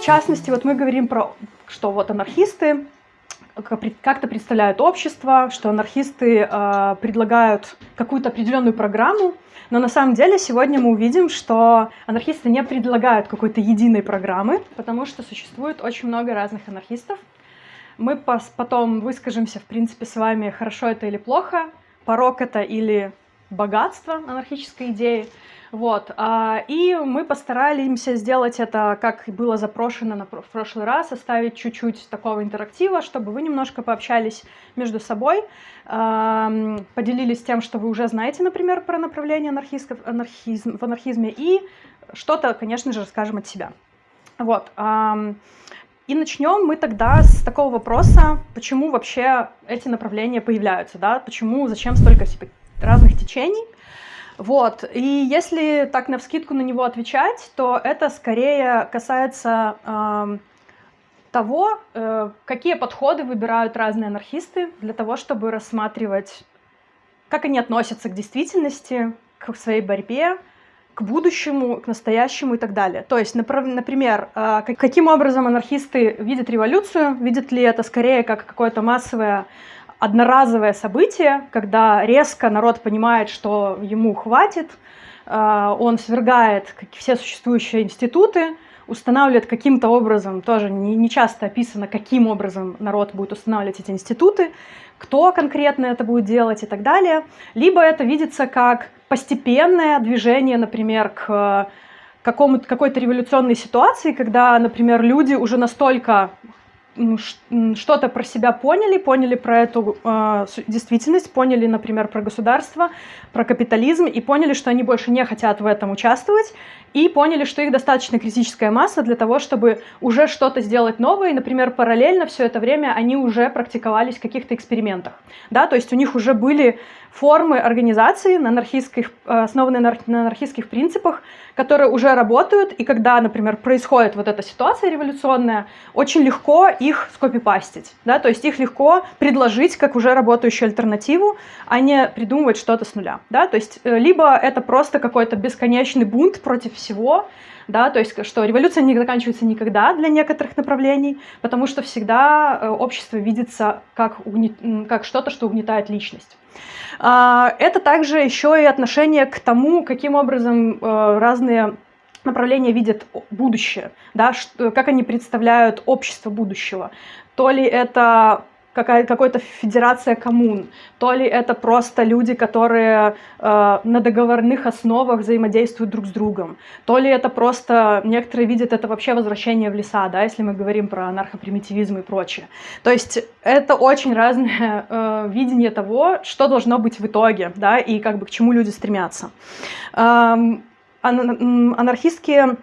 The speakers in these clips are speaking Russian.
в частности, вот мы говорим про, что вот анархисты как-то представляют общество, что анархисты э, предлагают какую-то определенную программу, но на самом деле сегодня мы увидим, что анархисты не предлагают какой-то единой программы, потому что существует очень много разных анархистов. Мы потом выскажемся, в принципе, с вами, хорошо это или плохо, порок это или богатство анархической идеи. Вот. А, и мы постараемся сделать это, как было запрошено на прошлый раз, оставить чуть-чуть такого интерактива, чтобы вы немножко пообщались между собой, поделились тем, что вы уже знаете, например, про направление анархизм, в анархизме, и что-то, конечно же, расскажем от себя. Вот. И начнем мы тогда с такого вопроса, почему вообще эти направления появляются, да, почему, зачем столько разных течений. Вот. И если так на вскидку на него отвечать, то это скорее касается э, того, э, какие подходы выбирают разные анархисты для того, чтобы рассматривать, как они относятся к действительности, к своей борьбе, к будущему, к настоящему и так далее. То есть, например, э, каким образом анархисты видят революцию, видят ли это скорее как какое-то массовое одноразовое событие, когда резко народ понимает, что ему хватит, э, он свергает все существующие институты, устанавливает каким-то образом, тоже не, часто описано, каким образом народ будет устанавливать эти институты, кто конкретно это будет делать и так далее. Либо это видится как постепенное движение, например, к какому-то какой-то революционной ситуации, когда, например, люди уже настолько что-то про себя поняли, поняли про эту э, действительность, поняли, например, про государство, про капитализм, и поняли, что они больше не хотят в этом участвовать, и поняли, что их достаточно критическая масса для того, чтобы уже что-то сделать новое, и, например, параллельно все это время они уже практиковались в каких-то экспериментах. Да? То есть у них уже были формы организации, на анархистских, э, основанные на анархистских принципах, которые уже работают, и когда, например, происходит вот эта ситуация революционная, очень легко их скопипастить, да, то есть их легко предложить как уже работающую альтернативу, а не придумывать что-то с нуля, да, то есть э, либо это просто какой-то бесконечный бунт против всего, да, то есть что революция не заканчивается никогда для некоторых направлений, потому что всегда э, общество видится как, угнет... как что-то, что угнетает личность. А, это также еще и отношение к тому, каким образом э, разные направления видят будущее, да, как они представляют общество будущего. То ли это какая-то федерация коммун, то ли это просто люди, которые э, на договорных основах взаимодействуют друг с другом, то ли это просто, некоторые видят это вообще возвращение в леса, да, если мы говорим про анархопримитивизм и прочее. То есть это очень разное э, видение того, что должно быть в итоге, да, и как бы к чему люди стремятся. Эм, анархистские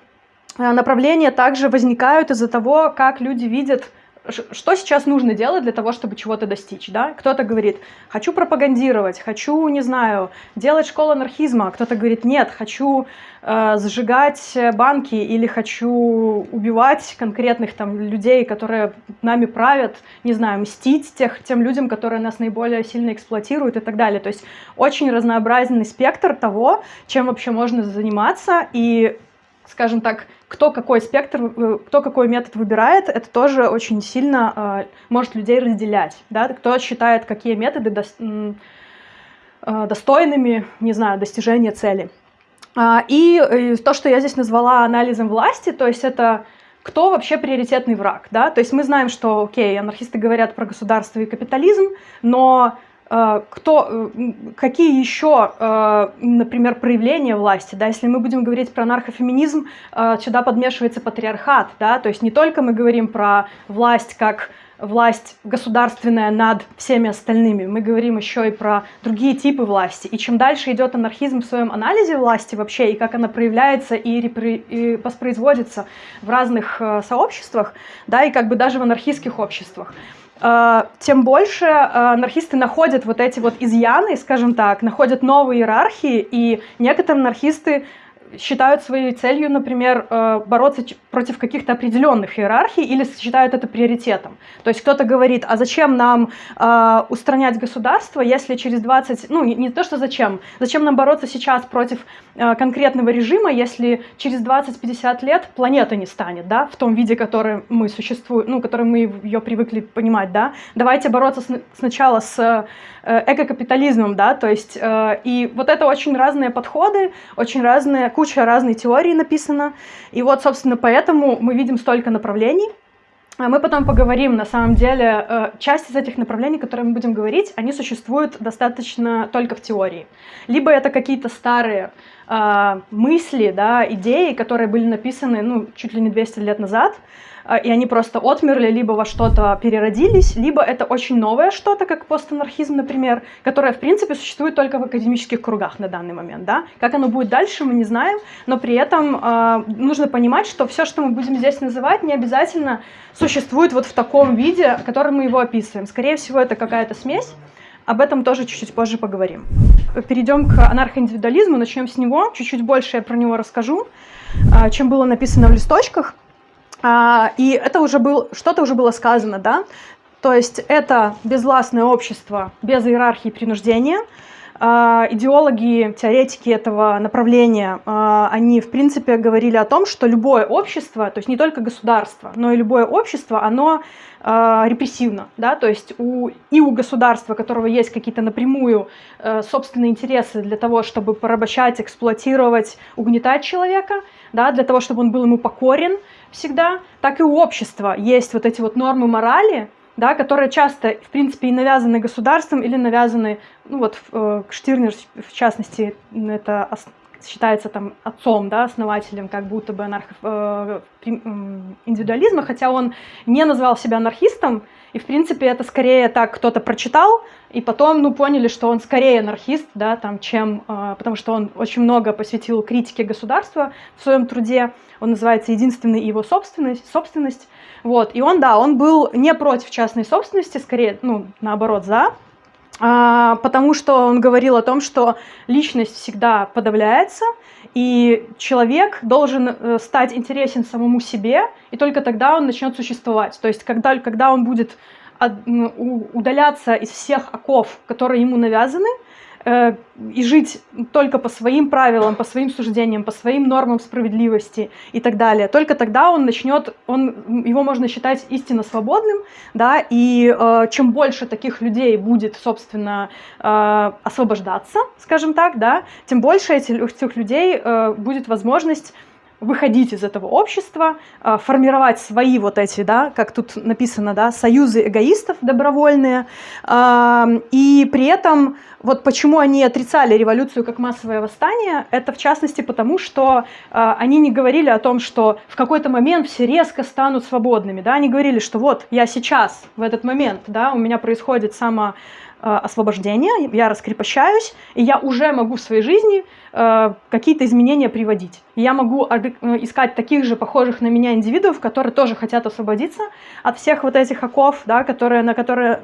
э, направления также возникают из-за того, как люди видят что сейчас нужно делать для того, чтобы чего-то достичь, да? Кто-то говорит, хочу пропагандировать, хочу, не знаю, делать школу анархизма, кто-то говорит, нет, хочу э, сжигать банки или хочу убивать конкретных там людей, которые нами правят, не знаю, мстить тех, тем людям, которые нас наиболее сильно эксплуатируют и так далее. То есть очень разнообразный спектр того, чем вообще можно заниматься, и скажем так, кто какой спектр, э, кто какой метод выбирает, это тоже очень сильно э, может людей разделять. Да? Кто считает, какие методы до, э, достойными, не знаю, достижения цели. А, и, и то, что я здесь назвала анализом власти, то есть это кто вообще приоритетный враг, да, то есть мы знаем, что, окей, анархисты говорят про государство и капитализм, но Э, кто, э, какие еще, э, например, проявления власти, да, если мы будем говорить про наркофеминизм, сюда подмешивается патриархат, да, то есть не только мы говорим про власть как власть государственная над всеми остальными, мы говорим еще и про другие типы власти. И чем дальше идет анархизм в своем анализе власти вообще, и как она проявляется и, и воспроизводится в разных сообществах, да, и как бы даже в анархистских обществах, тем больше а, анархисты находят вот эти вот изъяны, скажем так, находят новые иерархии, и некоторые анархисты считают своей целью, например, э, бороться против каких-то определенных иерархий или считают это приоритетом. То есть кто-то говорит, а зачем нам э, устранять государство, если через 20, ну не, то, что зачем, зачем нам бороться сейчас против э, конкретного режима, если через 20-50 лет планета не станет, да, в том виде, который мы существуем, ну, который мы ее привыкли понимать, да. Давайте бороться с, сначала с экокапитализмом, да, то есть, и вот это очень разные подходы, очень разные, куча разной теории написано, и вот, собственно, поэтому мы видим столько направлений, а мы потом поговорим, на самом деле, э, часть из этих направлений, которые мы будем говорить, они существуют достаточно только в теории. Либо это какие-то старые э, мысли, да, идеи, которые были написаны, ну, чуть ли не 200 лет назад, и они просто отмерли, либо во что-то переродились, либо это очень новое что-то, как постанархизм, например, которое, в принципе, существует только в академических кругах на данный момент. Да? Как оно будет дальше, мы не знаем, но при этом э, нужно понимать, что все, что мы будем здесь называть, не обязательно существует вот в таком виде, в котором мы его описываем. Скорее всего, это какая-то смесь. Об этом тоже чуть-чуть позже поговорим. Перейдем к анархоиндивидуализму, начнем с него. Чуть-чуть больше я про него расскажу, а, чем было написано в листочках. А, и это уже был, что-то уже было сказано, да? То есть это безвластное общество без иерархии принуждения. А, идеологи, теоретики этого направления, а, они, в принципе, говорили о том, что любое общество, то есть не только государство, но и любое общество, оно репрессивно, да, то есть у, и у государства, у которого есть какие-то напрямую э, собственные интересы для того, чтобы порабощать, эксплуатировать, угнетать человека, да, для того, чтобы он был ему покорен, всегда, так и у общества есть вот эти вот нормы морали, да, которые часто, в принципе, и навязаны государством или навязаны, ну вот э, Штирнер, в частности, это считается там отцом, да, основателем как будто бы анархо, э, хотя он не назвал себя анархистом, и, в принципе, это скорее так кто-то прочитал, и потом, ну, поняли, что он скорее анархист, да, там, чем, э, потому что он очень много посвятил критике государства в своем труде, он называется «Единственный его собственность», собственность, вот, и он, да, он был не против частной собственности, скорее, ну, наоборот, за, а, потому что он говорил о том, что личность всегда подавляется, и человек должен э, стать интересен самому себе, и только тогда он начнет существовать. То есть, когда, когда он будет удаляться из всех оков, которые ему навязаны, и жить только по своим правилам, по своим суждениям, по своим нормам справедливости и так далее. Только тогда он начнет, он, его можно считать истинно свободным, да, и э, чем больше таких людей будет, собственно, э, освобождаться, скажем так, да, тем больше этих, этих людей э, будет возможность выходить из этого общества, а, формировать свои вот эти, да, как тут написано, да, союзы эгоистов добровольные, и при этом вот почему они отрицали революцию как массовое восстание, это в частности потому, что а, они не говорили о том, что в какой-то момент все резко станут свободными, да, они говорили, что вот я сейчас, в этот момент, да, у меня происходит само освобождения, я раскрепощаюсь, и я уже могу в своей жизни какие-то изменения приводить. Я могу э, искать таких же похожих на меня индивидуумов, которые тоже хотят освободиться от всех вот этих оков, да, которые, на которые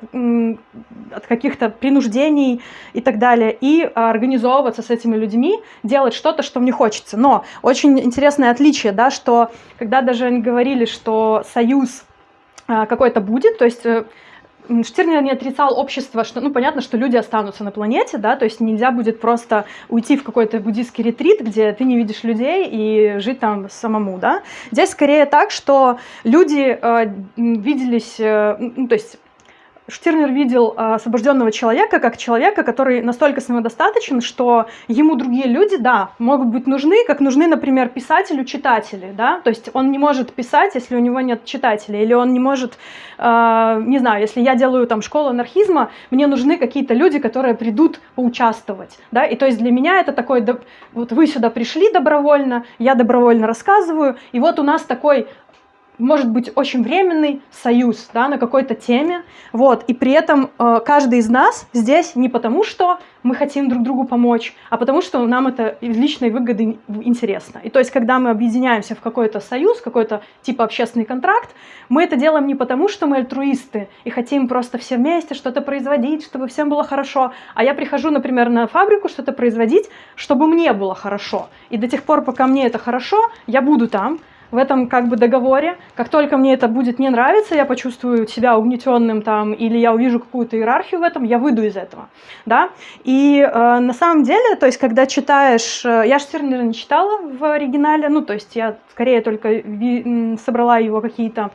от каких-то принуждений и так далее, и организовываться с этими людьми, делать что-то, что мне хочется. Но очень интересное отличие, да, что когда даже они говорили, что союз какой-то будет, то есть Штирнер не отрицал общество, что, ну, понятно, что люди останутся на планете, да, то есть нельзя будет просто уйти в какой-то буддийский ретрит, где ты не видишь людей и жить там самому, да. Здесь скорее так, что люди э, виделись, э, ну, то есть Штирнер видел а, освобожденного человека как человека, который настолько самодостаточен, что ему другие люди, да, могут быть нужны, как нужны, например, писателю читатели, да, то есть он не может писать, если у него нет читателей, или он не может, э, не знаю, если я делаю там школу анархизма, мне нужны какие-то люди, которые придут поучаствовать, да, и то есть для меня это такой, вот вы сюда пришли добровольно, я добровольно рассказываю, и вот у нас такой может быть очень временный союз да, на какой-то теме, вот, и при этом э, каждый из нас здесь не потому, что мы хотим друг другу помочь, а потому что нам это личной выгоды интересно. И то есть, когда мы объединяемся в какой-то союз, какой-то типа общественный контракт, мы это делаем не потому, что мы альтруисты и хотим просто все вместе что-то производить, чтобы всем было хорошо, а я прихожу, например, на фабрику что-то производить, чтобы мне было хорошо. И до тех пор, пока мне это хорошо, я буду там, в этом как бы договоре. Как только мне это будет не нравиться, я почувствую себя угнетенным там, или я увижу какую-то иерархию в этом, я выйду из этого, да. И э, на самом деле, то есть, когда читаешь, э, я Штирнера не читала в оригинале, ну, то есть, я скорее только собрала его какие-то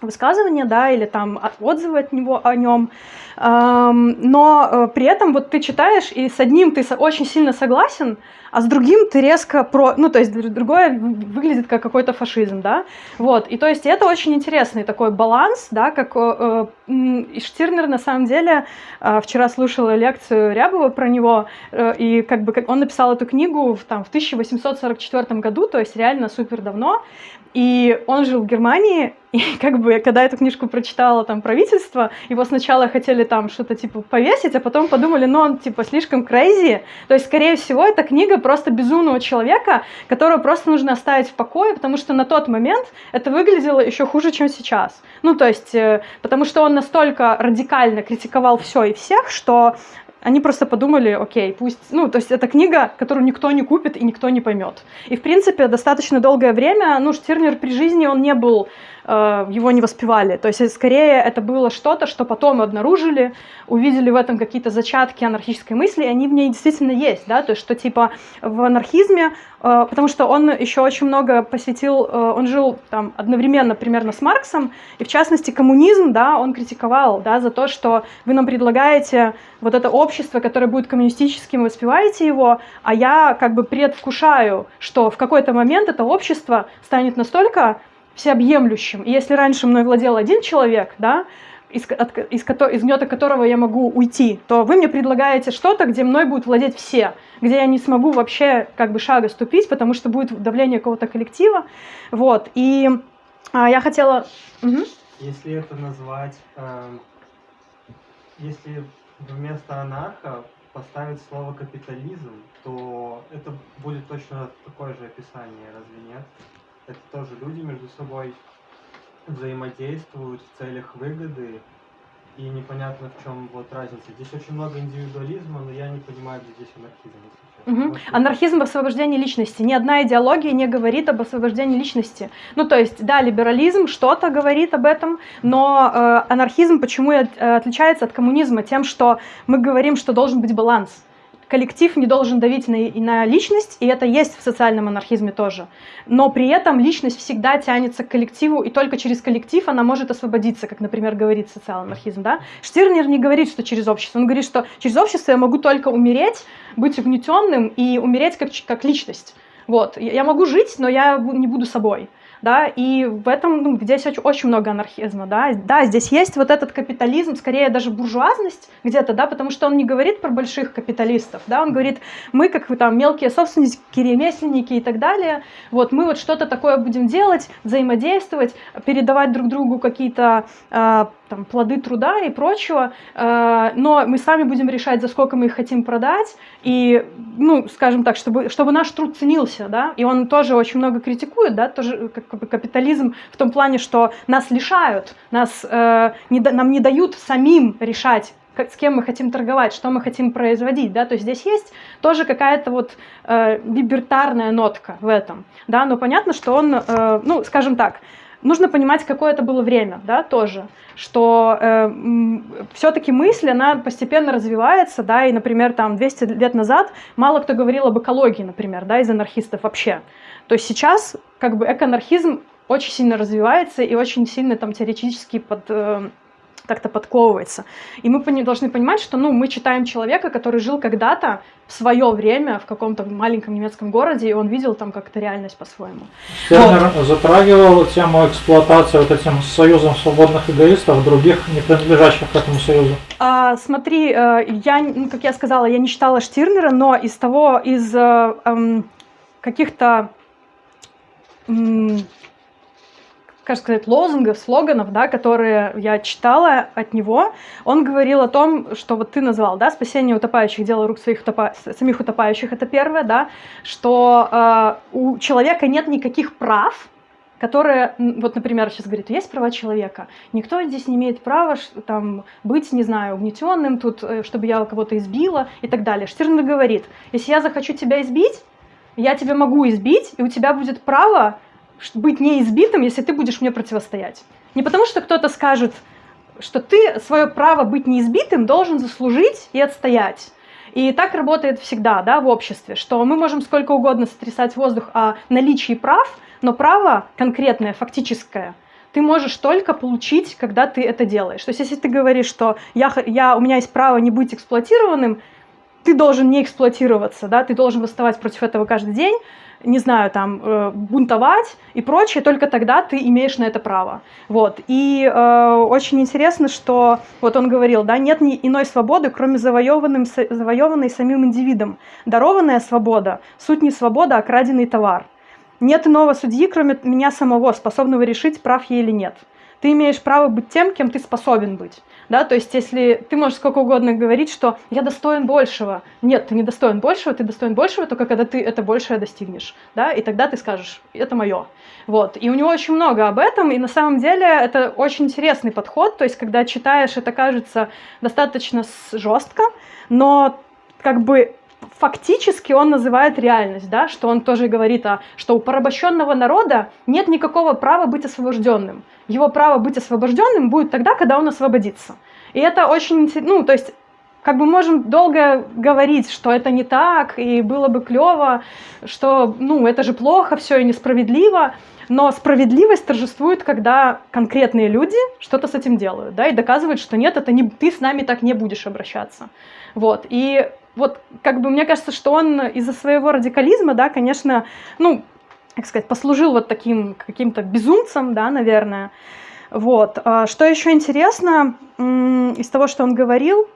высказывания, да, или там отзывы от него о нем, но э, при этом вот ты читаешь, и с одним ты очень сильно согласен, а с другим ты резко про... Ну, то есть другое выглядит как какой-то фашизм, да? Вот, и то есть это очень интересный такой баланс, да, как э, э, Штирнер на самом деле, вчера слушала лекцию Рябова про него, и как бы он написал эту книгу в, там, в 1844 году, то есть реально супер давно, и он жил в Германии, и как бы, когда эту книжку прочитала там правительство, его сначала хотели там что-то типа повесить, а потом подумали, ну он типа слишком crazy. То есть, скорее всего, эта книга просто безумного человека, которого просто нужно оставить в покое, потому что на тот момент это выглядело еще хуже, чем сейчас. Ну, то есть, э, потому что он настолько радикально критиковал все и всех, что они просто подумали, окей, пусть, ну, то есть это книга, которую никто не купит и никто не поймет. И, в принципе, достаточно долгое время, ну, Штирнер при жизни, он не был его не воспевали. То есть скорее это было что-то, что потом обнаружили, увидели в этом какие-то зачатки анархической мысли, и они в ней действительно есть, да, то есть что типа в анархизме, э, потому что он еще очень много посвятил, э, он жил там одновременно примерно с Марксом, и в частности коммунизм, да, он критиковал, да, за то, что вы нам предлагаете вот это общество, которое будет коммунистическим, воспеваете его, а я как бы предвкушаю, что в какой-то момент это общество станет настолько всеобъемлющим. И если раньше мной владел один человек, да, из, от, из, из гнета которого я могу уйти, то вы мне предлагаете что-то, где мной будут владеть все, где я не смогу вообще как бы шага ступить, потому что будет давление какого-то коллектива. Вот. И а, я хотела... Угу. Если это назвать... Э, если вместо анарха поставить слово капитализм, то это будет точно такое же описание, разве нет? Это тоже люди между собой взаимодействуют в целях выгоды, и непонятно в чем вот разница. Здесь очень много индивидуализма, но я не понимаю, где здесь анархизм. Угу. Может, анархизм в освобождении личности. Ни одна идеология не говорит об освобождении личности. Ну, то есть, да, либерализм что-то говорит об этом, но э, анархизм почему э, отличается от коммунизма? Тем, что мы говорим, что должен быть баланс коллектив не должен давить на, на личность, и это есть в социальном анархизме тоже. Но при этом личность всегда тянется к коллективу, и только через коллектив она может освободиться, как, например, говорит социал-анархизм. Да? Штирнер не говорит, что через общество. Он говорит, что через общество я могу только умереть, быть угнетенным и умереть как, как личность. Вот. Я могу жить, но я не буду собой да, и в этом, ну, здесь очень, очень много анархизма, да, да, здесь есть вот этот капитализм, скорее даже буржуазность где-то, да, потому что он не говорит про больших капиталистов, да, он говорит, мы как там мелкие собственники, ремесленники и так далее, вот, мы вот что-то такое будем делать, взаимодействовать, передавать друг другу какие-то э, там, плоды труда и прочего, э, но мы сами будем решать, за сколько мы их хотим продать, и, ну, скажем так, чтобы, чтобы наш труд ценился, да, и он тоже очень много критикует, да, тоже как бы капитализм в том плане, что нас лишают, нас, э, не, нам не дают самим решать, с кем мы хотим торговать, что мы хотим производить, да, то есть здесь есть тоже какая-то вот э, либертарная нотка в этом, да, но понятно, что он, э, ну, скажем так, нужно понимать, какое это было время, да, тоже, что э, все-таки мысль, она постепенно развивается, да, и, например, там 200 лет назад мало кто говорил об экологии, например, да, из анархистов вообще. То есть сейчас как бы экоанархизм очень сильно развивается и очень сильно там теоретически под... Э, как-то подковывается. И мы пони должны понимать, что ну, мы читаем человека, который жил когда-то в свое время в каком-то маленьком немецком городе, и он видел там как-то реальность по-своему. Тернер вот. затрагивал тему эксплуатации вот этим союзом свободных эгоистов, других, не принадлежащих к этому союзу. А, смотри, э, я, ну, как я сказала, я не читала Штирнера, но из того, из э, эм, каких-то как сказать, лозунгов, слоганов, да, которые я читала от него, он говорил о том, что вот ты назвал, да, спасение утопающих, дело рук своих утопа... самих утопающих, это первое, да, что э, у человека нет никаких прав, которые, вот, например, сейчас говорит, есть права человека, никто здесь не имеет права там, быть, не знаю, угнетенным, тут, э, чтобы я кого-то избила и так далее. Штирнер говорит, если я захочу тебя избить, я тебя могу избить, и у тебя будет право быть неизбитым, если ты будешь мне противостоять. Не потому что кто-то скажет, что ты свое право быть неизбитым должен заслужить и отстоять. И так работает всегда да, в обществе, что мы можем сколько угодно сотрясать воздух о наличии прав, но право конкретное, фактическое, ты можешь только получить, когда ты это делаешь. То есть если ты говоришь, что я, я, у меня есть право не быть эксплуатированным, ты должен не эксплуатироваться, да, ты должен восставать против этого каждый день, не знаю, там, э, бунтовать и прочее, только тогда ты имеешь на это право. Вот. И э, очень интересно, что, вот он говорил, да, нет ни иной свободы, кроме завоеванным, завоеванной самим индивидом. Дарованная свобода – суть не свобода, а краденый товар. Нет иного судьи, кроме меня самого, способного решить, прав я или нет. Ты имеешь право быть тем, кем ты способен быть. Да? То есть если ты можешь сколько угодно говорить, что я достоин большего. Нет, ты не достоин большего, ты достоин большего только когда ты это большее достигнешь. Да? И тогда ты скажешь, это мое. Вот. И у него очень много об этом, и на самом деле это очень интересный подход. То есть когда читаешь, это кажется достаточно жестко, но как бы фактически он называет реальность, да, что он тоже говорит, о, что у порабощенного народа нет никакого права быть освобожденным. Его право быть освобожденным будет тогда, когда он освободится. И это очень, ну, то есть как бы можем долго говорить, что это не так, и было бы клево, что, ну, это же плохо, все и несправедливо, но справедливость торжествует, когда конкретные люди что-то с этим делают, да, и доказывают, что нет, это не, ты с нами так не будешь обращаться. Вот, и вот как бы мне кажется, что он из-за своего радикализма, да, конечно, ну, как сказать, послужил вот таким каким-то безумцем, да, наверное. Вот. А что еще интересно из того, что он говорил,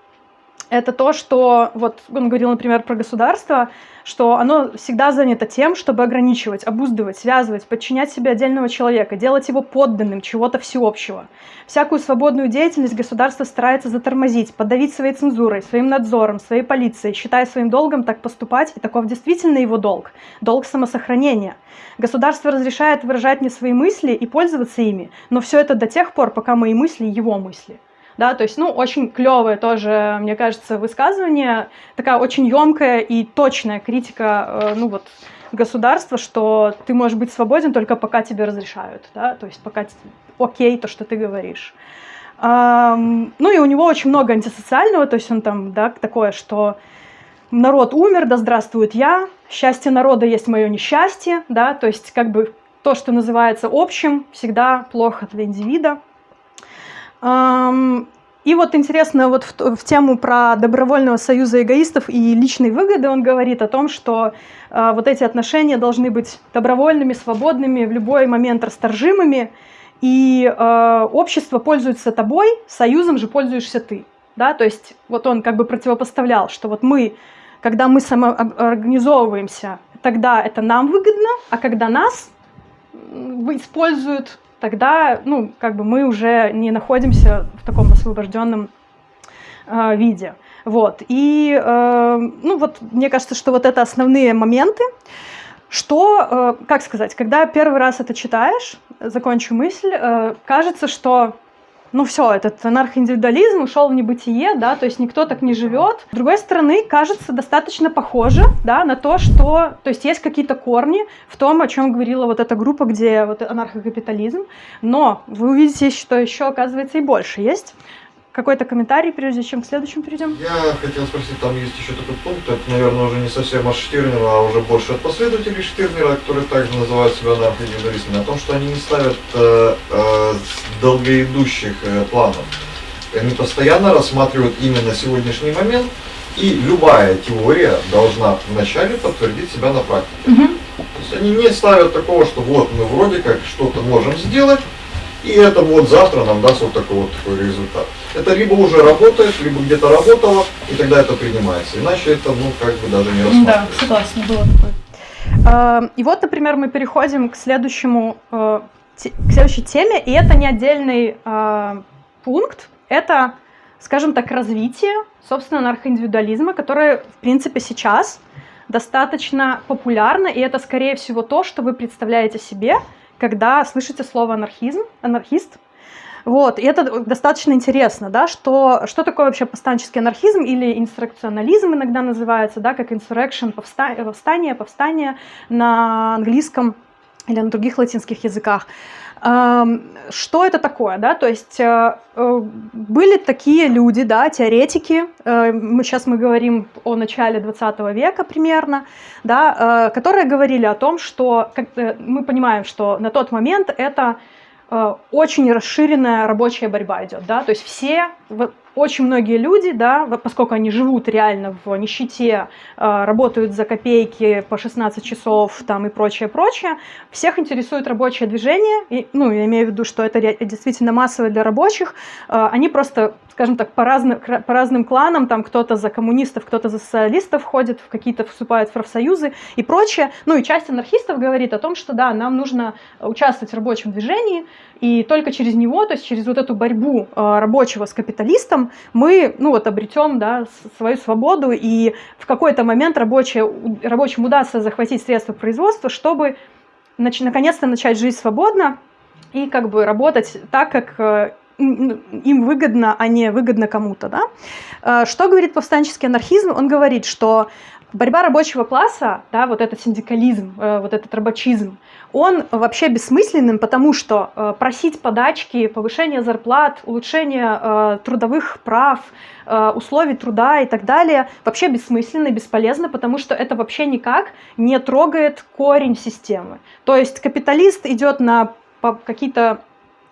это то, что вот он говорил, например, про государство, что оно всегда занято тем, чтобы ограничивать, обуздывать, связывать, подчинять себе отдельного человека, делать его подданным чего-то всеобщего. Всякую свободную деятельность государство старается затормозить, подавить своей цензурой, своим надзором, своей полицией, считая своим долгом так поступать, и таков действительно его долг, долг самосохранения. Государство разрешает выражать мне свои мысли и пользоваться ими, но все это до тех пор, пока мои мысли его мысли да, то есть, ну, очень клевое тоже, мне кажется, высказывание, такая очень емкая и точная критика, э, ну, вот, государства, что ты можешь быть свободен только пока тебе разрешают, да, то есть пока окей то, что ты говоришь. Ну и у него очень много антисоциального, то есть он там, да, такое, что народ умер, да здравствует я, счастье народа есть мое несчастье, да, то есть как бы то, что называется общим, всегда плохо для индивида. И вот интересно, вот в, в тему про добровольного союза эгоистов и личной выгоды он говорит о том, что э, вот эти отношения должны быть добровольными, свободными, в любой момент расторжимыми, и э, общество пользуется тобой, союзом же пользуешься ты. Да? То есть вот он как бы противопоставлял, что вот мы, когда мы самоорганизовываемся, тогда это нам выгодно, а когда нас используют тогда, ну, как бы мы уже не находимся в таком освобожденном э, виде. Вот. И, э, ну, вот, мне кажется, что вот это основные моменты, что, э, как сказать, когда первый раз это читаешь, закончу мысль, э, кажется, что ну все, этот анархоиндивидуализм ушел в небытие, да, то есть никто так не живет. С другой стороны, кажется достаточно похоже, да, на то, что, то есть есть какие-то корни в том, о чем говорила вот эта группа, где вот анархокапитализм, но вы увидите, что еще, оказывается, и больше есть какой-то комментарий, прежде чем к следующему перейдем? Я хотел спросить, там есть еще такой пункт, это, наверное, уже не совсем от Штирнера, а уже больше от последователей Штирнера, которые также называют себя анархоиндивидуалистами, о том, что они не ставят э, э, долгоидущих э, планов. Они постоянно рассматривают именно сегодняшний момент, и любая теория должна вначале подтвердить себя на практике. Угу. То есть они не ставят такого, что вот мы вроде как что-то можем сделать, и это вот завтра нам даст вот такой вот такой результат. Это либо уже работает, либо где-то работало, и тогда это принимается. Иначе это, ну, как бы даже не рассматривается. Да, согласна, было такое. А, и вот, например, мы переходим к следующему э, к следующей теме, и это не отдельный э, пункт, это, скажем так, развитие, собственно, анархоиндивидуализма, которое, в принципе, сейчас достаточно популярно, и это, скорее всего, то, что вы представляете себе, когда слышите слово анархизм, анархист. Вот, и это достаточно интересно, да, что, что такое вообще повстанческий анархизм или инструкционализм иногда называется, да, как insurrection, повстание, повстание на английском или на других латинских языках. Что это такое, да? То есть э, э, были такие люди, да, теоретики, э, мы сейчас мы говорим о начале 20 века примерно, да, которые говорили о том, что мы понимаем, что на тот момент это очень расширенная рабочая борьба идет, да, то есть все очень многие люди, да, поскольку они живут реально в нищете, а, работают за копейки по 16 часов там, и прочее, прочее, всех интересует рабочее движение, и, ну, я имею в виду, что это действительно массовое для рабочих, а, они просто, скажем так, по разным, по разным кланам, там кто-то за коммунистов, кто-то за социалистов ходит, в какие-то вступают в профсоюзы и прочее, ну и часть анархистов говорит о том, что да, нам нужно участвовать в рабочем движении, и только через него, то есть через вот эту борьбу а, рабочего с капиталистом, мы ну, вот, обретем да, свою свободу, и в какой-то момент рабочие, рабочим удастся захватить средства производства, чтобы наконец-то начать жить свободно и как бы работать так, как э, им выгодно, а не выгодно кому-то. Да? Э, что говорит повстанческий анархизм? Он говорит, что борьба рабочего класса, да, вот этот синдикализм, э, вот этот рабочизм, он вообще бессмысленным, потому что э, просить подачки, повышение зарплат, улучшение э, трудовых прав, условий труда и так далее вообще бессмысленно и бесполезно, потому что это вообще никак не трогает корень системы. То есть капиталист идет на какие-то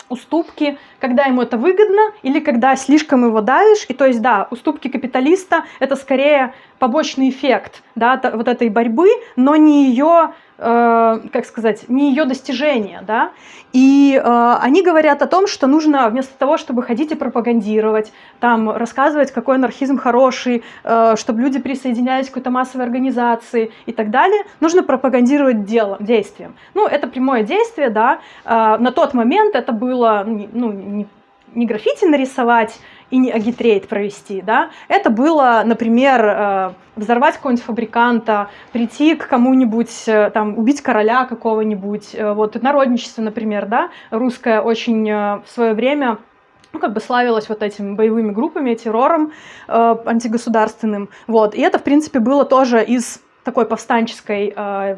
уступки, когда ему это выгодно или когда слишком его давишь. И то есть, да, уступки капиталиста – это скорее побочный эффект да, вот этой борьбы, но не ее Э, как сказать, не ее достижение, да, и э, они говорят о том, что нужно вместо того, чтобы ходить и пропагандировать, там, рассказывать, какой анархизм хороший, э, чтобы люди присоединялись к какой-то массовой организации и так далее, нужно пропагандировать делом, действием. Ну, это прямое действие, да, э, на тот момент это было, ну, не, не граффити нарисовать, и не агитрейд провести, да, это было, например, э, взорвать какого-нибудь фабриканта, прийти к кому-нибудь, э, там, убить короля какого-нибудь, э, вот, народничество, например, да, русское очень в свое время ну, как бы славилась вот этими боевыми группами, террором э, антигосударственным, вот, и это, в принципе, было тоже из такой повстанческой э,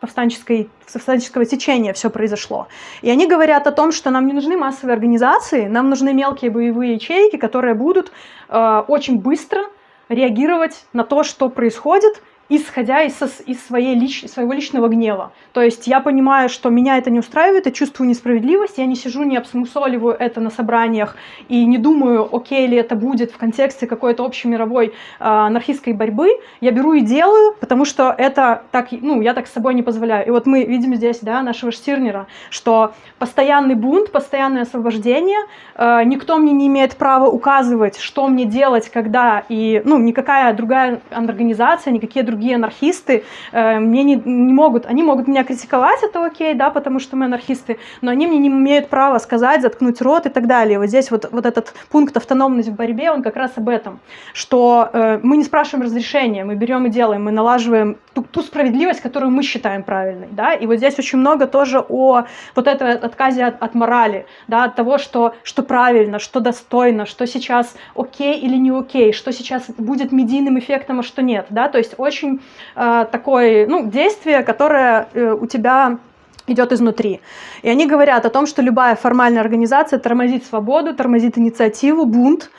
повстанческой, повстанческого течения все произошло. И они говорят о том, что нам не нужны массовые организации, нам нужны мелкие боевые ячейки, которые будут э, очень быстро реагировать на то, что происходит, исходя из, из своей лич, своего личного гнева. То есть я понимаю, что меня это не устраивает, я чувствую несправедливость, я не сижу, не обсмусоливаю это на собраниях и не думаю, окей ли это будет в контексте какой-то общемировой э, анархистской борьбы. Я беру и делаю, потому что это так, ну, я так с собой не позволяю. И вот мы видим здесь, да, нашего Штирнера, что постоянный бунт, постоянное освобождение, э, никто мне не имеет права указывать, что мне делать, когда, и, ну, никакая другая организация, никакие другие другие анархисты э, мне не, не могут, они могут меня критиковать, это окей, да, потому что мы анархисты, но они мне не имеют права сказать, заткнуть рот и так далее. Вот здесь вот, вот этот пункт автономность в борьбе, он как раз об этом, что э, мы не спрашиваем разрешения, мы берем и делаем, мы налаживаем ту, ту справедливость, которую мы считаем правильной, да, и вот здесь очень много тоже о вот этой отказе от, от морали, да, от того, что, что правильно, что достойно, что сейчас окей или не окей, что сейчас будет медийным эффектом, а что нет, да, то есть очень очень э, такое ну, действие, которое э, у тебя идет изнутри. И они говорят о том, что любая формальная организация тормозит свободу, тормозит инициативу, бунт.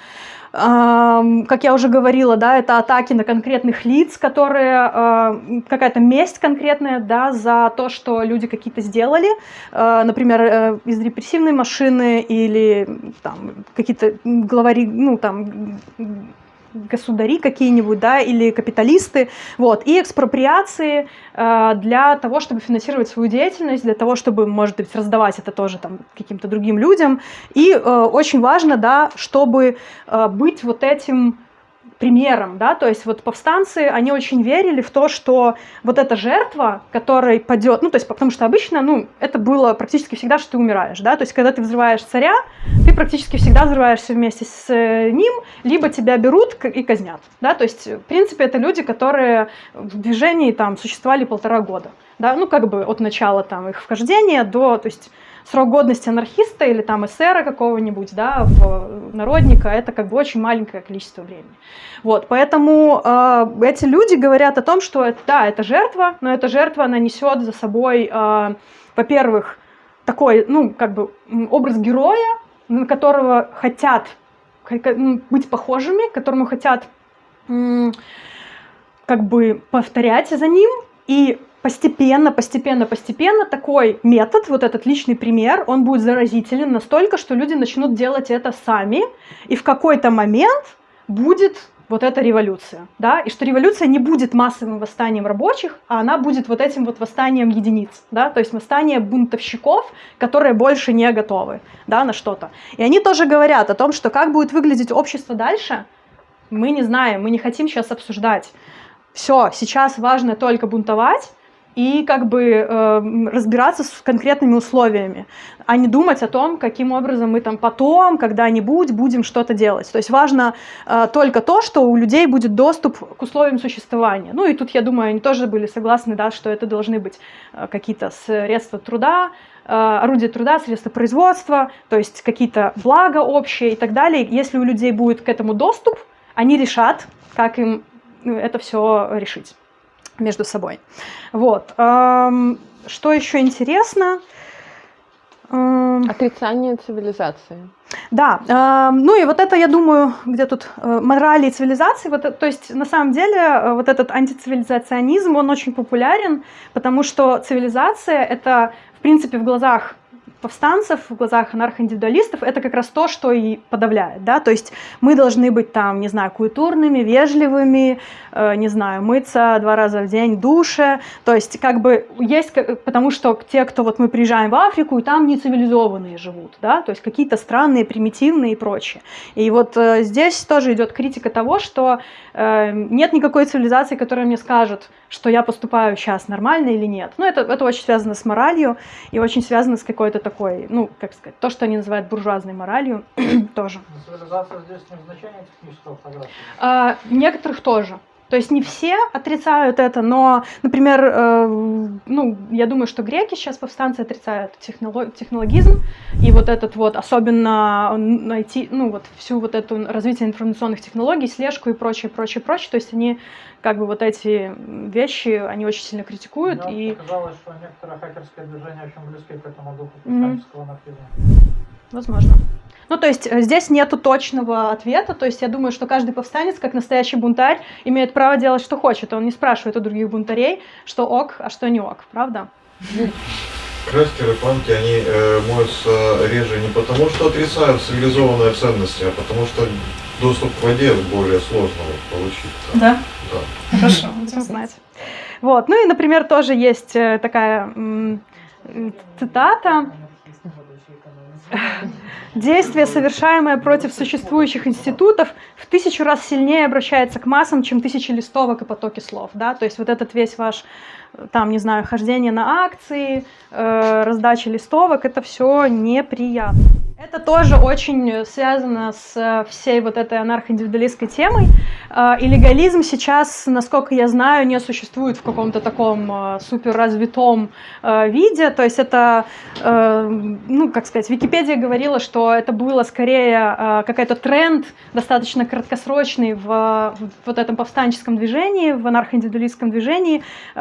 Как я уже говорила, да, это атаки на конкретных лиц, которые э, какая-то месть конкретная, да, за то, что люди какие-то сделали, э, например, э, из репрессивной машины или там какие-то главари, ну там государи какие-нибудь, да, или капиталисты, вот, и экспроприации э, для того, чтобы финансировать свою деятельность, для того, чтобы, может быть, раздавать это тоже там каким-то другим людям, и э, очень важно, да, чтобы э, быть вот этим примером, да, то есть вот повстанцы, они очень верили в то, что вот эта жертва, которой падет, ну, то есть потому что обычно, ну, это было практически всегда, что ты умираешь, да, то есть когда ты взрываешь царя, ты практически всегда взрываешься вместе с э, ним, либо тебя берут и казнят, да, то есть, в принципе, это люди, которые в движении там существовали полтора года, да, ну, как бы от начала там их вхождения до, то есть, срок годности анархиста или там эсера какого-нибудь, да, в народника, это как бы очень маленькое количество времени. Вот, поэтому э, эти люди говорят о том, что это, да, это жертва, но эта жертва, она несет за собой, э, во-первых, такой, ну, как бы образ героя, на которого хотят быть похожими, которому хотят как бы повторять за ним, и постепенно, постепенно, постепенно такой метод, вот этот личный пример, он будет заразителен настолько, что люди начнут делать это сами, и в какой-то момент будет вот эта революция, да, и что революция не будет массовым восстанием рабочих, а она будет вот этим вот восстанием единиц, да, то есть восстание бунтовщиков, которые больше не готовы, да, на что-то. И они тоже говорят о том, что как будет выглядеть общество дальше, мы не знаем, мы не хотим сейчас обсуждать. Все, сейчас важно только бунтовать, и как бы э, разбираться с конкретными условиями, а не думать о том, каким образом мы там потом, когда-нибудь будем что-то делать. То есть важно э, только то, что у людей будет доступ к условиям существования. Ну и тут, я думаю, они тоже были согласны, да, что это должны быть э, какие-то средства труда, э, орудия труда, средства производства, то есть какие-то блага общие и так далее. Если у людей будет к этому доступ, они решат, как им ну, это все решить между собой. Вот. Что еще интересно? Отрицание цивилизации. Да, ну и вот это, я думаю, где тут э, морали и цивилизации, вот, то есть на самом деле э, вот этот антицивилизационизм, он очень популярен, потому что цивилизация это, в принципе, в глазах повстанцев, в глазах анархоиндивидуалистов, это как раз то, что и подавляет, да, то есть мы должны быть там, не знаю, культурными, вежливыми, э, не знаю, мыться два раза в день душе, то есть как бы есть, потому что те, кто вот мы приезжаем в Африку, и там не цивилизованные живут, да, то есть какие-то странные, примитивные и прочее. И вот э, здесь тоже идет критика того, что э, нет никакой цивилизации, которая мне скажет, что я поступаю сейчас нормально или нет. Ну, это, это очень связано с моралью и очень связано с какой-то такой, ну, как сказать, то, что они называют буржуазной моралью, тоже. Цивилизация здесь не в значении технического фотографии? А, некоторых тоже. То есть не все отрицают это, но, например, э, ну, я думаю, что греки сейчас повстанцы отрицают технолог, технологизм и вот этот вот, особенно найти, ну, вот всю вот эту развитие информационных технологий, слежку и прочее, прочее, прочее. То есть они как бы вот эти вещи, они очень сильно критикуют. Мне и... показалось, что некоторое хакерское движение очень близко к этому духу повстанческого mm анархизма. Возможно. Ну, то есть э, здесь нету точного ответа, то есть я думаю, что каждый повстанец, как настоящий бунтарь, имеет право делать, что хочет. Он не спрашивает у других бунтарей, что ок, а что не ок, правда? Крастеры, панки, они э, моются реже не потому, что отрицают цивилизованные ценности, а потому что доступ к воде более сложно получить. Да. Хорошо, будем знать. Вот, ну и, например, тоже есть э, такая цитата Действие, совершаемое против существующих институтов, в тысячу раз сильнее обращается к массам, чем тысячи листовок и потоки слов. Да? То есть вот этот весь ваш, там, не знаю, хождение на акции, э, раздача листовок, это все неприятно. Это тоже очень связано с всей вот этой анархоиндивидуалистской темой. Э, и легализм сейчас, насколько я знаю, не существует в каком-то таком э, суперразвитом э, виде. То есть это, ну, как сказать, Википедия говорила, что это было скорее какой-то тренд, достаточно краткосрочный в вот этом повстанческом движении, в анархоиндивидуалистском движении в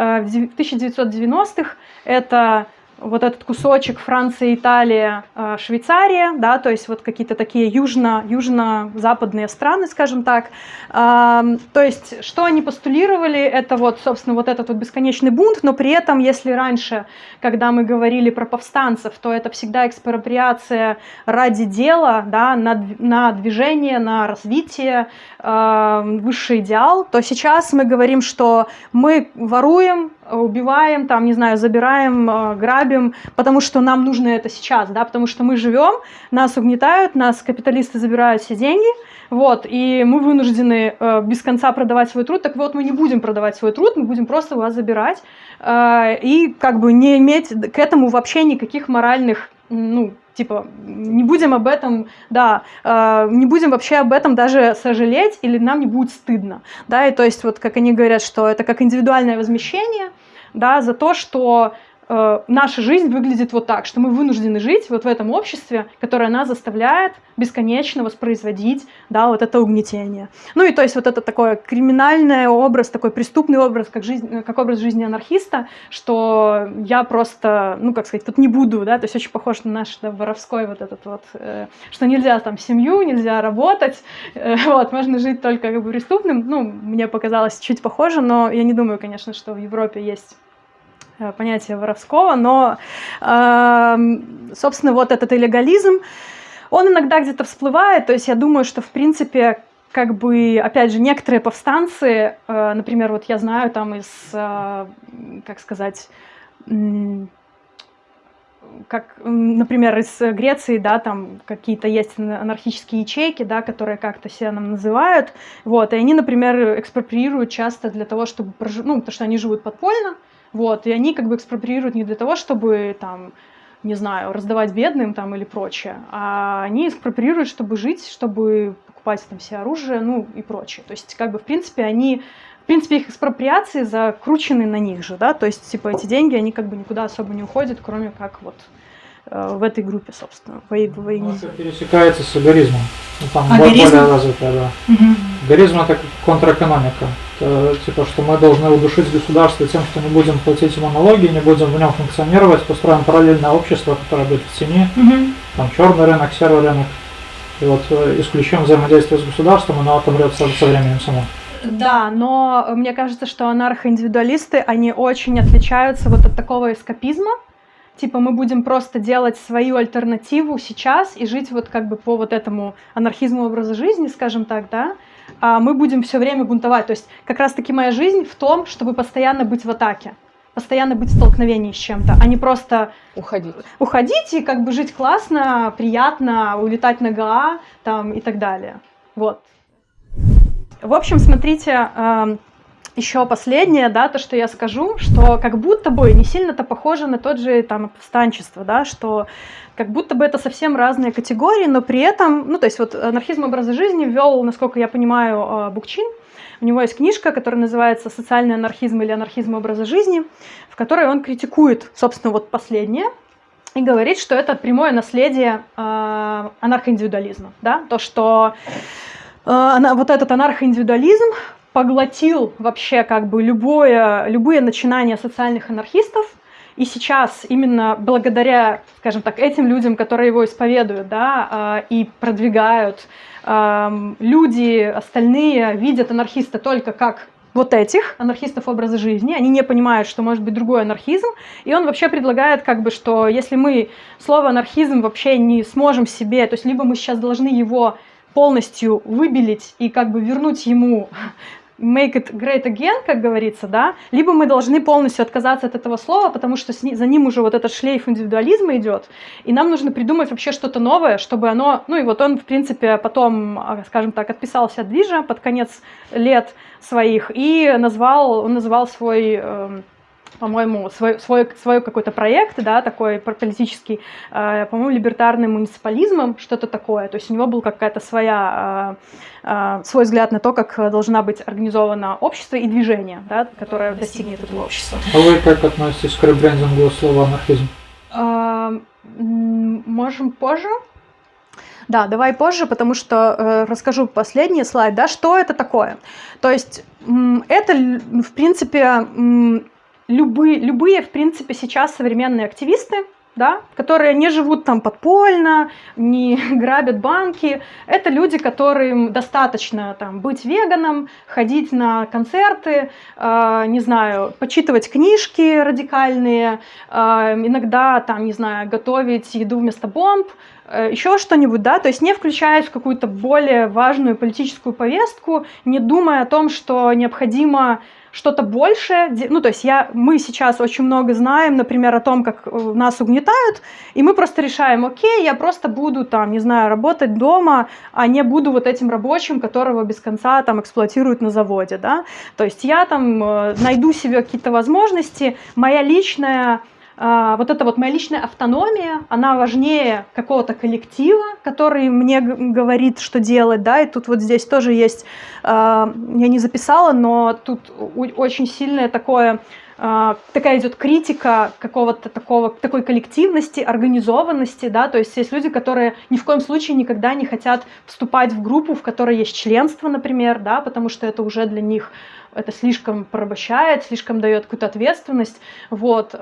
1990-х. Это вот этот кусочек Франция, Италия, э, Швейцария, да, то есть вот какие-то такие южно, южно-западные страны, скажем так. То есть что они постулировали, это вот, собственно, вот этот вот бесконечный бунт, но при этом, если раньше, когда мы говорили про повстанцев, то это всегда экспроприация ради дела, да, на, на движение, на развитие, высший идеал, то сейчас мы говорим, что мы воруем, убиваем, там, не знаю, забираем, грабим, грабим, потому что нам нужно это сейчас, да, потому что мы живем, нас угнетают, нас капиталисты забирают все деньги, вот, и мы вынуждены э, без конца продавать свой труд. Так вот, мы не будем продавать свой труд, мы будем просто вас забирать э, и как бы не иметь к этому вообще никаких моральных, ну, типа, не будем об этом, да, э, не будем вообще об этом даже сожалеть или нам не будет стыдно, да, и то есть вот как они говорят, что это как индивидуальное возмещение, да, за то, что э, наша жизнь выглядит вот так, что мы вынуждены жить вот в этом обществе, которое нас заставляет бесконечно воспроизводить, да, вот это угнетение. Ну и то есть вот это такой криминальный образ, такой преступный образ, как, жизнь, как образ жизни анархиста, что я просто, ну как сказать, тут не буду, да, то есть очень похож на наш да, воровской вот этот вот, э, что нельзя там семью, нельзя работать, э, вот, можно жить только как бы преступным, ну, мне показалось чуть похоже, но я не думаю, конечно, что в Европе есть Э, понятие воровского, но, эм, собственно, вот этот илlegalism, он иногда где-то всплывает, то есть я думаю, что, в принципе, как бы, опять же, некоторые повстанцы, э, например, вот я знаю там из, э, как сказать, как, например, из Греции, да, там какие-то есть анархические ячейки, да, которые как-то себя нам называют, вот, и они, например, экспроприируют часто для того, чтобы, прожив... ну, потому что они живут подпольно, вот, и они как бы экспроприируют не для того, чтобы там не знаю, раздавать бедным там или прочее, а они экспроприируют, чтобы жить, чтобы покупать там все оружие, ну и прочее. То есть, как бы, в принципе, они, в принципе, их экспроприации закручены на них же, да, то есть, типа, эти деньги, они как бы никуда особо не уходят, кроме как вот в этой группе, собственно, в, в войне. Это пересекается с агаризмом. Ну, там более развитая, да. Угу. Агаризм это контрэкономика. Это, типа, что мы должны удушить государство тем, что не будем платить ему налоги, не будем в нем функционировать, построим параллельное общество, которое будет в тени, угу. там черный рынок, серый рынок. И вот э, исключим взаимодействие с государством, оно отомрет со, со временем само. Да, но мне кажется, что анархоиндивидуалисты, они очень отличаются вот от такого эскапизма, типа мы будем просто делать свою альтернативу сейчас и жить вот как бы по вот этому анархизму образа жизни, скажем так, да, а мы будем все время бунтовать. То есть как раз-таки моя жизнь в том, чтобы постоянно быть в атаке, постоянно быть в столкновении с чем-то, а не просто уходить. Уходить и как бы жить классно, приятно, улетать на ГА там и так далее. Вот. В общем, смотрите, эм, еще последнее, да, то, что я скажу, что как будто бы не сильно-то похоже на тот же там повстанчество, да, что как будто бы это совсем разные категории, но при этом, ну, то есть вот анархизм образа жизни ввел, насколько я понимаю, а, Букчин. У него есть книжка, которая называется «Социальный анархизм или анархизм образа жизни», в которой он критикует, собственно, вот последнее, и говорит, что это прямое наследие э, анархоиндивидуализма, да, то, что э, вот этот анархоиндивидуализм поглотил вообще как бы любое, любые начинания социальных анархистов, и сейчас именно благодаря, скажем так, этим людям, которые его исповедуют, да, а, и продвигают, люди остальные видят анархиста только как вот этих анархистов образа жизни, они не понимают, что может быть другой анархизм, и он вообще предлагает, как бы, что если мы слово анархизм вообще не сможем себе, то есть либо мы сейчас должны его полностью выбелить и как бы вернуть ему make it great again, как говорится, да, либо мы должны полностью отказаться от этого слова, потому что за ним уже вот этот шлейф индивидуализма идет, и нам нужно придумать вообще что-то новое, чтобы оно, ну и вот он, в принципе, потом, а, скажем так, отписался от движа под конец лет своих и назвал, он называл свой эм, по-моему, свой, свой, свой какой-то проект, да, такой политический, э, по-моему, либертарным муниципализмом, что-то такое. То есть у него был какая-то своя, э, э, свой взгляд на то, как должна быть организовано общество и движение, да, которое достигнет этого общества. А вы как относитесь к ребрендингу слова анархизм? Э, можем позже. Да, давай позже, потому что э, расскажу последний слайд, да, что это такое. То есть это, в принципе, любые, любые, в принципе, сейчас современные активисты, да, которые не живут там подпольно, не грабят банки. Это люди, которым достаточно там, быть веганом, ходить на концерты, э, не знаю, почитывать книжки радикальные, э, иногда там, не знаю, готовить еду вместо бомб, э, еще что-нибудь, да, то есть не включаясь в какую-то более важную политическую повестку, не думая о том, что необходимо что-то большее, ну, то есть я, мы сейчас очень много знаем, например, о том, как э, нас угнетают, и мы просто решаем, окей, я просто буду там, не знаю, работать дома, а не буду вот этим рабочим, которого без конца там эксплуатируют на заводе, да, то есть я там э, найду себе какие-то возможности, моя личная вот эта вот моя личная автономия, она важнее какого-то коллектива, который мне говорит, что делать, да, и тут вот здесь тоже есть, а, я не записала, но тут очень сильное такое а, такая идет критика какого-то такого, такой коллективности, организованности, да, то есть есть люди, которые ни в коем случае никогда не хотят вступать в группу, в которой есть членство, например, да, потому что это уже для них это слишком порабощает, слишком дает какую-то ответственность, вот.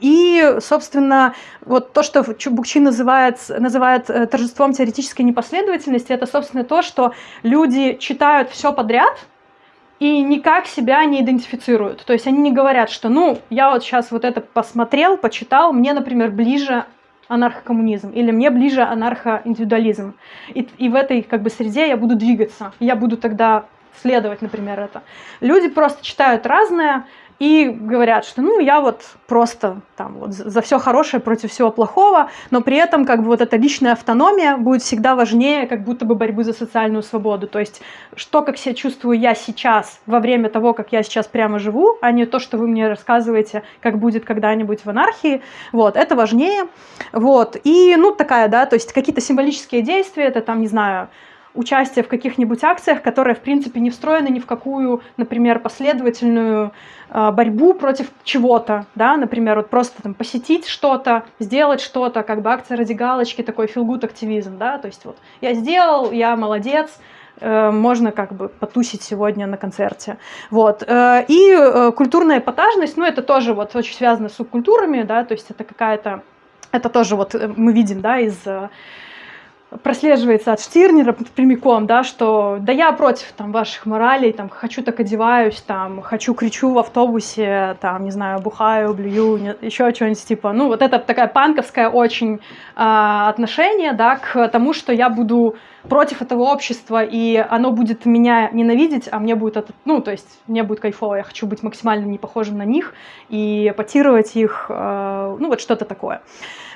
И, собственно, вот то, что Букчин называет, называет э, торжеством теоретической непоследовательности, это, собственно, то, что люди читают все подряд, и никак себя не идентифицируют. То есть они не говорят, что, ну, я вот сейчас вот это посмотрел, почитал, мне, например, ближе анархокоммунизм, или мне ближе анархоиндивидуализм. И, и в этой как бы среде я буду двигаться. Я буду тогда следовать, например, это. Люди просто читают разное и говорят, что ну я вот просто там вот за все хорошее против всего плохого, но при этом как бы вот эта личная автономия будет всегда важнее как будто бы борьбы за социальную свободу. То есть что, как себя чувствую я сейчас во время того, как я сейчас прямо живу, а не то, что вы мне рассказываете, как будет когда-нибудь в анархии. Вот, это важнее. Вот, и ну такая, да, то есть какие-то символические действия, это там, не знаю, участие в каких-нибудь акциях, которые, в принципе, не встроены ни в какую, например, последовательную э, борьбу против чего-то, да, например, вот просто там посетить что-то, сделать что-то, как бы акция ради галочки, такой feel-good активизм, да, то есть вот я сделал, я молодец, э, можно как бы потусить сегодня на концерте. Вот. Э, и э, культурная эпатажность, ну, это тоже вот очень связано с субкультурами, да, то есть это какая-то, это тоже вот мы видим, да, из прослеживается от Штирнера прямиком, да, что да я против там ваших моралей, там хочу так одеваюсь, там хочу кричу в автобусе, там не знаю бухаю, блюю, не, еще что-нибудь типа, ну вот это такая панковская очень э, отношение, да, к тому, что я буду против этого общества и оно будет меня ненавидеть, а мне будет это, ну то есть мне будет кайфово, я хочу быть максимально не похожим на них и эпатировать их, э, ну вот что-то такое.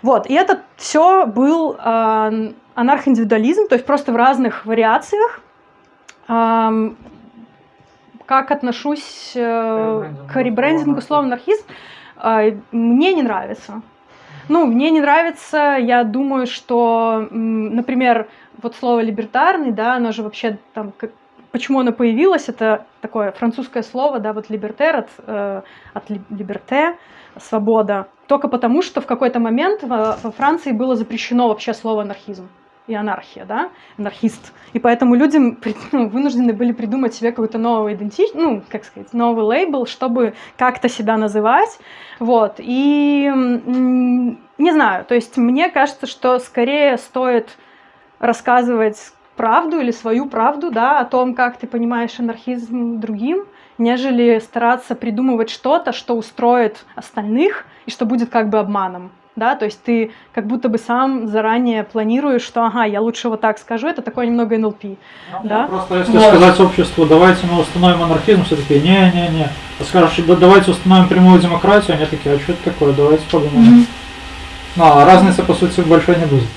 Вот, и это все был э, анархоиндивидуализм, то есть просто в разных вариациях. Как отношусь э, к ребрендингу слова анархизм, а, мне не нравится. Ну, мне не нравится, я думаю, что, например, вот слово либертарный, да, оно же вообще там, как, почему оно появилось, это такое французское слово, да, вот либертер от, э, от либерте, свобода, только потому, что в какой-то момент во, во Франции было запрещено вообще слово анархизм и анархия, да, анархист. И поэтому люди ну, вынуждены были придумать себе какой-то новый идентичность, ну, как сказать, новый лейбл, чтобы как-то себя называть. Вот. И не знаю, то есть мне кажется, что скорее стоит рассказывать правду или свою правду, да, о том, как ты понимаешь анархизм другим, нежели стараться придумывать что-то, что устроит остальных и что будет как бы обманом да, то есть ты как будто бы сам заранее планируешь, что, ага, я лучше вот так скажу, это такое немного НЛП, ну, да. Просто если вот. сказать обществу, давайте мы установим анархизм, все таки не-не-не, а скажешь, давайте установим прямую демократию, они такие, а что это такое, давайте подумаем. Mm-hmm. Ну, а разницы, по сути, большой не будет.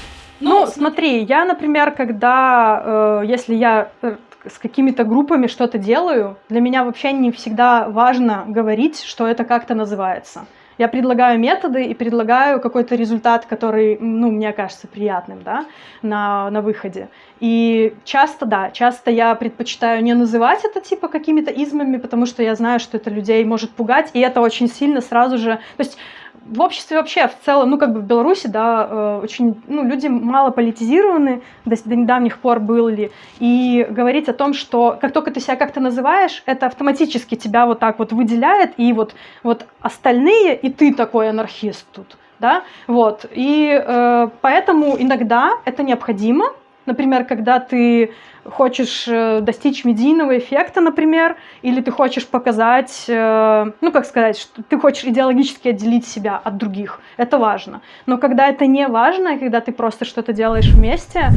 Ну, смотри, я, например, когда, э, если я э, с какими-то группами что-то делаю, для меня вообще не всегда важно говорить, что это как-то называется. Я предлагаю методы и предлагаю какой-то результат, который, ну, мне кажется приятным, да, на, на выходе. И часто, да, часто я предпочитаю не называть это типа какими-то измами, потому что я знаю, что это людей может пугать, и это очень сильно сразу же... То есть в обществе вообще в целом, ну как бы в Беларуси, да, э, очень, ну люди мало политизированы, до, до недавних пор были, и говорить о том, что как только ты себя как-то называешь, это автоматически тебя вот так вот выделяет, и вот, вот остальные, и ты такой анархист тут, да, вот, и э, поэтому иногда это необходимо, например, когда ты хочешь э, достичь медийного эффекта, например, или ты хочешь показать, э, ну, как сказать, что ты хочешь идеологически отделить себя от других. Это важно. Но когда это не важно, когда ты просто что-то делаешь вместе,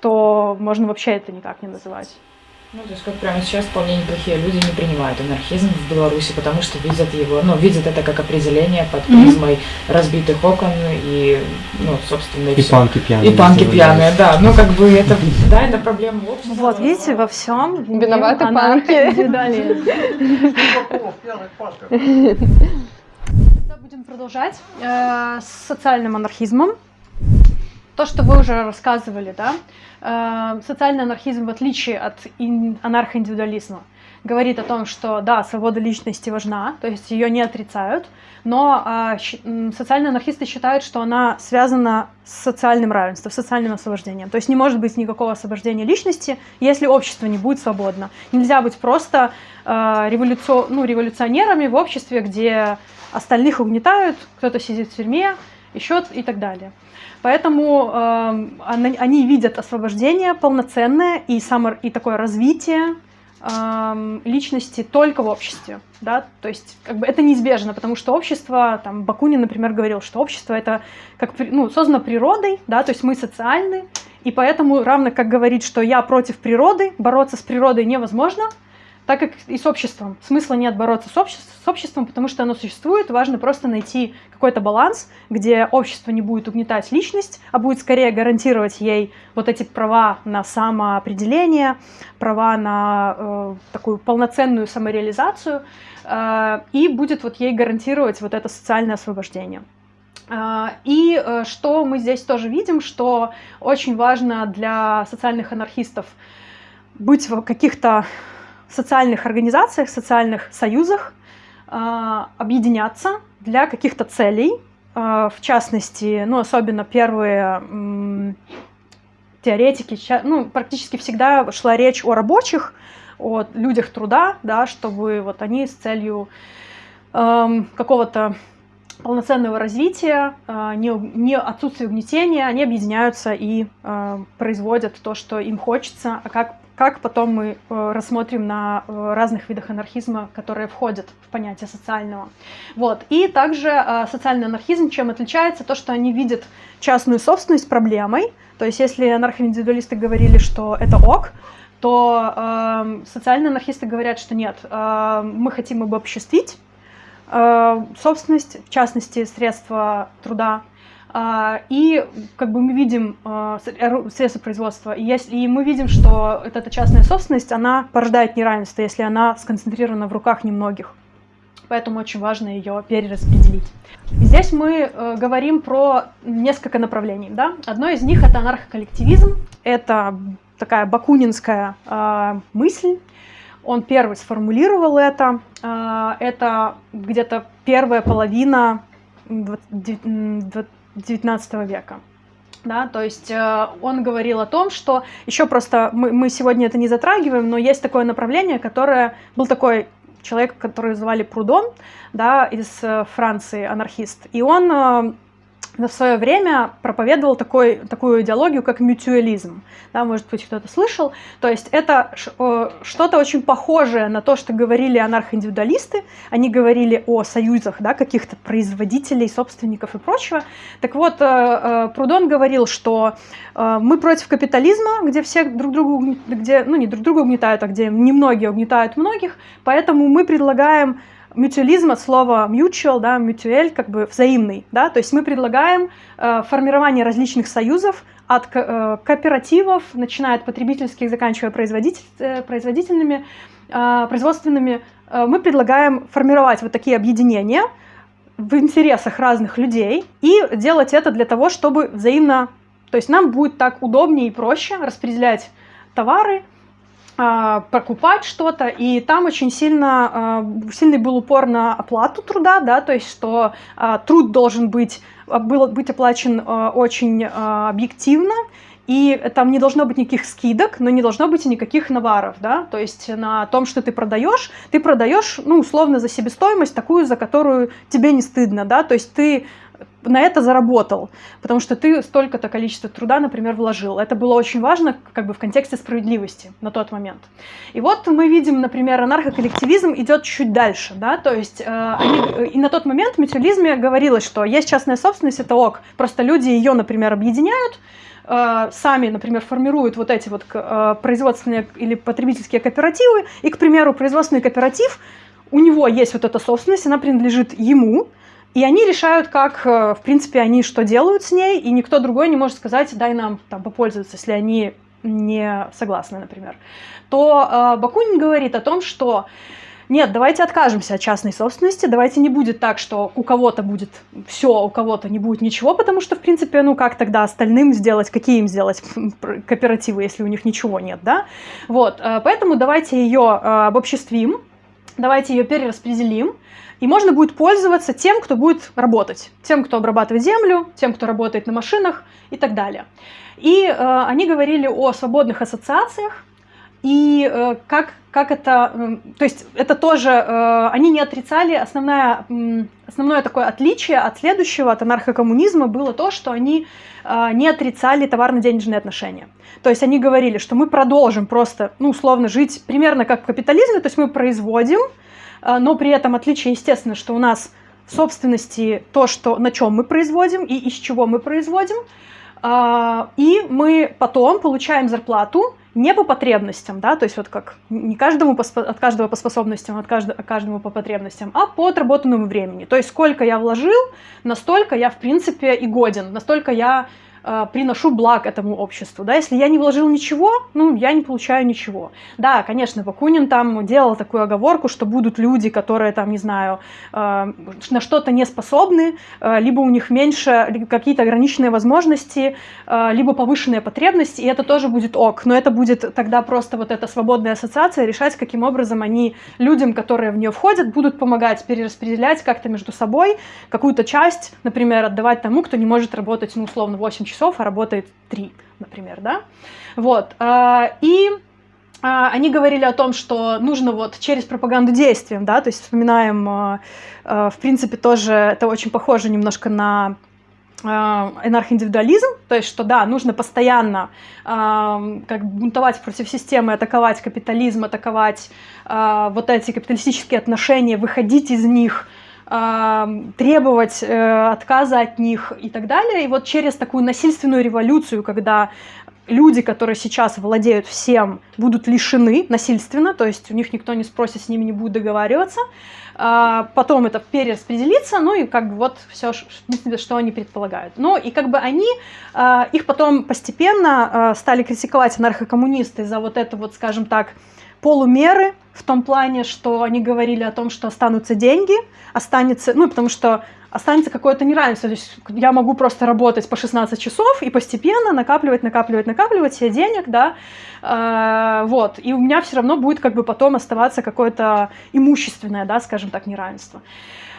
то можно вообще это никак не называть. Ну, то есть как прямо сейчас вполне неплохие люди не принимают анархизм в Беларуси, потому что видят его, ну, видят это как определение под призмой mm-hmm. разбитых окон и, ну, собственно, и, и панки пьяные. И панки пьяные, да. Ну, как бы это, да, это проблема общества. Вот, видите, во всем виноваты панки. Будем продолжать э, с социальным анархизмом. То, что вы уже рассказывали, да, э, социальный анархизм, в отличие от анархоиндивидуализма, говорит о том, что да, свобода личности важна, то есть ее не отрицают, но э, социальные анархисты считают, что она связана с социальным равенством, с социальным освобождением. То есть не может быть никакого освобождения личности, если общество не будет свободно. Нельзя быть просто э, революци... ну, революционерами в обществе, где остальных угнетают, кто-то сидит в тюрьме, еще и так далее. Поэтому э, они видят освобождение полноценное и, само, и такое развитие э, личности только в обществе. Да? То есть как бы это неизбежно, потому что общество, там, Бакунин, например, говорил, что общество это как, ну, создано природой, да? то есть мы социальны, и поэтому равно как говорит, что я против природы, бороться с природой невозможно – так как и с обществом. Смысла нет бороться с, обще с обществом, потому что оно существует. Важно просто найти какой-то баланс, где общество не будет угнетать личность, а будет скорее гарантировать ей вот эти права на самоопределение, права на э, такую полноценную самореализацию, э, и будет вот ей гарантировать вот это социальное освобождение. Uh, и uh, что мы здесь тоже видим, что очень важно для социальных анархистов быть в каких-то социальных организациях, социальных союзах э, объединяться для каких-то целей. Э, в частности, ну, особенно первые теоретики, ну, практически всегда шла речь о рабочих, о людях труда, да, чтобы вот они с целью э, какого-то полноценного развития, не, не отсутствия угнетения, они объединяются и э, производят то, что им хочется, а как как потом мы э, рассмотрим на э, разных видах анархизма, которые входят в понятие социального. Вот. И также э, социальный анархизм чем отличается? То, что они видят частную собственность проблемой. То есть если анархоиндивидуалисты говорили, что это ок, то э, социальные анархисты говорят, что нет, э, мы хотим обобществить э, собственность, в частности, средства труда, и как бы мы видим а, средства производства, и, если, и мы видим, что эта частная собственность, она порождает неравенство, если она сконцентрирована в руках немногих. Поэтому очень важно ее перераспределить. Здесь мы э, говорим про несколько направлений. Да? Одно из них это анархоколлективизм. Это такая бакунинская э, мысль. Он первый сформулировал это. Э, это где-то первая половина 19 века. Да, то есть э, он говорил о том, что еще просто мы, мы сегодня это не затрагиваем, но есть такое направление, которое был такой человек, который звали Прудон, да, из э, Франции, анархист, и он э, в свое время проповедовал такой, такую идеологию, как мютуализм. Да, может быть, кто-то слышал. То есть это что-то очень похожее на то, что говорили анархоиндивидуалисты. Они говорили о союзах да, каких-то производителей, собственников и прочего. Так вот, э, э, Прудон говорил, что э, мы против капитализма, где все друг друга, где, ну не друг друга угнетают, а где немногие угнетают многих, поэтому мы предлагаем мютуализм от слова mutual, да, mutuel, как бы взаимный, да, то есть мы предлагаем э, формирование различных союзов от э, кооперативов, начиная от потребительских, заканчивая производитель, э, производительными, э, производственными, э, мы предлагаем формировать вот такие объединения в интересах разных людей и делать это для того, чтобы взаимно, то есть нам будет так удобнее и проще распределять товары, покупать что-то, и там очень сильно, а, сильный был упор на оплату труда, да, то есть что а, труд должен быть, был, быть оплачен очень объективно, и там не должно быть никаких скидок, но не должно быть и никаких наваров, да, то есть на том, что ты продаешь, ты продаешь, ну, условно, за себестоимость такую, за которую тебе не стыдно, да, то есть ты на это заработал, потому что ты столько-то количество труда, например, вложил. Это было очень важно как бы в контексте справедливости на тот момент. И вот мы видим, например, анархоколлективизм идет чуть дальше, да, то есть э, они, э, и на тот момент в мутилизме говорилось, что есть частная собственность, это ок, просто люди ее, например, объединяют, э, сами, например, формируют вот эти вот э, производственные или потребительские кооперативы, и, к примеру, производственный кооператив, у него есть вот эта собственность, она принадлежит ему, и они решают, как, э, в принципе, они что делают с ней, и никто другой не может сказать, дай нам там попользоваться, если они не согласны, например. То э, Бакунин говорит о том, что нет, давайте откажемся от частной собственности, давайте не будет так, что у кого-то будет все, у кого-то не будет ничего, потому что, в принципе, ну как тогда остальным сделать, какие им сделать кооперативы, если у них ничего нет, да? Вот, э, поэтому давайте ее э, обобществим, давайте ее перераспределим, и можно будет пользоваться тем, кто будет работать, тем, кто обрабатывает землю, тем, кто работает на машинах и так далее. И э, они говорили о свободных ассоциациях, и э, как, как это, э, то есть это тоже, э, они не отрицали, основное, э, основное такое отличие от следующего, от анархокоммунизма было то, что они э, не отрицали товарно-денежные отношения. То есть они говорили, что мы продолжим просто, ну, условно, жить примерно как в капитализме, то есть мы производим, но при этом отличие, естественно, что у нас собственности то, что, на чем мы производим и из чего мы производим, э, и мы потом получаем зарплату, не по потребностям, да, то есть вот как не каждому по, от каждого по способностям, от каждого, каждому по потребностям, а по отработанному времени. То есть сколько я вложил, настолько я, в принципе, и годен, настолько я приношу благ этому обществу. Да? Если я не вложил ничего, ну, я не получаю ничего. Да, конечно, Бакунин там делал такую оговорку, что будут люди, которые там, не знаю, э, на что-то не способны, э, либо у них меньше какие-то ограниченные возможности, либо повышенные потребности, и это тоже будет ок. Но это будет тогда просто вот эта свободная ассоциация решать, каким образом они людям, которые в нее входят, будут помогать перераспределять как-то между собой какую-то часть, например, отдавать тому, кто не может работать, ну, условно, 8 часов часов, а работает 3, например, да? Вот. А, и а, они говорили о том, что нужно вот через пропаганду действием, да, то есть вспоминаем, а, в принципе, тоже это очень похоже немножко на энархоиндивидуализм, то есть что да, нужно постоянно э, как бунтовать против системы, атаковать капитализм, атаковать э, вот эти капиталистические отношения, выходить из них, требовать э, отказа от них и так далее. И вот через такую насильственную революцию, когда люди, которые сейчас владеют всем, будут лишены насильственно, то есть у них никто не спросит, с ними не будет договариваться, а, потом это перераспределится, ну и как бы вот все, что они предполагают. Ну и как бы они, а, их потом постепенно а, стали критиковать анархокоммунисты за вот это вот, скажем так, полумеры в том плане, что они говорили о том, что останутся деньги, останется, ну, потому что останется какое-то неравенство. То есть я могу просто работать по 16 часов и постепенно накапливать, накапливать, накапливать себе денег, да, э, вот. И у меня все равно будет как бы потом оставаться какое-то имущественное, да, скажем так, неравенство.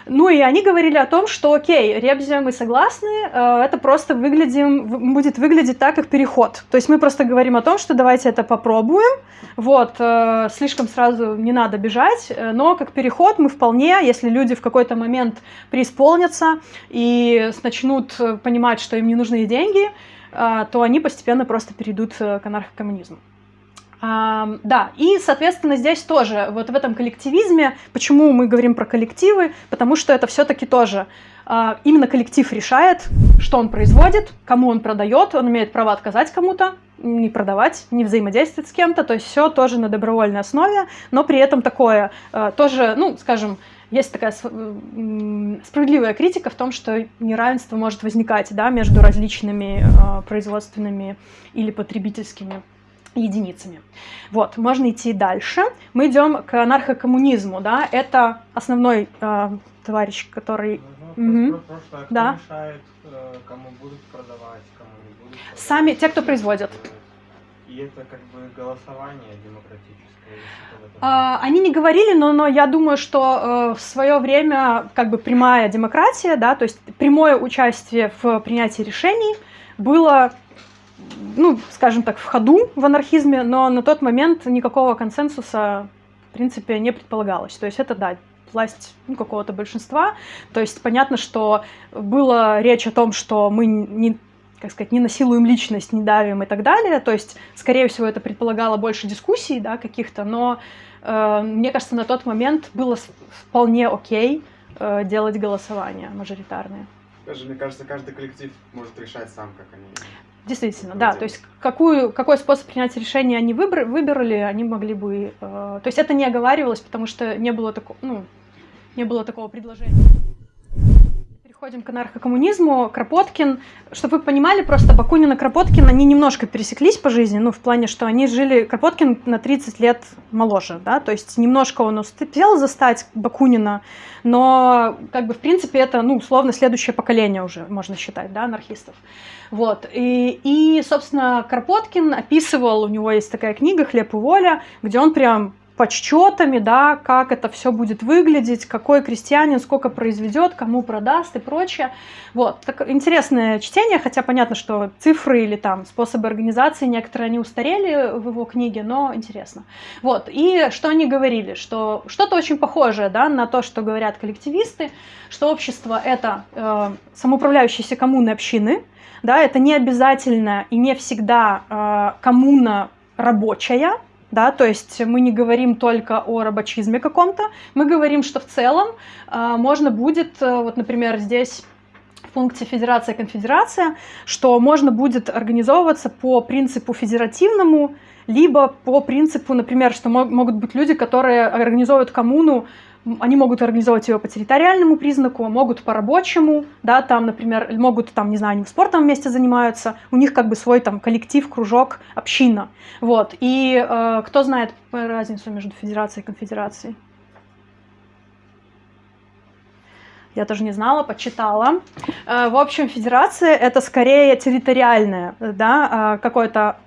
Ну и они говорили о том, что окей, ребзя, мы согласны, э, это просто выглядим, будет выглядеть так, как переход. То есть мы просто говорим о том, что давайте это попробуем, вот, э, слишком сразу не надо бежать, э, но как переход мы вполне, если люди в какой-то момент преисполнятся и начнут понимать, что им не нужны деньги, то они постепенно просто перейдут к анархокоммунизму. А, да, и, соответственно, здесь тоже, вот в этом коллективизме, почему мы говорим про коллективы, потому что это все-таки тоже а, именно коллектив решает, что он производит, кому он продает, он имеет право отказать кому-то, не продавать, не взаимодействовать с кем-то, то есть все тоже на добровольной основе, но при этом такое а, тоже, ну, скажем, есть такая справедливая критика в том, что неравенство может возникать да, между различными э, производственными или потребительскими единицами. Вот, можно идти дальше. Мы идем к анархокоммунизму, да, это основной э, товарищ, который... Ну, угу. Просто, а да. мешает, э, кому будут продавать, кому не будут продавать? Сами, те, кто производят. И это как бы голосование демократическое. А, они не говорили, но, но я думаю, что э, в свое время как бы прямая демократия, да, то есть прямое участие в принятии решений было ну, скажем так, в ходу в анархизме, но на тот момент никакого консенсуса, в принципе, не предполагалось. То есть это, да, власть ну, какого-то большинства. То есть понятно, что была речь о том, что мы не как сказать, не насилуем личность, не давим и так далее. То есть, скорее всего, это предполагало больше дискуссий, да, каких-то, но э, мне кажется, на тот момент было вполне окей э, делать голосования мажоритарные. Даже, мне кажется, каждый коллектив может решать сам, как они Действительно, да. То есть какую, какой способ принятия решения они выбрали, выбрали, они могли бы... Э, то есть это не оговаривалось, потому что не было, тако, ну, не было такого предложения. Переходим к анархокоммунизму. Кропоткин, чтобы вы понимали, просто Бакунин и Кропоткин, они немножко пересеклись по жизни, ну, в плане, что они жили, Кропоткин на 30 лет моложе, да, то есть немножко он успел застать Бакунина, но, как бы, в принципе, это, ну, условно, следующее поколение уже, можно считать, да, анархистов. Вот, и, и собственно, Кропоткин описывал, у него есть такая книга «Хлеб и воля», где он прям подсчетами, да, как это все будет выглядеть, какой крестьянин сколько произведет, кому продаст и прочее. Вот, так, интересное чтение, хотя понятно, что цифры или там способы организации некоторые они устарели в его книге, но интересно. Вот, и что они говорили, что что-то очень похожее, да, на то, что говорят коллективисты, что общество это э, самоуправляющиеся коммуны общины, да, это не обязательно и не всегда э, коммуна рабочая, да, то есть мы не говорим только о рабочизме каком-то, мы говорим, что в целом э, можно будет, э, вот, например, здесь в пункте Федерация конфедерация, что можно будет организовываться по принципу федеративному, либо по принципу, например, что могут быть люди, которые организовывают коммуну они могут организовать ее по территориальному признаку, могут по рабочему, да, там, например, могут, там, не знаю, они спортом вместе занимаются, у них как бы свой там коллектив, кружок, община, вот. И э, кто знает разницу между федерацией и конфедерацией? Я тоже не знала, почитала. Э, в общем, федерация это скорее территориальное, да, э, какое-то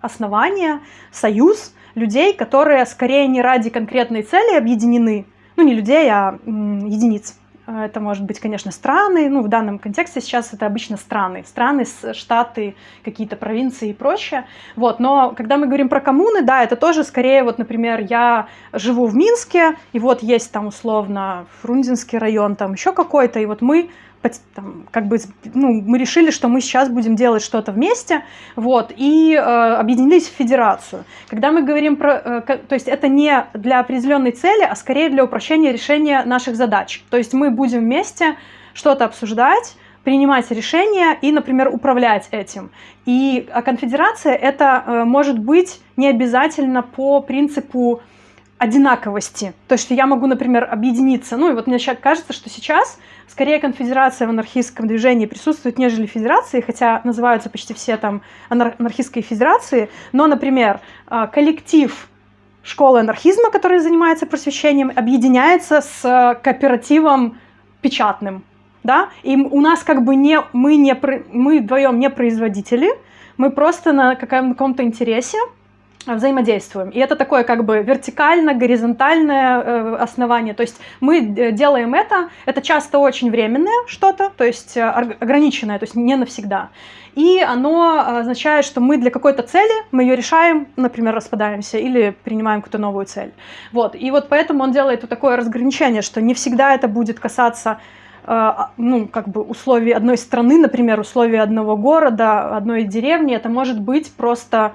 основание, союз, людей, которые скорее не ради конкретной цели объединены, ну не людей, а единиц. Это может быть, конечно, страны, ну в данном контексте сейчас это обычно страны, страны, штаты, какие-то провинции и прочее. Вот, но когда мы говорим про коммуны, да, это тоже скорее, вот, например, я живу в Минске, и вот есть там условно Фрунзенский район, там еще какой-то, и вот мы там, как бы, ну, мы решили, что мы сейчас будем делать что-то вместе, вот, и э, объединились в федерацию. Когда мы говорим про, э, то есть это не для определенной цели, а скорее для упрощения решения наших задач. То есть мы будем вместе что-то обсуждать, принимать решения и, например, управлять этим. И а конфедерация это э, может быть не обязательно по принципу одинаковости. То есть я могу, например, объединиться. Ну и вот мне кажется, что сейчас скорее конфедерация в анархистском движении присутствует, нежели федерации, хотя называются почти все там анархистской федерации. Но, например, а, коллектив школы анархизма, который занимается просвещением, объединяется с кооперативом печатным. Да? И у нас как бы не, мы, не, мы вдвоем не производители, мы просто на каком-то интересе взаимодействуем. И это такое как бы вертикально-горизонтальное э, основание. То есть мы э, делаем это, это часто очень временное что-то, то есть э, ограниченное, то есть не навсегда. И оно означает, что мы для какой-то цели, мы ее решаем, например, распадаемся или принимаем какую-то новую цель. Вот. И вот поэтому он делает вот такое разграничение, что не всегда это будет касаться ну, как бы условий одной страны, например, условий одного города, одной деревни. Это может быть просто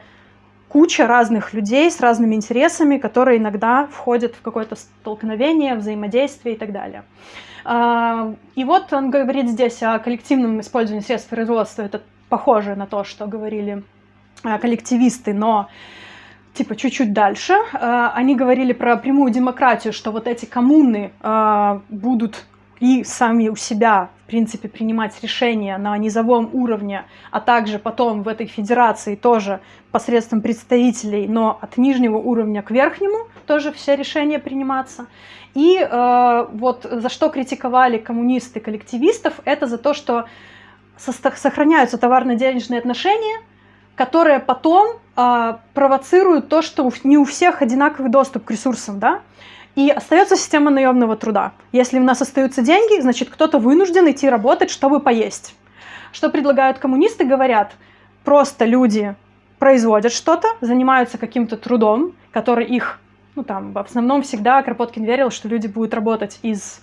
куча разных людей с разными интересами, которые иногда входят в какое-то столкновение, взаимодействие и так далее. А, и вот он говорит здесь о коллективном использовании средств производства. Это похоже на то, что говорили а, коллективисты, но типа чуть-чуть дальше. А, они говорили про прямую демократию, что вот эти коммуны будут и сами у себя, в принципе, принимать решения на низовом уровне, а также потом в этой федерации тоже посредством представителей, но от нижнего уровня к верхнему тоже все решения приниматься. И э, вот за что критиковали коммунисты коллективистов, это за то, что сохраняются товарно-денежные отношения, которые потом э, провоцируют то, что не у всех одинаковый доступ к ресурсам, да, и остается система наемного труда. Если у нас остаются деньги, значит кто-то вынужден идти работать, чтобы поесть. Что предлагают коммунисты? Говорят, просто люди производят что-то, занимаются каким-то трудом, который их, ну там, в основном всегда Кропоткин верил, что люди будут работать из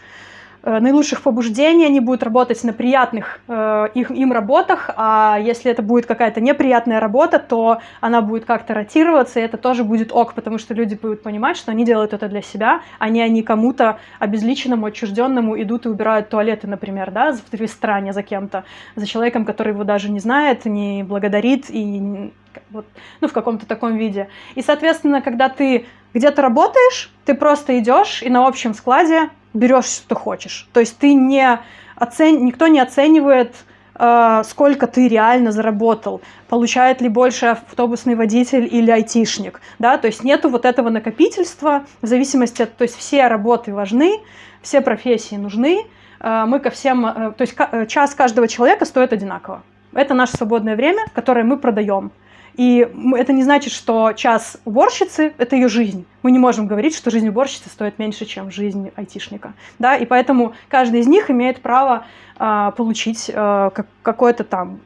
наилучших побуждений, они будут работать на приятных э, их, им работах, а если это будет какая-то неприятная работа, то она будет как-то ротироваться, и это тоже будет ок, потому что люди будут понимать, что они делают это для себя, а не они кому-то обезличенному, отчужденному идут и убирают туалеты, например, да, в ресторане за кем-то, за человеком, который его даже не знает, не благодарит и вот, ну, в каком-то таком виде. И, соответственно, когда ты где-то работаешь, ты просто идешь и на общем складе берешь, что хочешь. То есть ты не оцен... никто не оценивает, э, сколько ты реально заработал, получает ли больше автобусный водитель или айтишник. Да? То есть нету вот этого накопительства в зависимости от... То есть все работы важны, все профессии нужны, э, мы ко всем... Э, то есть час каждого человека стоит одинаково. Это наше свободное время, которое мы продаем. И это не значит, что час уборщицы — это ее жизнь. Мы не можем говорить, что жизнь уборщицы стоит меньше, чем жизнь айтишника. Да? И поэтому каждый из них имеет право а, получить а, как, какой-то там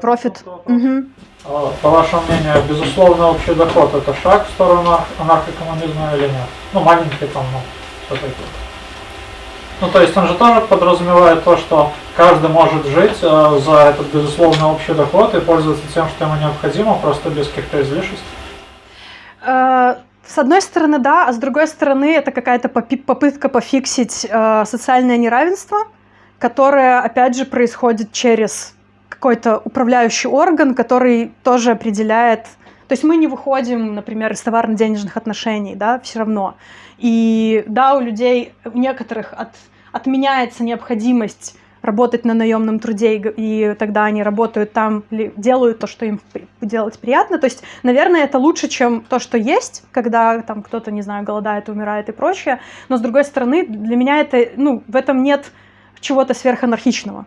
профит. Угу. По вашему мнению, безусловно, общий доход – это шаг в сторону анархокоммунизма или нет? Ну, маленький там, ну, все-таки. Ну, то есть он же тоже подразумевает то, что каждый может жить э, за этот, безусловно, общий доход и пользоваться тем, что ему необходимо, просто без каких-то излишеств? Э, с одной стороны, да, а с другой стороны, это какая-то попытка пофиксить э, социальное неравенство, которое, опять же, происходит через какой-то управляющий орган, который тоже определяет то есть мы не выходим, например, из товарно-денежных отношений, да, все равно. И да, у людей, у некоторых от, отменяется необходимость работать на наемном труде, и тогда они работают там, делают то, что им делать приятно. То есть, наверное, это лучше, чем то, что есть, когда там кто-то, не знаю, голодает, умирает и прочее. Но, с другой стороны, для меня это, ну, в этом нет чего-то сверханархичного.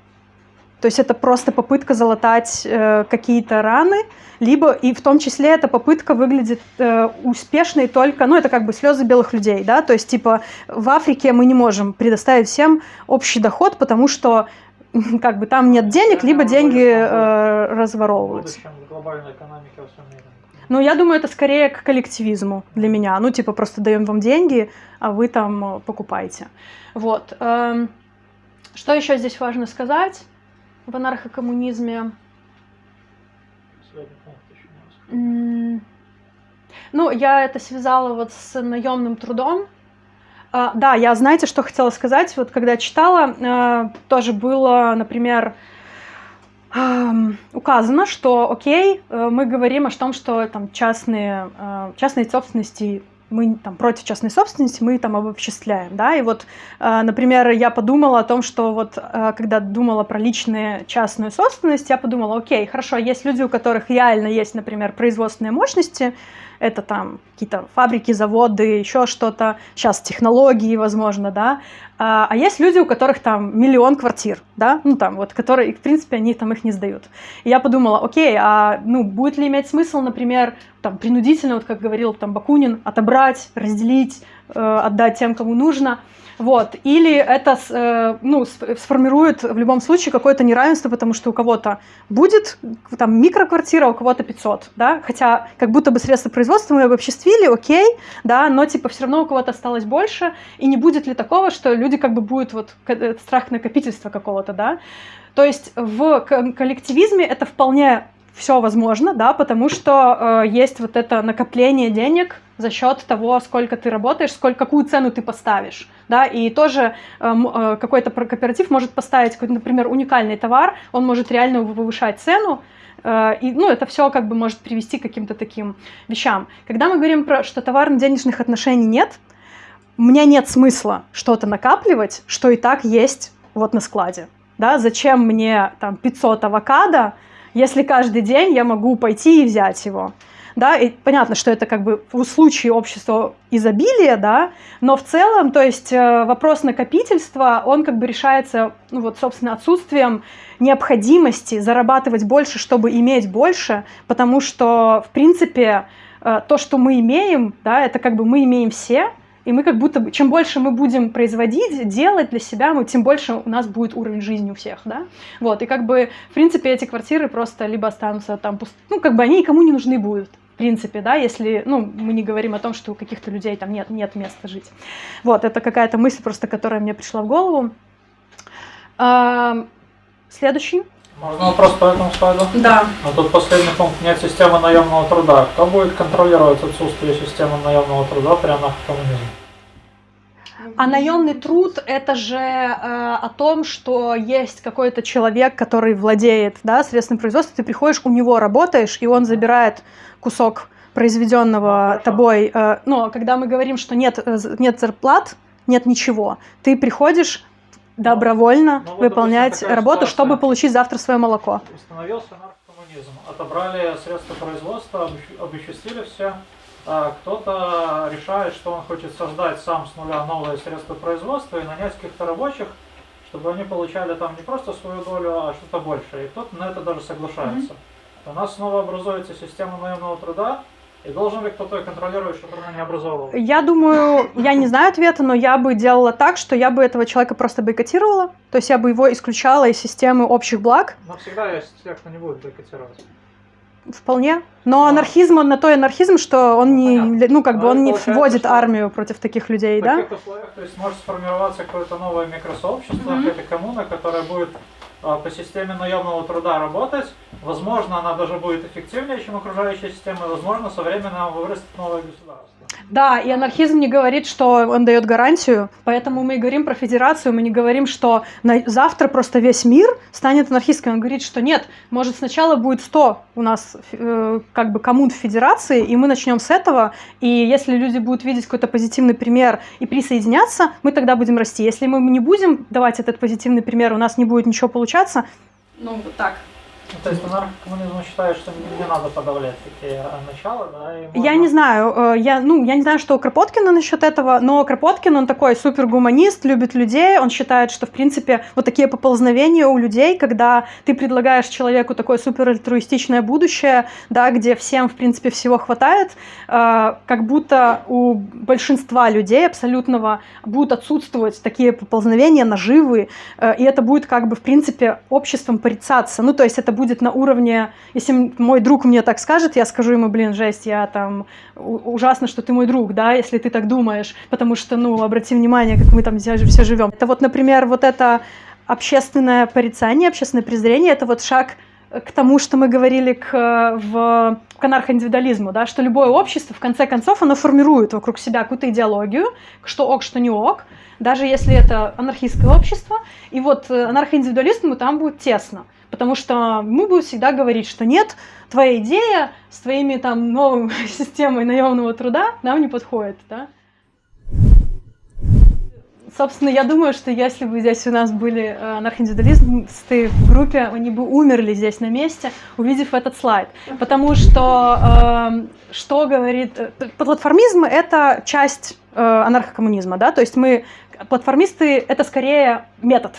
То есть это просто попытка залатать э, какие-то раны, либо и в том числе эта попытка выглядит э, успешной только, ну это как бы слезы белых людей, да, то есть типа в Африке мы не можем предоставить всем общий доход, потому что как бы там нет денег, либо деньги э, разворовываются. Ну, я думаю, это скорее к коллективизму для меня. Ну, типа, просто даем вам деньги, а вы там э, покупаете. Вот. Эм, что еще здесь важно сказать? В анархокоммунизме. Ну, я это связала вот с наемным трудом. А, да, я, знаете, что хотела сказать? Вот когда читала, а, тоже было, например, указано, что, окей, э, мы говорим о том, что там частные, а, частные собственности мы там против частной собственности, мы там обобществляем, да, и вот, э, например, я подумала о том, что вот, э, когда думала про личную частную собственность, я подумала, окей, хорошо, есть люди, у которых реально есть, например, производственные мощности, это там какие-то фабрики, заводы, еще что-то, сейчас технологии, возможно, да, а, а есть люди, у которых там миллион квартир, да, ну там вот, которые, в принципе, они там их не сдают. И я подумала, окей, а ну будет ли иметь смысл, например, там принудительно, вот как говорил там Бакунин, отобрать, разделить, отдать тем, кому нужно, вот. Или это э, ну, сформирует в любом случае какое-то неравенство, потому что у кого-то будет там микроквартира, у кого-то 500, да, хотя как будто бы средства производства мы обобществили, окей, да, но типа все равно у кого-то осталось больше, и не будет ли такого, что люди как бы будут вот э, страх накопительства какого-то, да, то есть в коллективизме это вполне все возможно, да, потому что э, есть вот это накопление денег за счет того, сколько ты работаешь, сколько, какую цену ты поставишь, да, и тоже э, э, какой-то кооператив может поставить, например, уникальный товар, он может реально повышать цену, э, и, ну, это все как бы может привести к каким-то таким вещам. Когда мы говорим про, что товарно-денежных отношений нет, у меня нет смысла что-то накапливать, что и так есть вот на складе, да, зачем мне там 500 авокадо, если каждый день я могу пойти и взять его. Да, и понятно, что это как бы в случае общества изобилия, да, но в целом, то есть э, вопрос накопительства, он как бы решается, ну вот, собственно, отсутствием необходимости зарабатывать больше, чтобы иметь больше, потому что, в принципе, э, то, что мы имеем, да, это как бы мы имеем все, и мы как будто бы, чем больше мы будем производить, делать для себя, мы, тем больше у нас будет уровень жизни у всех, да? Вот, и как бы, в принципе, эти квартиры просто либо останутся там, пуст... ну, как бы они никому не нужны будут. в принципе, да, если, ну, мы не говорим о том, что у каких-то людей там нет, нет места жить. Вот, это какая-то мысль просто, которая мне пришла в голову. Следующий. Можно вопрос по этому слайду? Да. Но тут последний пункт. Нет системы наемного труда. Кто будет контролировать отсутствие системы наемного труда при анархокоммунизме? А наемный труд это же э, о том, что есть какой-то человек, который владеет да, средством производства, ты приходишь, у него работаешь, и он забирает кусок произведенного ну, тобой. Э, ну, когда мы говорим, что нет, э, нет зарплат, нет ничего, ты приходишь добровольно ну, ну, выполнять вот, работу, чтобы получить завтра свое молоко. Установился наркокоммунизм. Отобрали средства производства, обесчастили все. А кто-то решает, что он хочет создать сам с нуля новые средства производства и нанять каких-то рабочих, чтобы они получали там не просто свою долю, а что-то большее. И кто-то на это даже соглашается. Mm-hmm. У нас снова образуется система наемного труда, и должен ли кто-то контролировать, чтобы она не образовывала? Я думаю, я не знаю ответа, но я бы делала так, что я бы этого человека просто бойкотировала. То есть я бы его исключала из системы общих благ. Но всегда есть те, кто не будет бойкотировать. Вполне. Но анархизм, он на то и анархизм, что он не, ну, как бы он не вводит армию против таких людей, да? В таких условиях, то есть может сформироваться какое-то новое микросообщество, mm-hmm. какая-то коммуна, которая будет а, по системе наемного труда работать. Возможно, она даже будет эффективнее, чем окружающая система, и, возможно, со временем вырастет новое государство. Да, и анархизм не говорит, что он дает гарантию, поэтому мы и говорим про федерацию, мы не говорим, что на... завтра просто весь мир станет анархистским. Он говорит, что нет, может сначала будет 100 у нас э, как бы коммун в федерации, и мы начнем с этого, и если люди будут видеть какой-то позитивный пример и присоединяться, мы тогда будем расти. Если мы не будем давать этот позитивный пример, у нас не будет ничего получаться, ну вот так. Ну, то есть анархокоммунизм считает, что не надо подавлять такие э, начала, да? И можно... Я не знаю, э, я, ну, я не знаю, что у Кропоткина насчет этого, но Кропоткин, он такой супергуманист, любит людей, он считает, что, в принципе, вот такие поползновения у людей, когда ты предлагаешь человеку такое суперальтруистичное будущее, да, где всем, в принципе, всего хватает, э, как будто у большинства людей абсолютного будут отсутствовать такие поползновения, наживы, и это будет, как бы, в принципе, обществом порицаться. Ну, то есть это будет будет на уровне, если мой друг мне так скажет, я скажу ему, блин, жесть, я там, ужасно, что ты мой друг, да, если ты так думаешь, потому что, ну, обрати внимание, как мы там все, живем. Это вот, например, вот это общественное порицание, общественное презрение, это вот шаг к тому, что мы говорили к, в, к анархоиндивидуализму, да, что любое общество, в конце концов, оно формирует вокруг себя какую-то идеологию, что ок, что не ок, даже если это анархистское общество, и вот э, анархоиндивидуализму там будет тесно потому что мы будем всегда говорить, что нет, твоя идея с твоими там новой системой наемного труда нам не подходит, да. Собственно, я думаю, что если бы здесь у нас были э, анархоиндивидуалисты в группе, они бы умерли здесь на месте, увидев этот слайд. Потому что, э, что говорит... Э, платформизм — это часть э, анархокоммунизма, да, то есть мы... Платформисты — это скорее метод,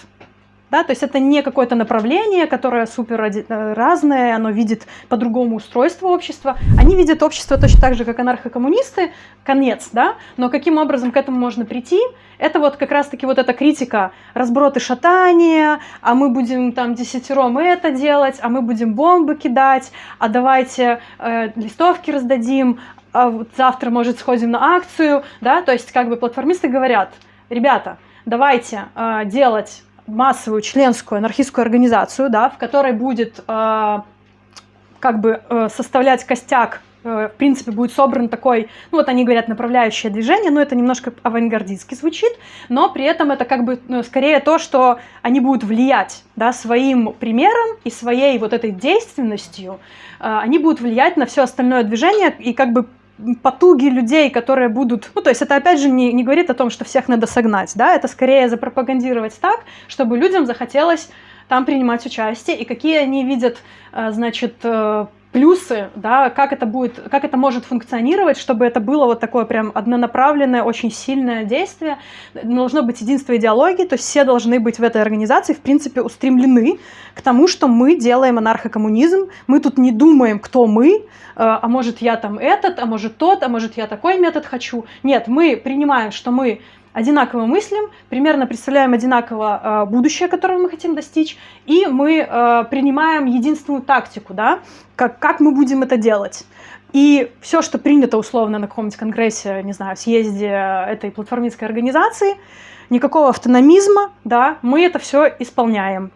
да, то есть это не какое-то направление, которое супер э, разное, оно видит по-другому устройство общества. Они видят общество точно так же, как анархокоммунисты, конец, да, но каким образом к этому можно прийти, это вот как раз-таки вот эта критика. Разброты шатания, а мы будем там десятером это делать, а мы будем бомбы кидать, а давайте э, листовки раздадим, а вот завтра, может, сходим на акцию, да, то есть как бы платформисты говорят, ребята, давайте э, делать массовую членскую анархистскую организацию, да, в которой будет э, как бы э, составлять костяк, э, в принципе, будет собран такой, ну вот они говорят, направляющее движение, но это немножко авангардистски звучит, но при этом это как бы ну, скорее то, что они будут влиять, да, своим примером и своей вот этой действенностью, э, они будут влиять на все остальное движение и как бы потуги людей, которые будут... Ну, то есть это, опять же, не, не говорит о том, что всех надо согнать, да, это скорее запропагандировать так, чтобы людям захотелось там принимать участие, и какие они видят, э, значит, э, плюсы, да, как это будет, как это может функционировать, чтобы это было вот такое прям однонаправленное, очень сильное действие. Должно быть единство идеологии, то есть все должны быть в этой организации, в принципе, устремлены к тому, что мы делаем анархокоммунизм, мы тут не думаем, кто мы, э, а может я там этот, а может тот, а может я такой метод хочу. Нет, мы принимаем, что мы одинаково мыслим, примерно представляем одинаково э, будущее, которого мы хотим достичь, и мы э, принимаем единственную тактику, да, как, как мы будем это делать. и все, что принято условно на каком-нибудь конгрессе, не знаю, съезде этой платформистской организации, никакого автономизма, да, мы это все исполняем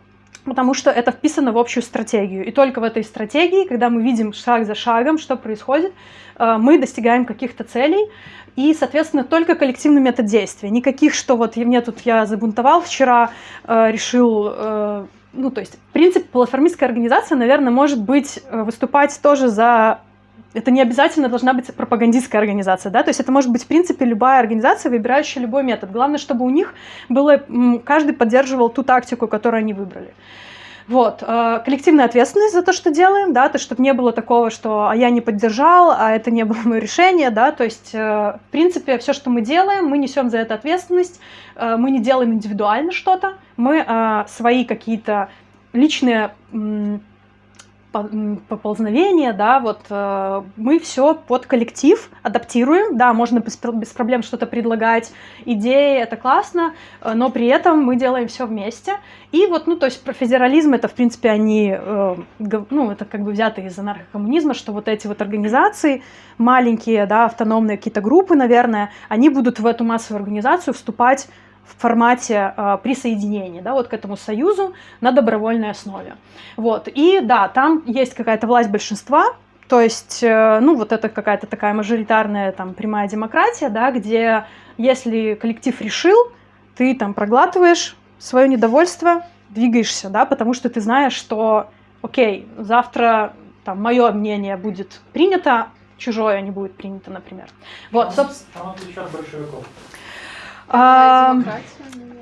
потому что это вписано в общую стратегию. И только в этой стратегии, когда мы видим шаг за шагом, что происходит, э, мы достигаем каких-то целей, и, соответственно, только коллективный метод действия. Никаких, что вот мне тут я забунтовал вчера, э, решил э, ну, то есть, в принципе, платформистская организация, наверное, может быть, выступать тоже за это не обязательно должна быть пропагандистская организация, да, то есть это может быть, в принципе, любая организация, выбирающая любой метод. Главное, чтобы у них было, каждый поддерживал ту тактику, которую они выбрали. Вот, э, коллективная ответственность за то, что делаем, да, то, чтобы не было такого, что а я не поддержал, а это не было мое решение, да, то есть, э, в принципе, все, что мы делаем, мы несем за это ответственность, э, мы не делаем индивидуально что-то, мы свои какие-то личные поползновения, да, вот э, мы все под коллектив адаптируем, да, можно без, без проблем что-то предлагать, идеи, это классно, э, но при этом мы делаем все вместе. И вот, ну, то есть про федерализм это, в принципе, они, э, ну, это как бы взято из анархокоммунизма, что вот эти вот организации, маленькие, да, автономные какие-то группы, наверное, они будут в эту массовую организацию вступать в формате э, присоединения, да, вот к этому союзу на добровольной основе. Вот. И да, там есть какая-то власть большинства, то есть, э, ну, вот это какая-то такая мажоритарная там прямая демократия, да, где если коллектив решил, ты там проглатываешь свое недовольство, двигаешься, да, потому что ты знаешь, что, окей, завтра там мое мнение будет принято, чужое не будет принято, например. Вот, собственно. А,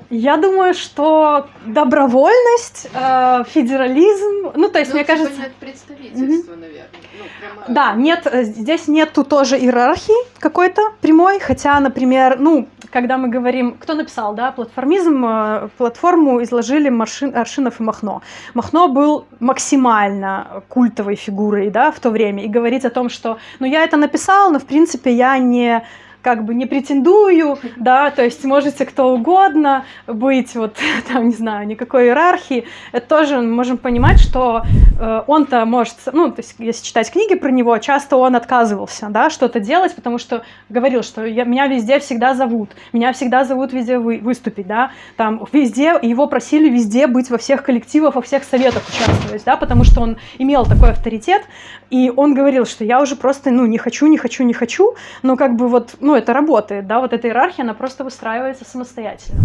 я думаю, что добровольность, э, федерализм, ну то есть ну, мне типа кажется, нет представительства, mm-hmm. наверное. Ну, прямо... Да, нет, э, здесь нету тоже иерархии какой-то прямой, хотя, например, ну когда мы говорим, кто написал, да, платформизм, э, платформу изложили Маршин, Аршинов и Махно. Махно был максимально культовой фигурой, да, в то время, и говорить о том, что, ну я это написал, но в принципе я не как бы не претендую, да, то есть можете кто угодно быть, вот там, не знаю, никакой иерархии. Это тоже можем понимать, что э, он-то может, ну, то есть если читать книги про него, часто он отказывался, да, что-то делать, потому что говорил, что я, меня везде всегда зовут, меня всегда зовут везде вы, выступить, да, там везде, его просили везде быть во всех коллективах, во всех советах участвовать, да, потому что он имел такой авторитет, и он говорил, что я уже просто, ну, не хочу, не хочу, не хочу, но как бы вот, ну, это работает, да, вот эта иерархия, она просто выстраивается самостоятельно.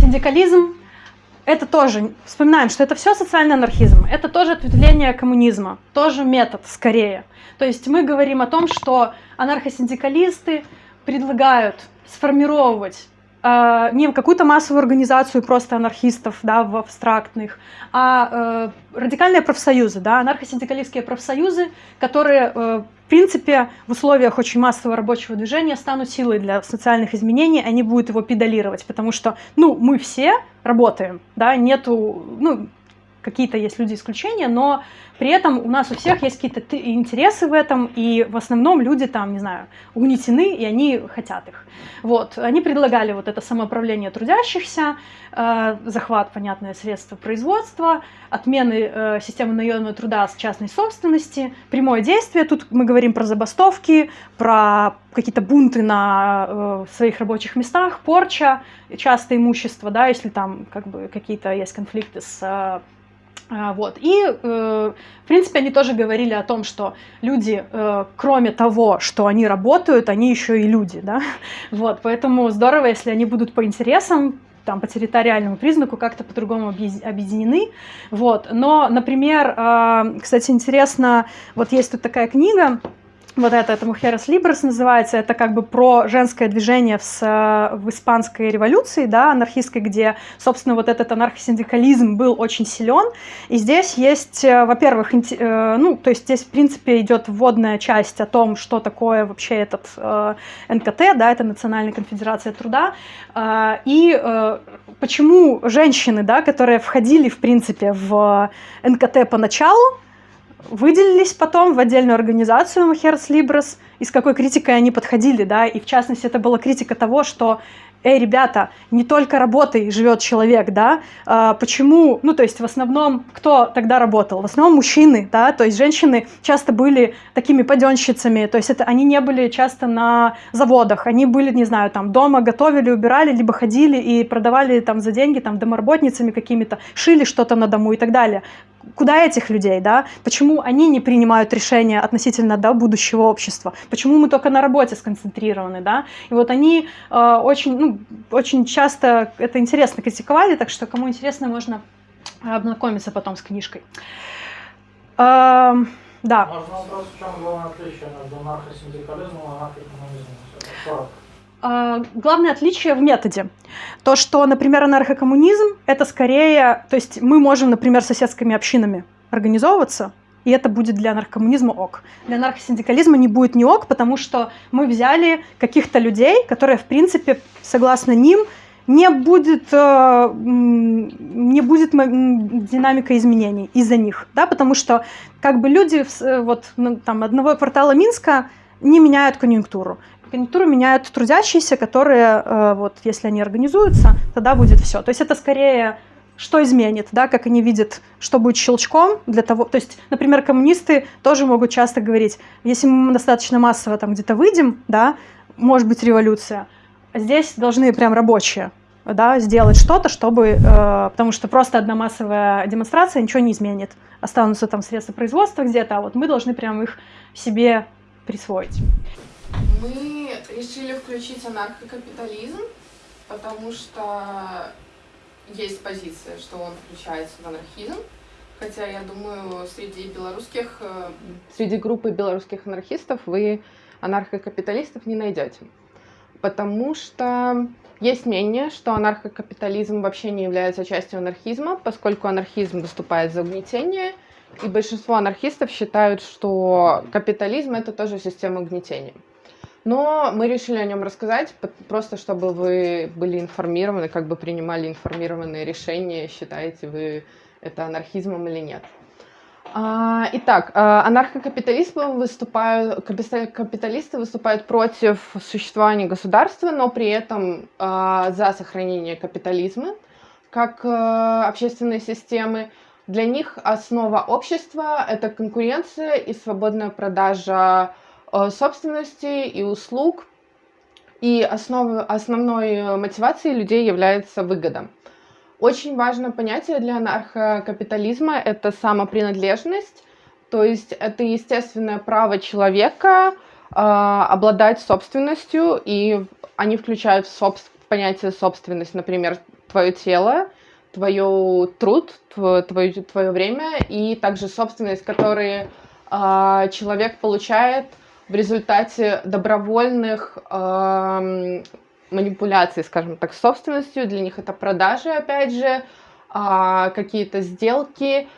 Синдикализм – это тоже, вспоминаем, что это все социальный анархизм, это тоже ответвление коммунизма, тоже метод скорее. То есть мы говорим о том, что анархосиндикалисты предлагают сформировать э, не какую-то массовую организацию просто анархистов, да, в абстрактных, а э, радикальные профсоюзы, да, анархосиндикалистские профсоюзы, которые э, в принципе, в условиях очень массового рабочего движения станут силой для социальных изменений, они будут его педалировать, потому что, ну, мы все работаем, да, нету, ну, какие-то есть люди исключения, но при этом у нас у всех есть какие-то интересы в этом, и в основном люди там, не знаю, угнетены, и они хотят их. Вот, они предлагали вот это самоуправление трудящихся, э, захват, понятное, средства производства, отмены э, системы наемного труда с частной собственности, прямое действие, тут мы говорим про забастовки, про какие-то бунты на э, своих рабочих местах, порча, частое имущество, да, если там как бы какие-то есть конфликты с э, вот. И, э, в принципе, они тоже говорили о том, что люди, э, кроме того, что они работают, они еще и люди, да, вот, поэтому здорово, если они будут по интересам, там, по территориальному признаку как-то по-другому объединены, вот, но, например, а, кстати, интересно, вот есть тут такая книга, вот это, это Мухерас Либрес называется, это как бы про женское движение в, в испанской революции, да, анархистской, где, собственно, вот этот анархосиндикализм был очень силен. И здесь есть, э, во-первых, э, ну, то есть здесь, в принципе, идет вводная часть о том, что такое вообще этот э, НКТ, да, это Национальная конфедерация труда, и почему женщины, да, которые входили, в принципе, в НКТ поначалу, выделились потом в отдельную организацию Махерс Либрес, и с какой критикой они подходили, да, и в частности это была критика того, что эй, ребята, не только работой живет человек, да, а, почему, ну, то есть в основном, кто тогда работал? В основном мужчины, да, то есть женщины часто были такими паденщицами, то есть это они не были часто на заводах, они были, не знаю, там дома готовили, убирали, либо ходили и продавали там за деньги, там домоработницами какими-то, шили что-то на дому и так далее куда этих людей, да? Почему они не принимают решения относительно да, будущего общества? Почему мы только на работе сконцентрированы, да? И вот они э, очень, ну, очень часто это интересно критиковали, так что кому интересно, можно ознакомиться потом с книжкой. Э, да. Можно вопрос, в чем главное отличие между анархосиндикализмом и анархокоммунизмом? А, главное отличие в методе. То, что, например, анархокоммунизм — это скорее... То есть мы можем, например, соседскими общинами организовываться, и это будет для анархокоммунизма ок. Для анархосиндикализма не будет не ок, потому что мы взяли каких-то людей, которые, в принципе, согласно ним, не будет, э, не будет динамика изменений из-за них, да, потому что как бы люди э, вот ну, там одного квартала Минска не меняют конъюнктуру конъюнктуру меняют трудящиеся, которые, э, вот, если они организуются, тогда будет все. То есть это скорее что изменит, да, как они видят, что будет щелчком для того, то есть, например, коммунисты тоже могут часто говорить, если мы достаточно массово там где-то выйдем, да, может быть революция, здесь должны прям рабочие, да, сделать что-то, чтобы, э, потому что просто одна массовая демонстрация ничего не изменит, останутся там средства производства где-то, а вот мы должны прям их себе присвоить. Мы решили включить анархокапитализм, потому что есть позиция, что он включается в анархизм. Хотя, я думаю, среди белорусских, э, среди группы белорусских анархистов вы анархокапиталистов не найдете. Потому что есть мнение, что анархокапитализм вообще не является частью анархизма, поскольку анархизм выступает за угнетение, и большинство анархистов считают, что капитализм — это тоже система угнетения. Но мы решили о нем рассказать, просто чтобы вы были информированы, как бы принимали информированные решения, считаете вы это анархизмом или нет. А, итак, а, анархокапиталисты выступают, капиталисты выступают против существования государства, но при этом а, за сохранение капитализма как общественной системы. Для них основа общества — это конкуренция и свободная продажа собственности и услуг. И основ, основной мотивацией людей является выгода. Очень важное понятие для анархокапитализма – это самопринадлежность, то есть это естественное право человека э, обладать собственностью, и они включают в, соб в понятие собственность, например, твое тело, твое труд, твое, твое время, и также собственность, которую э, человек получает – в результате добровольных э, манипуляций, скажем так, собственностью. Для них это продажи, опять же, э, какие-то сделки.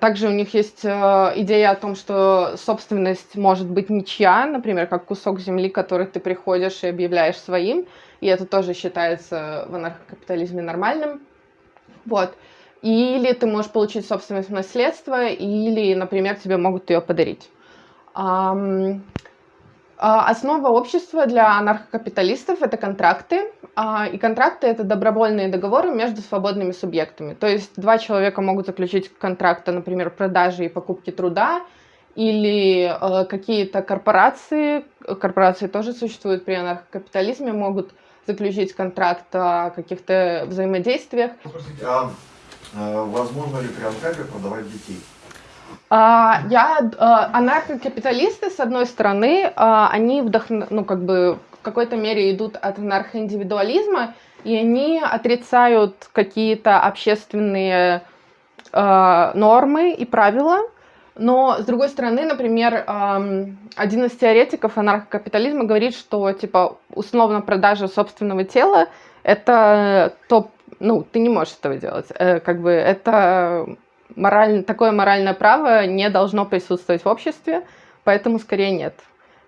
Также у них есть э, идея о том, что собственность может быть ничья, например, как кусок земли, который ты приходишь и объявляешь своим, и это тоже считается в анархокапитализме нормальным. Вот. Или ты можешь получить собственность в наследство, или, например, тебе могут ее подарить. Основа общества для анархокапиталистов – это контракты, а, и контракты – это добровольные договоры между свободными субъектами. То есть два человека могут заключить контракты, например, продажи и покупки труда, или э, какие-то корпорации, корпорации тоже существуют при анархокапитализме, могут заключить контракт о каких-то взаимодействиях. Простите, а э, возможно ли при анкапе продавать детей? А, я, а, анархокапиталисты, с одной стороны, а, они вдохн... ну, как бы в какой-то мере идут от анархоиндивидуализма, и они отрицают какие-то общественные нормы и правила, но, с другой стороны, например, один из теоретиков анархокапитализма говорит, что, типа, условно продажа собственного тела – это топ, ну, ты не можешь этого делать. Э, как бы это мораль, такое моральное право не должно присутствовать в обществе, поэтому скорее нет.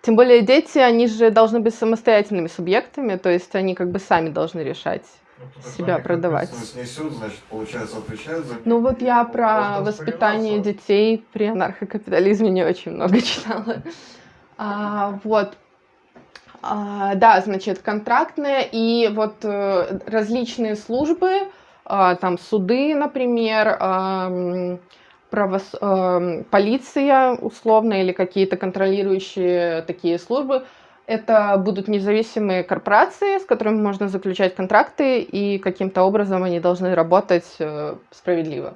Тем более дети, они же должны быть самостоятельными субъектами, то есть они как бы сами должны решать ну, себя продавать. Несут, значит, получается, отвечают за... Ну вот я про воспитание детей при анархокапитализме не очень много читала. А, вот. А, да, значит, контрактные и вот э, различные службы, там суды, например, а, правос... а, полиция условно или какие-то контролирующие такие службы, это будут независимые корпорации, с которыми можно заключать контракты, и каким-то образом они должны работать э, справедливо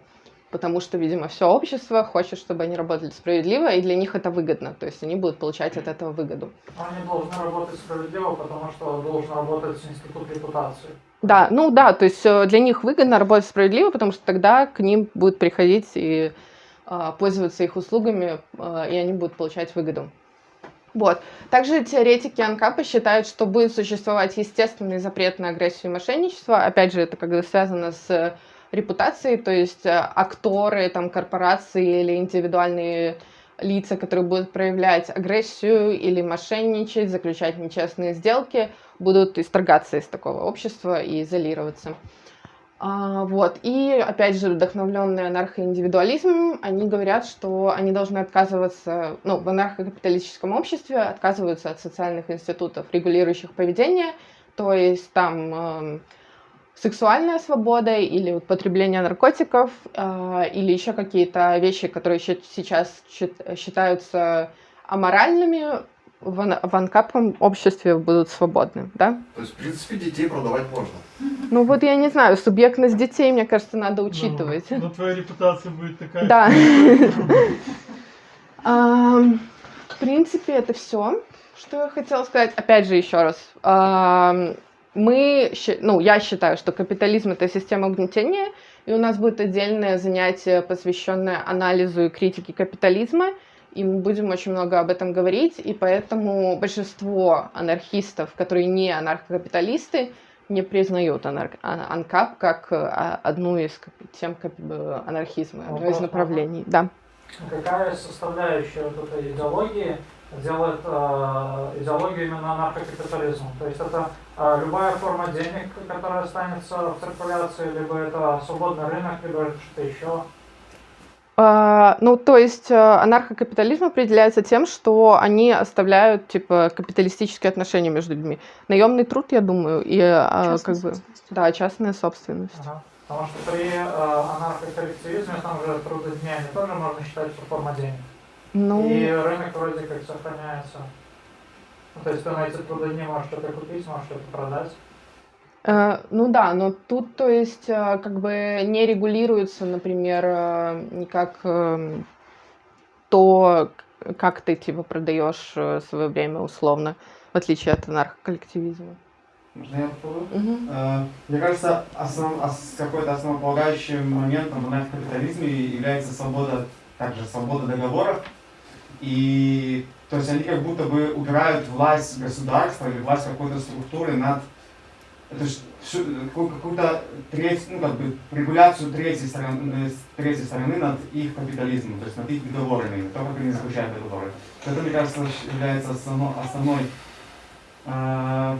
потому что, видимо, все общество хочет, чтобы они работали справедливо, и для них это выгодно, то есть они будут получать от этого выгоду. Они должны работать справедливо, потому что должен работать институт репутации. Да, ну да, то есть э, для них выгодно работать справедливо, потому что тогда к ним будут приходить и э, пользоваться их услугами, э, и они будут получать выгоду. Вот. Также теоретики Анкапа считают, что будет существовать естественный запрет на агрессию и мошенничество. Опять же, это когда связано с репутации, то есть э, акторы, там, корпорации или индивидуальные лица, которые будут проявлять агрессию или мошенничать, заключать нечестные сделки, будут исторгаться из такого общества и изолироваться. А, вот. И, опять же, вдохновленные анархоиндивидуализмом, они говорят, что они должны отказываться, ну, в анархокапиталистическом обществе отказываются от социальных институтов, регулирующих поведение, то есть там эм, сексуальная свобода или употребление наркотиков, э, или еще какие-то вещи, которые сейчас считаются аморальными, в, в анкапном обществе будут свободны, да? То есть, в принципе, детей продавать можно? Ну вот я не знаю, субъектность детей, мне кажется, надо учитывать. Ну, но твоя репутация будет такая. Да. В принципе, это все, что я хотела сказать. Опять же, еще раз мы, ну, я считаю, что капитализм это система угнетения, и у нас будет отдельное занятие, посвященное анализу и критике капитализма, и мы будем очень много об этом говорить, и поэтому большинство анархистов, которые не анархокапиталисты, не признают анар... А, анкап как а, одну из тем анархизма, одно из направлений. Да. Какая составляющая вот этой идеологии делает э, идеологию именно наркокапитализма. То есть это э, любая форма денег, которая останется в циркуляции, либо это свободный рынок, либо что-то еще. Uh, ну, то есть uh, анархокапитализм определяется тем, что они оставляют типа капиталистические отношения между людьми. Наемный труд, я думаю, и uh, как бы да, частная собственность. Ага. Потому что при uh, анархоколлективизме там же трудоднями тоже можно считать, что форма денег. Ну... И рынок вроде как сохраняется. Ну, то есть ты на эти трудодни можешь что-то купить, можешь что-то продать. Э, ну да, но тут, то есть, э, как бы не регулируется, например, э, никак э, то, как ты типа продаешь э, свое время условно, в отличие от анархоколлективизма. Можно я? Угу. Э, мне кажется, основ, какой-то основополагающим моментом в анархокапитализме является свобода, также свобода договоров, и то есть они как будто бы убирают власть государства или власть какой-то структуры над это какую-то треть, ну, как бы, регуляцию третьей стороны, третьей стороны над их капитализмом, то есть над их договорами, то, как они заключают договоры. Это, мне кажется, является основной, основной э,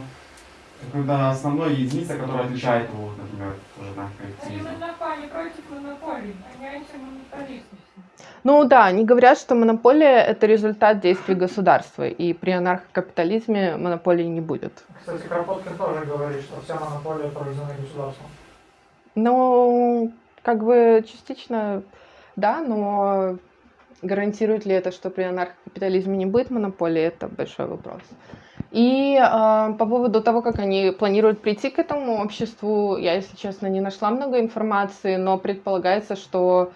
когда основной единица, которая отличает его, например, тоже на коллективизм. Они против монополий, они антимонополисты. Ну да, они говорят, что монополия – это результат действий государства, и при анархокапитализме монополии не будет. Кстати, Кропоткин тоже говорит, что вся монополия проведена государством. Ну, как бы частично да, но гарантирует ли это, что при анархокапитализме не будет монополии, это большой вопрос. И э, по поводу того, как они планируют прийти к этому обществу, я, если честно, не нашла много информации, но предполагается, что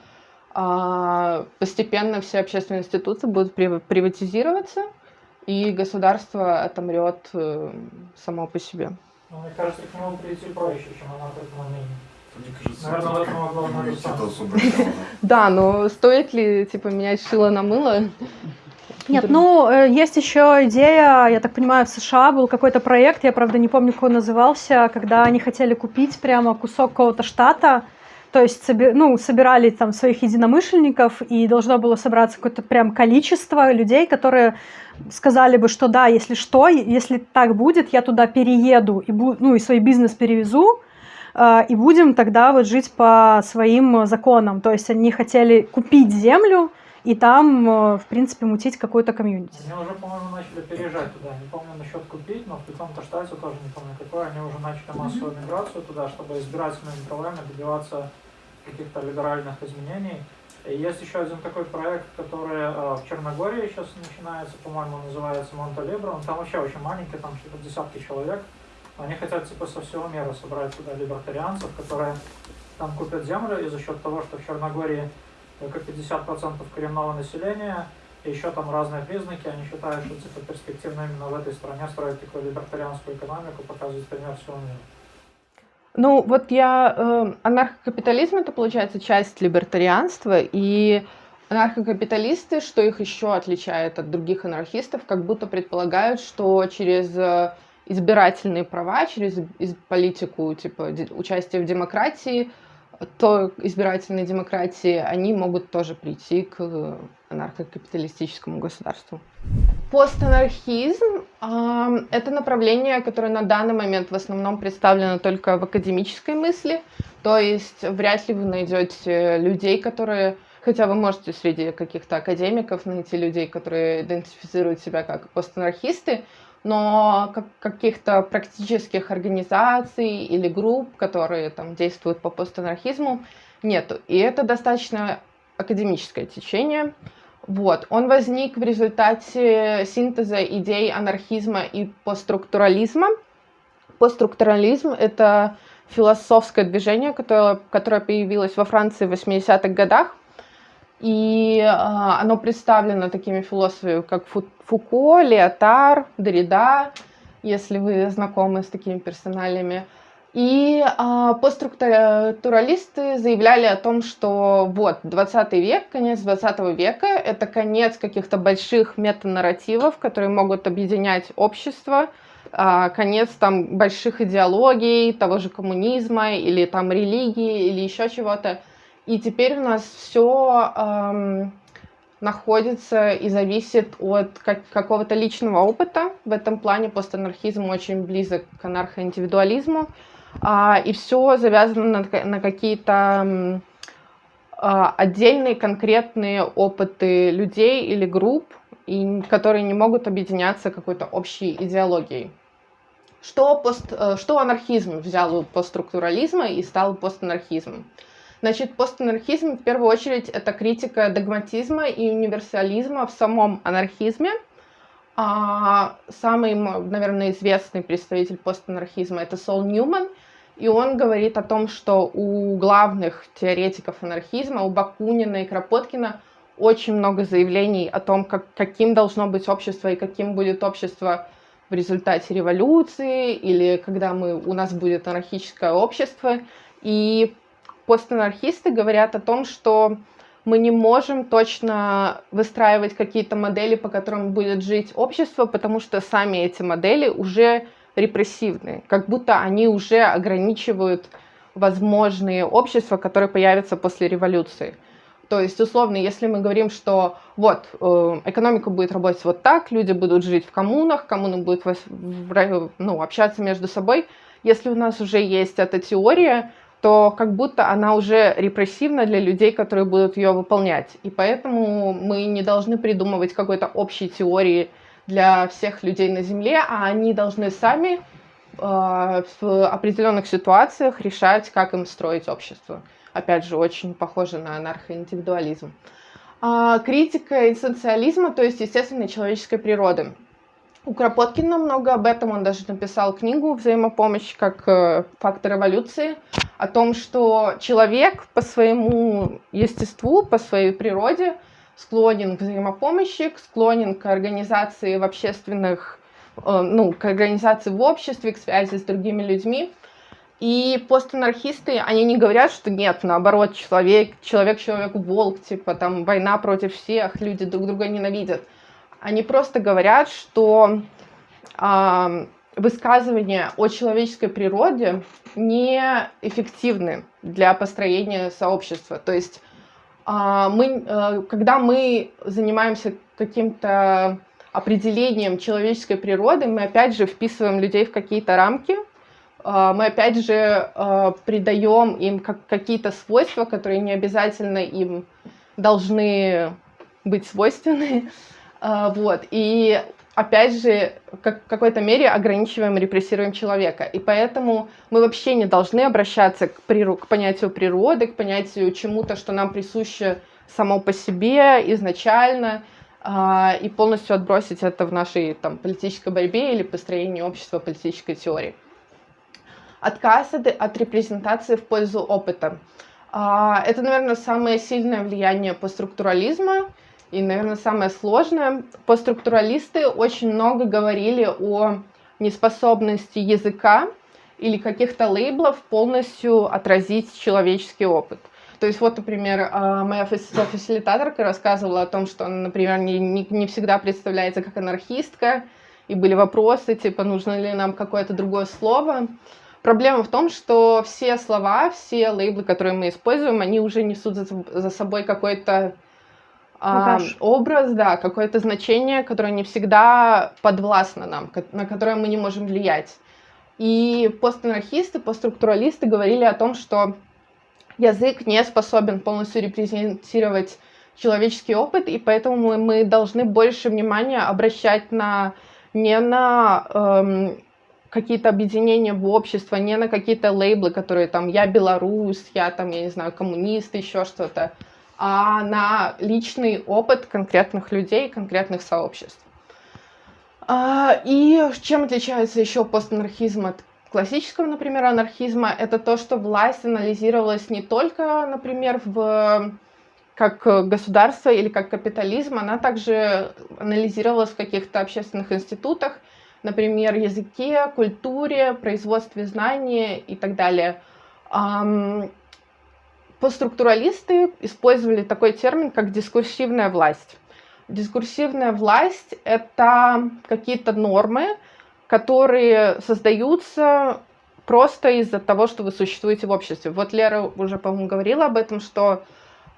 постепенно все общественные институции будут приватизироваться, и государство отомрет э, само по себе. Ну, мне кажется, к нему прийти проще, чем она этому мнению. Наверное, в этом Да, но стоит ли, типа, менять шило на мыло? Нет, ну, э, есть еще идея, я так понимаю, в США был какой-то проект, я, правда, не помню, как он назывался, когда они хотели купить прямо кусок какого-то штата, то есть, ну, собирали там своих единомышленников, и должно было собраться какое-то прям количество людей, которые сказали бы, что да, если что, если так будет, я туда перееду, и, ну, и свой бизнес перевезу, э, и будем тогда вот жить по своим законам. То есть они хотели купить землю, и там, э, в принципе, мутить какой-то комьюнити. Они уже, по-моему, начали переезжать туда. Не помню насчет купить, но в каком-то штате тоже не помню какой. Они уже начали массовую миграцию туда, чтобы избирательными правами добиваться каких-то либеральных изменений. И есть еще один такой проект, который э, в Черногории сейчас начинается, по-моему, называется Монталибро. Он там вообще очень маленький, там типа десятки человек. Они хотят типа со всего мира собрать туда либертарианцев, которые там купят землю, и за счет того, что в Черногории только 50% коренного населения, и еще там разные признаки, они считают, что типа перспективно именно в этой стране строить такую либертарианскую экономику, показывать пример всего мира. Ну, вот я... Э, анархокапитализм — это, получается, часть либертарианства, и анархокапиталисты, что их еще отличает от других анархистов, как будто предполагают, что через э, избирательные права, через политику, типа участие в демократии, то избирательной демократии, они могут тоже прийти к э, анархокапиталистическому государству. Постанархизм э, — это направление, которое на данный момент в основном представлено только в академической мысли, то есть вряд ли вы найдете людей, которые Хотя вы можете среди каких-то академиков найти людей, которые идентифицируют себя как постанархисты, но как, каких-то практических организаций или групп, которые там действуют по постанархизму, нету. И это достаточно академическое течение. Вот. Он возник в результате синтеза идей анархизма и постструктурализма. Постструктурализм — это философское движение, которое, которое появилось во Франции в 80-х годах. И э, оно представлено такими философами, как Фу Фуко, Леотар, Дорида, если вы знакомы с такими персоналиями. И э, постструктуралисты заявляли о том, что вот 20 век, конец 20 века, это конец каких-то больших метанарративов, которые могут объединять общество, э, конец там больших идеологий, того же коммунизма или там религии или еще чего-то. И теперь у нас все эм, находится и зависит от как, какого-то личного опыта. В этом плане постанархизм очень близок к анархоиндивидуализму. А, и все завязано на, на какие-то а, отдельные конкретные опыты людей или групп, и, которые не могут объединяться какой-то общей идеологией. Что, пост, э, что анархизм взял у постструктурализма и стал постанархизмом? Значит, постанархизм в первую очередь это критика догматизма и универсализма в самом анархизме. А самый, наверное, известный представитель постанархизма это Сол Ньюман, и он говорит о том, что у главных теоретиков анархизма, у Бакунина и Кропоткина, очень много заявлений о том, как, каким должно быть общество и каким будет общество в результате революции или когда мы, у нас будет анархическое общество. И постанархисты говорят о том, что мы не можем точно выстраивать какие-то модели, по которым будет жить общество, потому что сами эти модели уже репрессивны, как будто они уже ограничивают возможные общества, которые появятся после революции. То есть, условно, если мы говорим, что вот, э, экономика будет работать вот так, люди будут жить в коммунах, коммуны будут ну, общаться между собой, если у нас уже есть эта теория, то как будто она уже репрессивна для людей, которые будут ее выполнять. И поэтому мы не должны придумывать какой-то общей теории для всех людей на Земле, а они должны сами э, в определенных ситуациях решать, как им строить общество. Опять же, очень похоже на анархоиндивидуализм. А, критика эссенциализма, то есть естественной человеческой природы. У Кропоткина много об этом, он даже написал книгу «Взаимопомощь как э, фактор эволюции», о том, что человек по своему естеству, по своей природе склонен к взаимопомощи, склонен к организации в общественных, э, ну, к организации в обществе, к связи с другими людьми. И постанархисты, они не говорят, что нет, наоборот, человек, человек человеку волк, типа там война против всех, люди друг друга ненавидят – они просто говорят, что высказывания о человеческой природе неэффективны для построения сообщества. То есть, э, мы, э, когда мы занимаемся каким-то определением человеческой природы, мы опять же вписываем людей в какие-то рамки, мы опять же придаем им какие-то свойства, которые не обязательно им должны быть свойственны. А, вот. И опять же, как, в какой-то мере ограничиваем репрессируем человека. И поэтому мы вообще не должны обращаться к, приру- к понятию природы, к понятию чему-то, что нам присуще само по себе изначально, э, и полностью отбросить это в нашей там, политической борьбе или построении общества политической теории. Отказ от, от репрезентации в пользу опыта. Э, это, наверное, самое сильное влияние постструктурализма, и, наверное, самое сложное. Постструктуралисты очень много говорили о неспособности языка или каких-то лейблов полностью отразить человеческий опыт. То есть вот, например, а, моя фасилитаторка рассказывала о том, что она, например, не, не, не всегда представляется как анархистка, и были вопросы, типа, нужно ли нам какое-то другое слово. Проблема в том, что все слова, все лейблы, которые мы используем, они уже несут за, за собой какой-то а, образ, да, какое-то значение, которое не всегда подвластно нам, на которое мы не можем влиять. И постанархисты, постструктуралисты говорили о том, что язык не способен полностью репрезентировать человеческий опыт, и поэтому мы, мы должны больше внимания обращать на не на эм, какие-то объединения в общество, не на какие-то лейблы, которые там я белорус, я там, я не знаю, коммунист, еще что-то, а на личный опыт конкретных людей, конкретных сообществ. А, и чем отличается еще постанархизм от классического, например, анархизма? Это то, что власть анализировалась не только, например, в как государство или как капитализм, она также анализировалась в каких-то общественных институтах, например, языке, культуре, производстве знаний и так далее. Постструктуралисты использовали такой термин, как дискурсивная власть. Дискурсивная власть — это какие-то нормы, которые создаются просто из-за того, что вы существуете в обществе. Вот Лера уже, по-моему, говорила об этом, что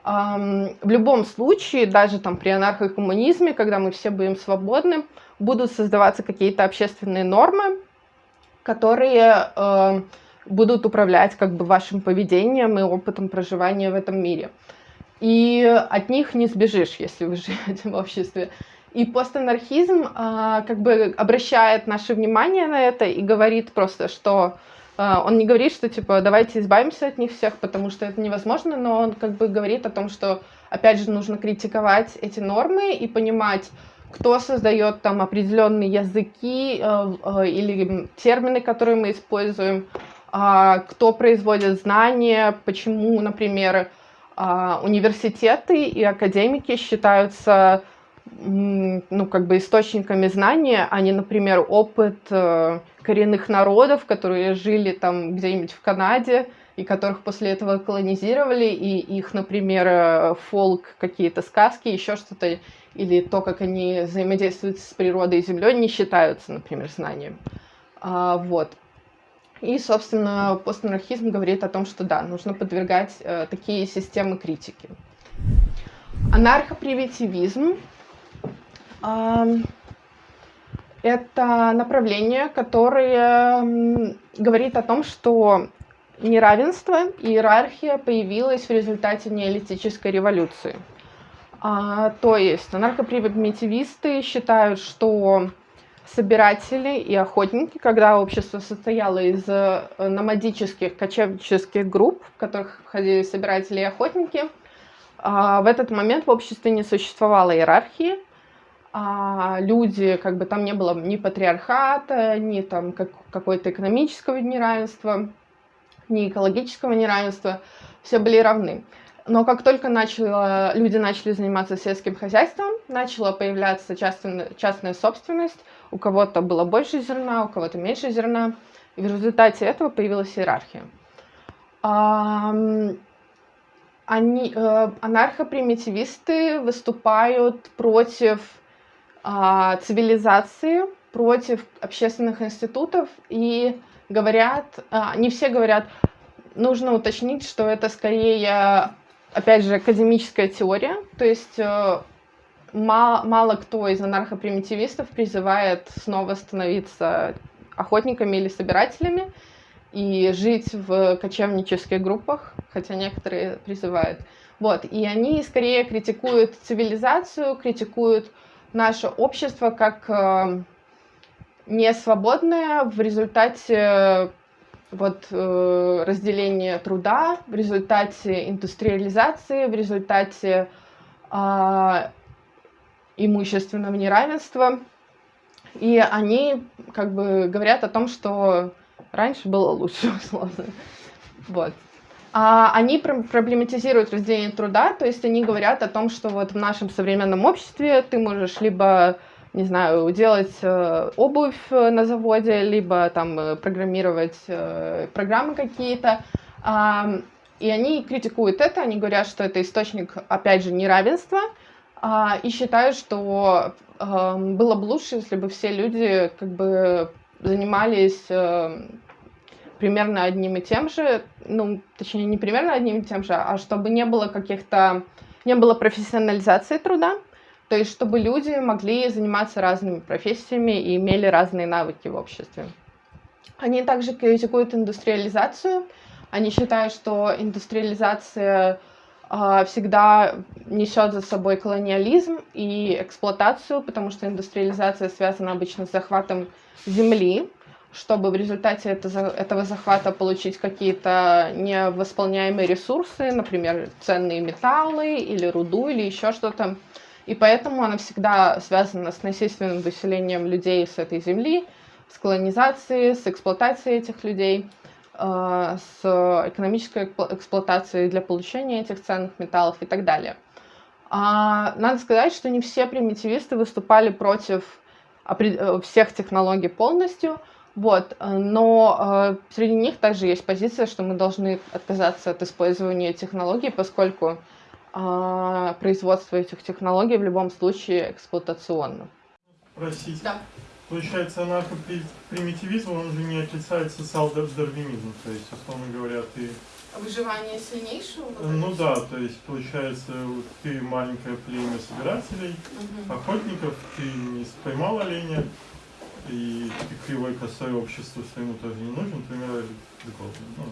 эм, в любом случае, даже там при анархокоммунизме, когда мы все будем свободны, будут создаваться какие-то общественные нормы, которые э, будут управлять как бы вашим поведением и опытом проживания в этом мире. И от них не сбежишь, если вы живете в обществе. И постанархизм а, как бы обращает наше внимание на это и говорит просто, что а, он не говорит, что типа давайте избавимся от них всех, потому что это невозможно, но он как бы говорит о том, что опять же нужно критиковать эти нормы и понимать, кто создает там определенные языки э, э, или термины, которые мы используем, кто производит знания, почему, например, а, университеты и академики считаются ну, как бы источниками знания, а не, например, опыт э, коренных народов, которые жили там где-нибудь в Канаде, и которых после этого колонизировали, и их, например, э, фолк, какие-то сказки, еще что-то, или то, как они взаимодействуют с природой и землей, не считаются, например, знанием. А, вот. И, собственно, постмонархизм говорит о том, что да, нужно подвергать э, такие системы критики. Анархопримитивизм э, это направление, которое говорит о том, что неравенство и иерархия появилась в результате неолитической революции. А, то есть анархопримитивисты считают, что собиратели и охотники, когда общество состояло из э, номадических кочевнических групп, в которых входили собиратели и охотники, а, в этот момент в обществе не существовало иерархии, а люди, как бы там не было ни патриархата, ни там как, какой-то экономического неравенства, ни экологического неравенства, все были равны. Но как только начало, люди начали заниматься сельским хозяйством, начала появляться частная, частная собственность, у кого-то было больше зерна, у кого-то меньше зерна, и в результате этого появилась иерархия. Они, э, анархопримитивисты выступают против а, цивилизации, против общественных институтов и говорят, а, не все говорят, нужно уточнить, что это скорее, опять же, академическая теория, то есть э, мало, мало кто из анархопримитивистов призывает снова становиться охотниками или собирателями. и жить в кочевнических группах, хотя некоторые призывают. Вот, и они скорее критикуют цивилизацию, критикуют наше общество как э, несвободное в результате вот, э, разделения труда, в результате индустриализации, в результате э, имущественного неравенства. И они как бы говорят о том, что раньше было лучше, условно. Вот. А они проблематизируют разделение труда, то есть они говорят о том, что вот в нашем современном обществе ты можешь либо, не знаю, делать э, обувь на заводе, либо там э, программировать э, программы какие-то. Э, и они критикуют это, они говорят, что это источник, опять же, неравенства, э, и считают, что э, было бы лучше, если бы все люди как бы занимались э, примерно одним и тем же, ну, точнее, не примерно одним и тем же, а чтобы не было каких-то, не было профессионализации труда, то есть чтобы люди могли заниматься разными профессиями и имели разные навыки в обществе. Они также критикуют индустриализацию. Они считают, что индустриализация всегда несет за собой колониализм и эксплуатацию, потому что индустриализация связана обычно с захватом земли, чтобы в результате этого захвата получить какие-то невосполняемые ресурсы, например, ценные металлы или руду или еще что-то. И поэтому она всегда связана с насильственным выселением людей с этой земли, с колонизацией, с эксплуатацией этих людей, с экономической эксплуатацией для получения этих ценных металлов и так далее. А, надо сказать, что не все примитивисты выступали против э, всех технологий полностью, вот, э, но э, среди них также есть позиция, что мы должны отказаться от использования технологий, поскольку э, производство этих технологий в любом случае эксплуатационно. Простите. Да. Получается, анархопримитивизм, он же не отрицает социал-дарвинизм, то есть, условно говоря, ты... Выживание сильнейшего? Ну да, то есть, получается, ты маленькое племя собирателей, угу. охотников, ты не поймал оленя, и кривой косой обществу своему тоже не нужен, пример ну.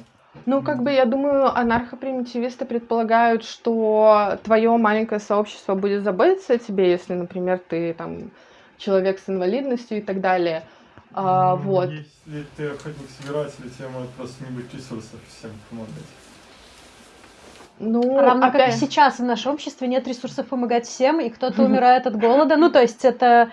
ну, как бы, я думаю, анархопримитивисты предполагают, что твое маленькое сообщество будет заботиться о тебе, если, например, ты там человек с инвалидностью и так далее. А, ну, вот. Если ты охотник-собиратель, тебе может просто не быть ресурсов всем помогать. Ну, Равно опять... как и сейчас в нашем обществе нет ресурсов помогать всем, и кто-то умирает от голода. Ну, то есть это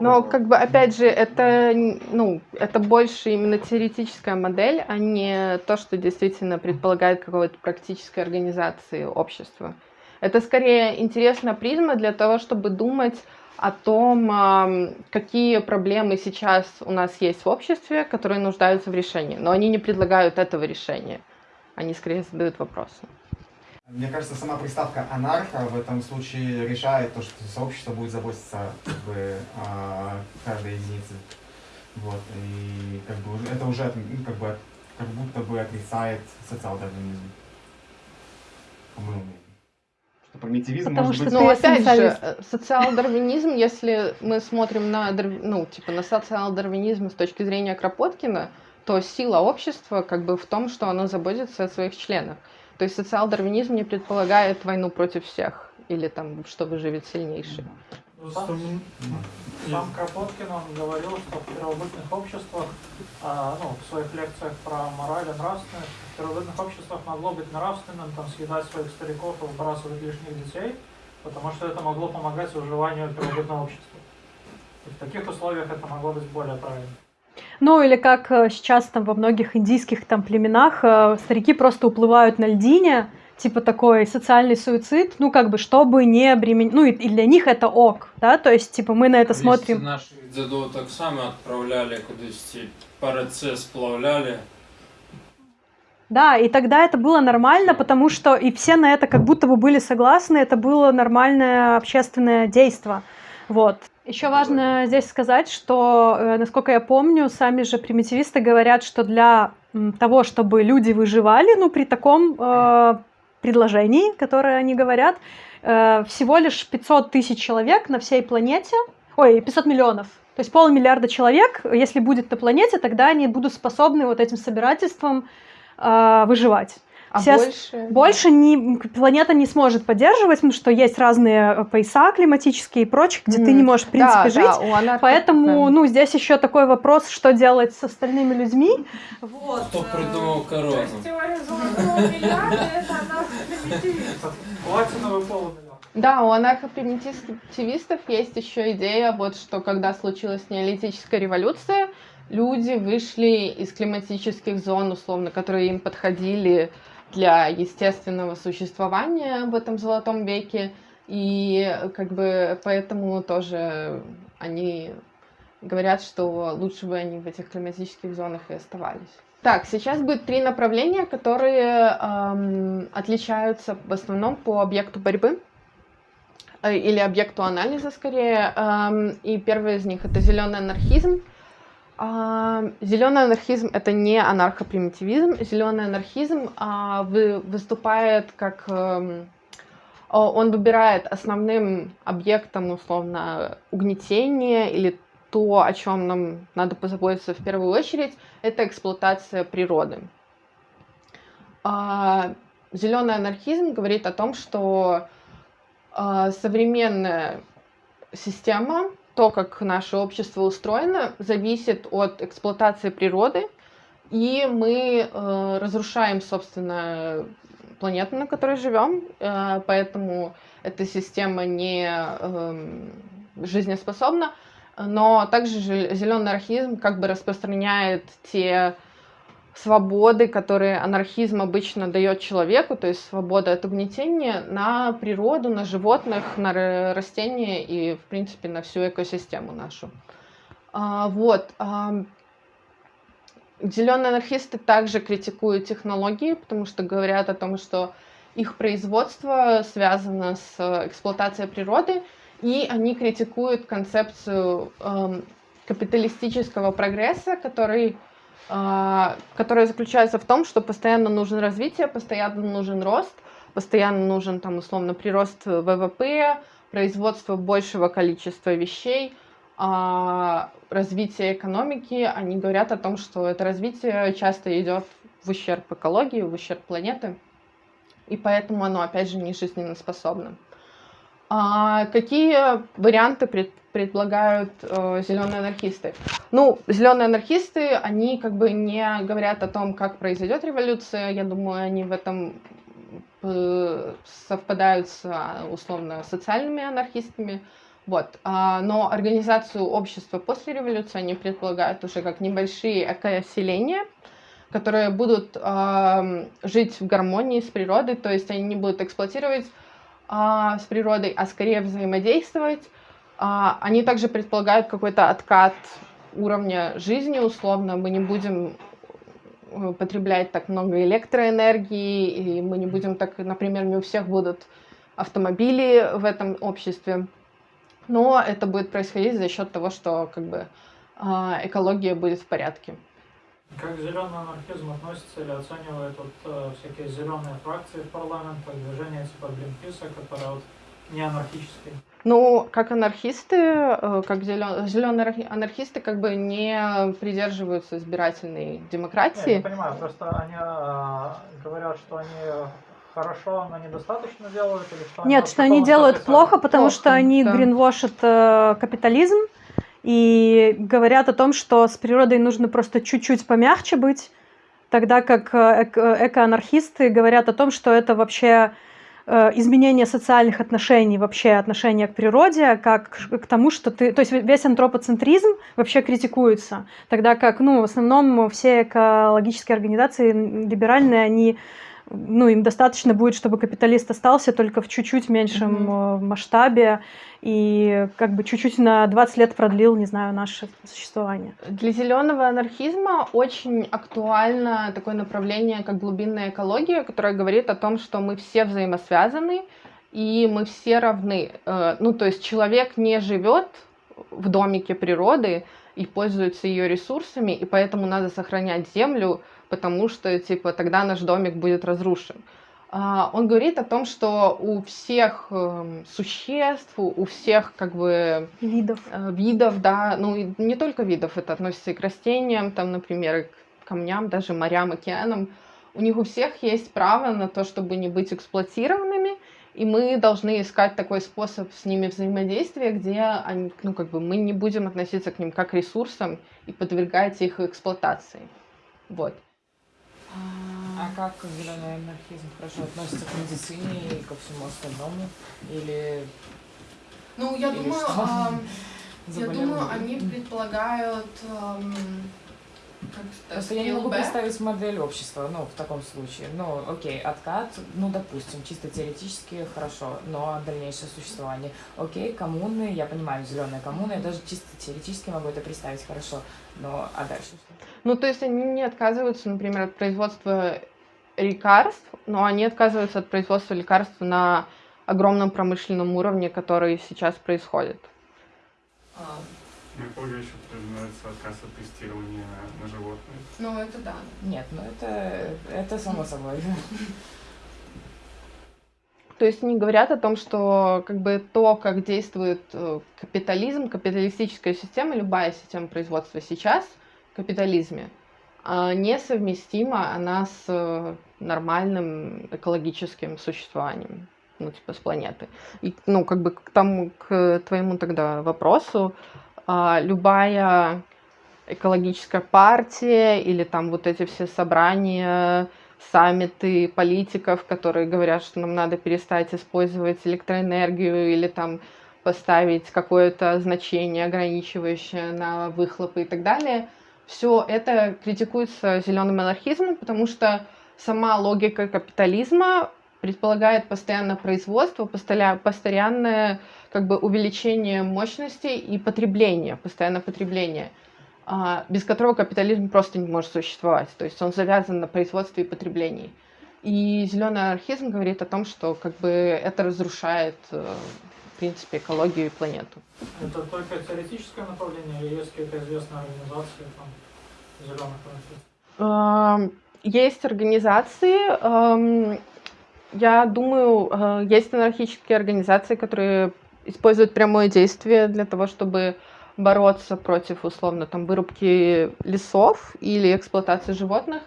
но, как бы, опять же, это, ну, это больше именно теоретическая модель, а не то, что действительно предполагает какой-то практической организации общества. Это скорее интересная призма для того, чтобы думать о том, какие проблемы сейчас у нас есть в обществе, которые нуждаются в решении. Но они не предлагают этого решения. Они скорее задают вопросы. Мне кажется, сама приставка анарха в этом случае решает то, что сообщество будет заботиться как бы, о каждой единице. Вот. И как бы это уже ну, как бы как будто бы отрицает социал-дарвинизм. По моему мнению. Что примитивизм Потому может что, быть... Ну, опять же, социал-дарвинизм, если мы смотрим на, ну, типа, на социал-дарвинизм с точки зрения Кропоткина, то сила общества как бы в том, что оно заботится о своих членах. То есть социал-дарвинизм не предполагает войну против всех или там, что выживет сильнейший. Сам, сам Кропоткин он говорил, что в первобытных обществах, а, ну, в своих лекциях про мораль и нравственность, в первобытных обществах могло быть нравственным там, съедать своих стариков и выбрасывать лишних детей, потому что это могло помогать выживанию первобытного общества. И в таких условиях это могло быть более правильно. Ну или как э, сейчас там во многих индийских там племенах э, старики просто уплывают на льдине, типа такой социальный суицид, ну как бы чтобы не обременить, ну и, и для них это ок, да, то есть типа мы на это смотрим. Наши дзедо так само отправляли кудись параце сплавляли. Да, и тогда это было нормально, потому что и все на это как будто бы были согласны, это было нормальное общественное действие. Вот. Еще важно здесь сказать, что, э, насколько я помню, сами же примитивисты говорят, что для того, чтобы люди выживали, ну, при таком э, предложении, которое они говорят, э, всего лишь 500 тысяч человек на всей планете, ой, 500 миллионов, то То есть полмиллиарда человек, если будет на планете, тогда они будут способны вот этим собирательством э, выживать. А Все больше? Больше не, планета не сможет поддерживать, потому что есть разные э, пояса климатические и прочее, где mm. ты не можешь, в принципе, да, жить. Да, анархи... Поэтому, да. ну, здесь еще такой вопрос, что делать с остальными людьми. Вот. Кто придумал корону? То есть теория золотого миллиарда — это Платиновый полумиллиард. Да, у анархопримитивистов есть еще идея, вот что когда случилась неолитическая революция, люди вышли из климатических зон, условно, которые им подходили для естественного существования в этом золотом веке, и как бы поэтому тоже они говорят, что лучше бы они в этих климатических зонах и оставались. Так, сейчас будет три направления, которые эм, отличаются в основном по объекту борьбы. Э, или объекту анализа скорее. И первый из них это зеленый анархизм. Зеленый анархизм это не анархопримитивизм. Зеленый анархизм а, выступает как он выбирает основным объектом условно угнетение или то, о чем нам надо позаботиться в первую очередь, это эксплуатация природы. Зеленый анархизм говорит о том, что а, современная система, то, как наше общество устроено, зависит от эксплуатации природы, и мы э, разрушаем, собственно, планету, на которой живем, э, поэтому эта система не э, жизнеспособна, но также зеленый архизм как бы распространяет те свободы, которые анархизм обычно дает человеку, то есть свобода от угнетения, на природу, на животных, на растения и, в принципе, на всю экосистему нашу. А, вот. А, Зеленые анархисты также критикуют технологии, потому что говорят о том, что их производство связано с эксплуатацией природы, и они критикуют концепцию э, капиталистического прогресса, который которая заключается в том, что постоянно нужен развитие, постоянно нужен рост, постоянно нужен там условно прирост ВВП, производство большего количества вещей, а, развитие экономики. Они говорят о том, что это развитие часто идет в ущерб экологии, в ущерб планеты, и поэтому оно опять же не жизненно А какие варианты пред, предлагают э, зеленые анархисты. Ну, зеленые анархисты, они как бы не говорят о том, как произойдет революция. Я думаю, они в этом э, совпадают с условно социальными анархистами. Вот. А, но организацию общества после революции они предполагают уже как небольшие экоселения, которые будут жить в гармонии с природой, то есть они не будут эксплуатировать э, с природой, а скорее взаимодействовать а, они также предполагают какой-то откат уровня жизни, условно. Мы не будем э, потреблять так много электроэнергии, и мы не будем так, например, не у всех будут автомобили в этом обществе. Но это будет происходить за счет того, что как бы а, экология будет в порядке. Как зеленый анархизм относится или оценивает вот, э, всякие зеленые фракции в парламентах, движения типа Гринписа, которые вот не анархические? Ну, как анархисты, э, как зеленые анархисты, как бы не придерживаются избирательной демократии. Я не понимаю, просто они э, говорят, что они хорошо, но недостаточно делают, или что Нет, что они делают плохо, потому плохо, что они да. гринвошат э, капитализм и говорят о том, что с природой нужно просто чуть-чуть помягче быть, тогда как э, эко-анархисты говорят о том, что это вообще Э, изменение социальных отношений, вообще отношения к природе, как к тому, что ты... То есть весь антропоцентризм вообще критикуется, тогда как, ну, в основном все экологические организации либеральные, они ну, им достаточно будет, чтобы капиталист остался только в чуть-чуть меньшем mm-hmm. масштабе и как бы чуть-чуть на 20 лет продлил, не знаю, наше существование. Для зеленого анархизма очень актуально такое направление, как глубинная экология, которая говорит о том, что мы все взаимосвязаны и мы все равны. Э, ну, то есть человек не живет в домике природы и пользуется ее ресурсами, и поэтому надо сохранять землю, потому что, типа, тогда наш домик будет разрушен. А, он говорит о том, что у всех эм, существ, у всех как бы видов, э, видов, да, ну не только видов, это относится и к растениям, там, например, и к камням, даже морям, океанам. У них у всех есть право на то, чтобы не быть эксплуатированными, и мы должны искать такой способ с ними взаимодействия, где они, ну, как бы мы не будем относиться к ним как к ресурсам и подвергать их эксплуатации. Вот. А как зеленый анархизм хорошо относится к медицине и ко всему остальному? Или... Ну, я Или думаю, э, я думаю, они предполагают э, Просто я не могу представить модель общества, ну, в таком случае. Ну, окей, откат, ну, допустим, чисто теоретически хорошо, но дальнейшее существование. Окей, коммуны, я понимаю, зеленые коммуны, я даже чисто теоретически могу это представить хорошо, но а дальше что? Ну, то есть они не отказываются, например, от производства лекарств, но они отказываются от производства лекарств на огромном промышленном уровне, который сейчас происходит. А, мне полагаю, еще подразумевается отказ от тестирования на животных. Ну, это да. Нет, ну это, это само собой. То есть они говорят о том, что как бы то, как действует э, капитализм, капиталистическая система, любая система производства сейчас в капитализме, а, несовместима она с э, нормальным экологическим существованием, ну, типа с планеты. И, ну, как бы к тому, к твоему тогда вопросу, любая экологическая партия или там вот эти все собрания, саммиты политиков, которые говорят, что нам надо перестать использовать электроэнергию или там поставить какое-то значение ограничивающее на выхлопы и так далее. Все это критикуется зеленым анархизмом, потому что сама логика капитализма предполагает постоянное производство, постоянное как бы увеличение мощности и потребление, постоянное потребление, а, без которого капитализм просто не может существовать. То есть он завязан на производстве и потреблении. И зеленый анархизм говорит о том, что как бы это разрушает э, в принципе экологию и планету. Это только теоретическое направление или есть какие-то известные организации там, зеленых анархистов? Есть организации, я думаю, э, есть анархические организации, которые используют прямое действие для того, чтобы бороться против, условно, там, вырубки лесов или эксплуатации животных.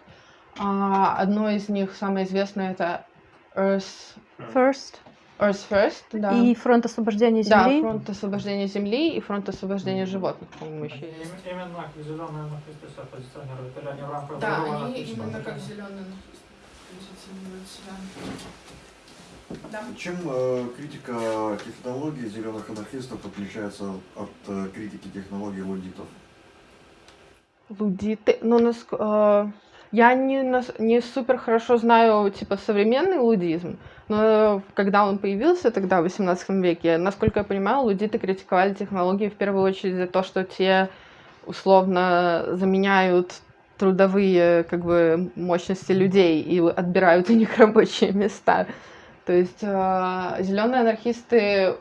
А, одно из них, самое известное, это Earth First. Earth First, да. И фронт освобождения земли. Да, фронт освобождения земли и фронт освобождения животных, по-моему, еще есть. Именно как зеленые анархисты себя позиционируют, или они в рамках Да, они именно как зеленые анархисты позиционируют себя. Да. Чем э, критика технологий зеленых анархистов отличается от э, критики технологий лудитов? Лудиты, ну, нас, э, я не, не супер хорошо знаю, типа, современный лудизм, но когда он появился тогда, в 18 веке, насколько я понимаю, лудиты критиковали технологии в первую очередь за то, что те условно заменяют трудовые как бы мощности людей и отбирают у них рабочие места. То есть э, зеленые анархисты,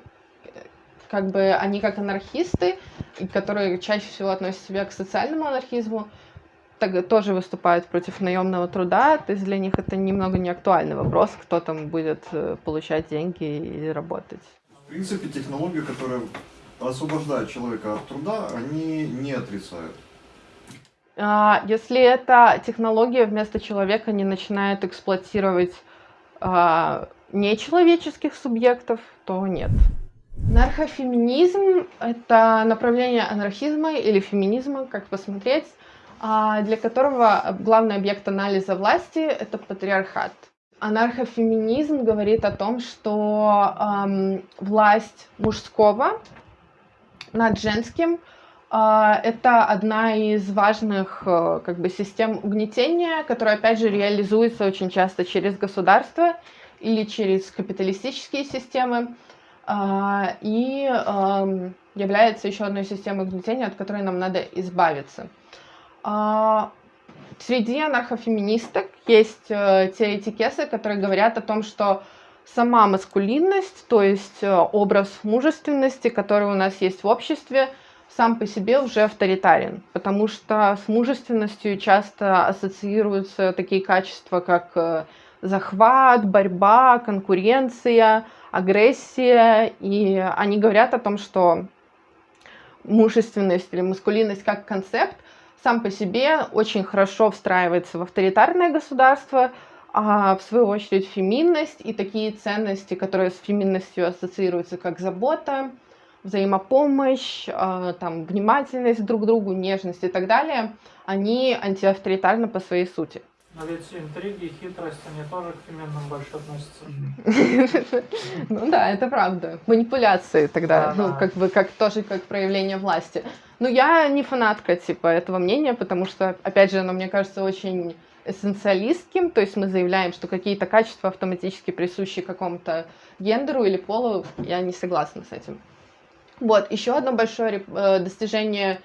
как бы они как анархисты, которые чаще всего относят себя к социальному анархизму, так, тоже выступают против наемного труда, то есть для них это немного не актуальный вопрос, кто там будет э, получать деньги или работать. В принципе, технологии, которые освобождают человека от труда, они не отрицают. А, если эта технология вместо человека не начинает эксплуатировать а, нечеловеческих субъектов, то нет. Нархофеминизм — это направление анархизма или феминизма, как посмотреть, а, для которого главный объект анализа власти — это патриархат. Анархофеминизм говорит о том, что эм, власть мужского над женским э, это одна из важных э, как бы, систем угнетения, которая, опять же, реализуется очень часто через государство или через капиталистические системы, а, и является еще одной системой угнетения, от которой нам надо избавиться. А, среди анархофеминисток есть э, теоретикесы, которые говорят о том, что сама маскулинность, то есть э, образ мужественности, который у нас есть в обществе, сам по себе уже авторитарен, потому что с мужественностью часто ассоциируются такие качества, как э, захват, борьба, конкуренция, агрессия, и они говорят о том, что мужественность или маскулинность как концепт сам по себе очень хорошо встраивается в авторитарное государство, а в свою очередь феминность и такие ценности, которые с феминностью ассоциируются как забота, взаимопомощь, а, там, внимательность друг к другу, нежность и так далее, они антиавторитарны по своей сути. Но ведь интриги и хитрость, они тоже к феминным больше относятся. Ну да, это правда. Манипуляции тогда, ну как бы как тоже как проявление власти. Но я не фанатка типа этого мнения, потому что, опять же, оно мне кажется очень эссенциалистским, то есть мы заявляем, что какие-то качества автоматически присущи какому-то гендеру или полу, я не согласна с этим. Вот, еще одно большое э, достижение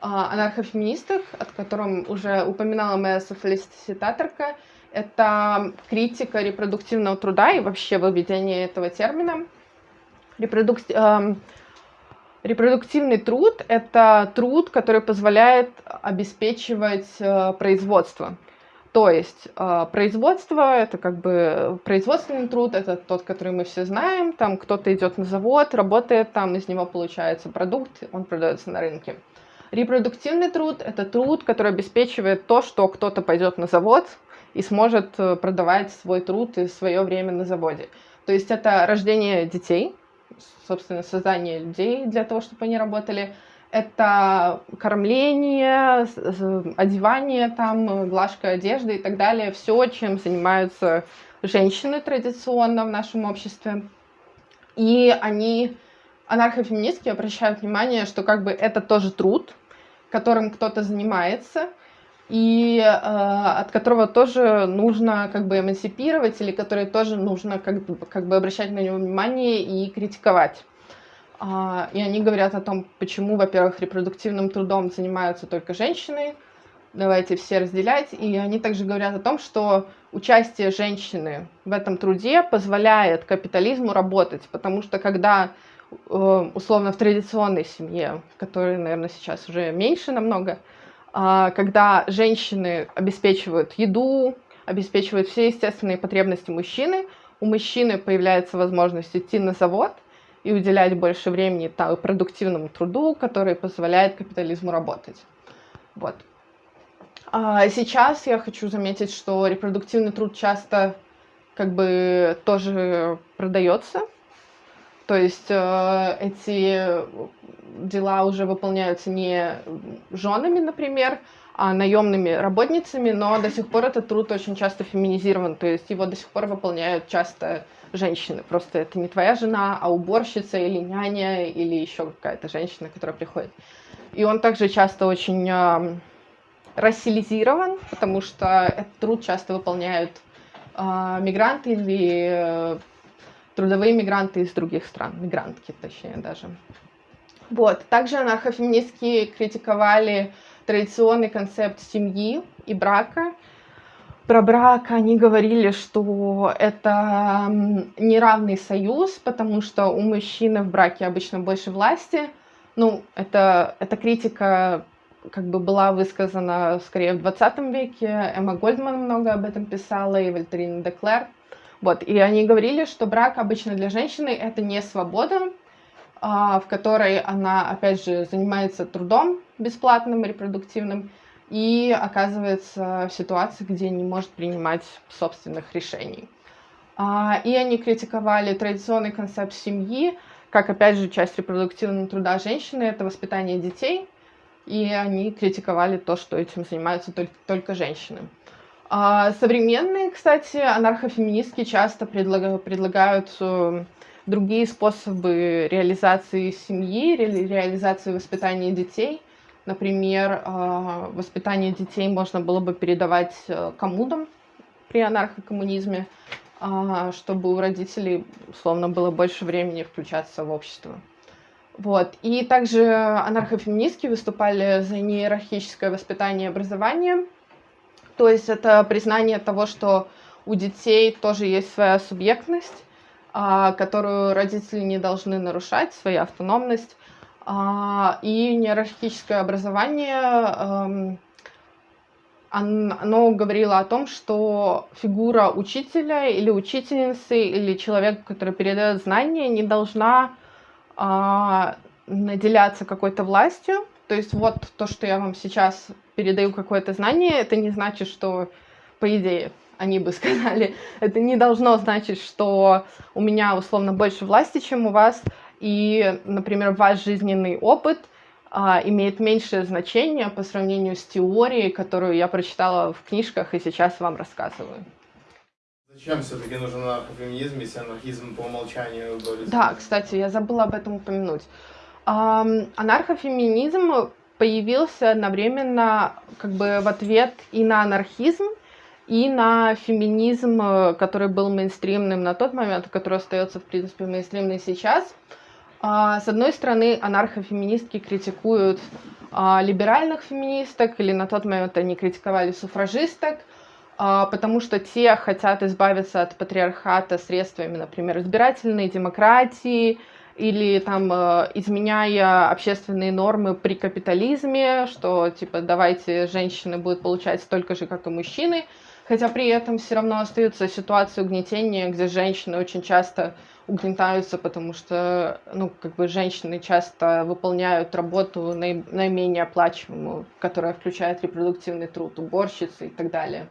анархофеминисток, от котором уже упоминала моя софалиститаторка, это критика репродуктивного труда и вообще выведение этого термина. Репродук... Э, репродуктивный труд – это труд, который позволяет обеспечивать э, производство. То есть э, производство – это как бы производственный труд, это тот, который мы все знаем. Там кто-то идет на завод, работает там, из него получается продукт, он продается на рынке. Репродуктивный труд – это труд, который обеспечивает то, что кто-то пойдет на завод и сможет э, продавать свой труд и свое время на заводе. То есть это рождение детей, собственно, создание людей для того, чтобы они работали. Это кормление, одевание, там, глажка одежды и так далее. Все, чем занимаются женщины традиционно в нашем обществе. И они, анархофеминистки, обращают внимание, что как бы это тоже труд, которым кто-то занимается, и э, от которого тоже нужно как бы эмансипировать, или который тоже нужно как бы, как бы обращать на него внимание и критиковать. А, и они говорят о том, почему, во-первых, репродуктивным трудом занимаются только женщины, давайте все разделять. И они также говорят о том, что участие женщины в этом труде позволяет капитализму работать, потому что когда Э, условно в традиционной семье, которой, наверное, сейчас уже меньше намного, а, когда женщины обеспечивают еду, обеспечивают все естественные потребности мужчины, у мужчины появляется возможность идти на завод и уделять больше времени продуктивному труду, который позволяет капитализму работать. Вот. А сейчас я хочу заметить, что репродуктивный труд часто как бы тоже продается, то есть э, эти дела уже выполняются не женами, например, а наемными работницами, но до сих пор этот труд очень часто феминизирован, то есть его до сих пор выполняют часто женщины. Просто это не твоя жена, а уборщица или няня или еще какая-то женщина, которая приходит. И он также часто очень э, рассилизирован, потому что этот труд часто выполняют э, мигранты или э, трудовые мигранты из других стран, мигрантки точнее даже. Вот. Также анархофеминистки критиковали традиционный концепт семьи и брака. Про брак они говорили, что это неравный союз, потому что у мужчины в браке обычно больше власти. Ну, это, эта критика как бы была высказана скорее в 20 веке. Эмма Гольдман много об этом писала, и Вольтерина Деклер. Вот, и они говорили, что брак обычно для женщины это не свобода, а, в которой она, опять же, занимается трудом бесплатным, репродуктивным, и оказывается в ситуации, где не может принимать собственных решений. А, и они критиковали традиционный концепт семьи, как, опять же, часть репродуктивного труда женщины — это воспитание детей, и они критиковали то, что этим занимаются только, только женщины. А современные, кстати, анархофеминистки часто предлагают, предлагают э, другие способы реализации семьи, ре, реализации воспитания детей. Например, э, воспитание детей можно было бы передавать э, коммунам при анархокоммунизме, э, чтобы у родителей, условно, было больше времени включаться в общество. Вот. И также анархофеминистки выступали за неиерархическое воспитание и образование – то есть это признание того, что у детей тоже есть своя субъектность, а, которую родители не должны нарушать, своя автономность. А, и нейрохическое образование оно говорило о том, что фигура учителя или учительницы или человека, который передает знания, не должна а, наделяться какой-то властью. То есть вот то, что я вам сейчас передаю какое-то знание, это не значит, что, по идее, они бы сказали, это не должно значить, что у меня условно больше власти, чем у вас, и, например, ваш жизненный опыт а, имеет меньшее значение по сравнению с теорией, которую я прочитала в книжках и сейчас вам рассказываю. Зачем все-таки нужен анархофеминизм, если анархизм по умолчанию борется? Да, кстати, я забыла об этом упомянуть. Анархофеминизм появился одновременно как бы в ответ и на анархизм, и на феминизм, который был мейнстримным на тот момент, который остается, в принципе, мейнстримным сейчас. А, с одной стороны, анархофеминистки критикуют а, либеральных феминисток, или на тот момент они критиковали суфражисток, а, потому что те хотят избавиться от патриархата средствами, например, избирательной демократии, или там изменяя общественные нормы при капитализме, что типа давайте женщины будут получать столько же, как и мужчины, хотя при этом все равно остается ситуация угнетения, где женщины очень часто угнетаются, потому что, ну, как бы женщины часто выполняют работу наи- наименее оплачиваемую, которая включает репродуктивный труд, уборщицы и так далее.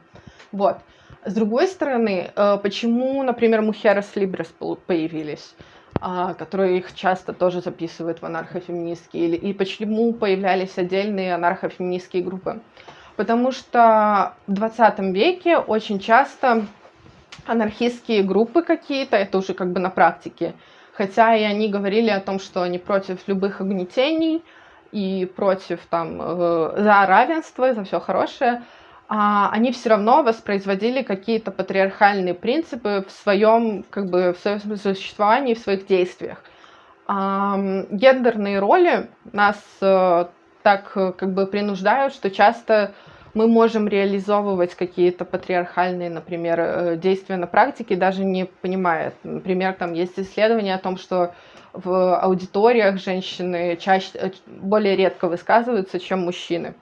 Вот. С другой стороны, э, почему, например, Мухерас Либрес появились? А, которые их часто тоже записывают в анархофеминистские, и почему появлялись отдельные анархофеминистские группы. Потому что в 20 веке очень часто анархистские группы какие-то, это уже как бы на практике. Хотя и они говорили о том, что они против любых угнетений и против там э, за равенство, за все хорошее, они все равно воспроизводили какие-то патриархальные принципы в своем как бы в своем существовании, в своих действиях. А, гендерные роли нас э, так как бы принуждают, что часто мы можем реализовывать какие-то патриархальные, например, э, действия на практике, даже не понимая. Например, там есть исследования о том, что в аудиториях женщины чаще, э, более редко высказываются, чем мужчины.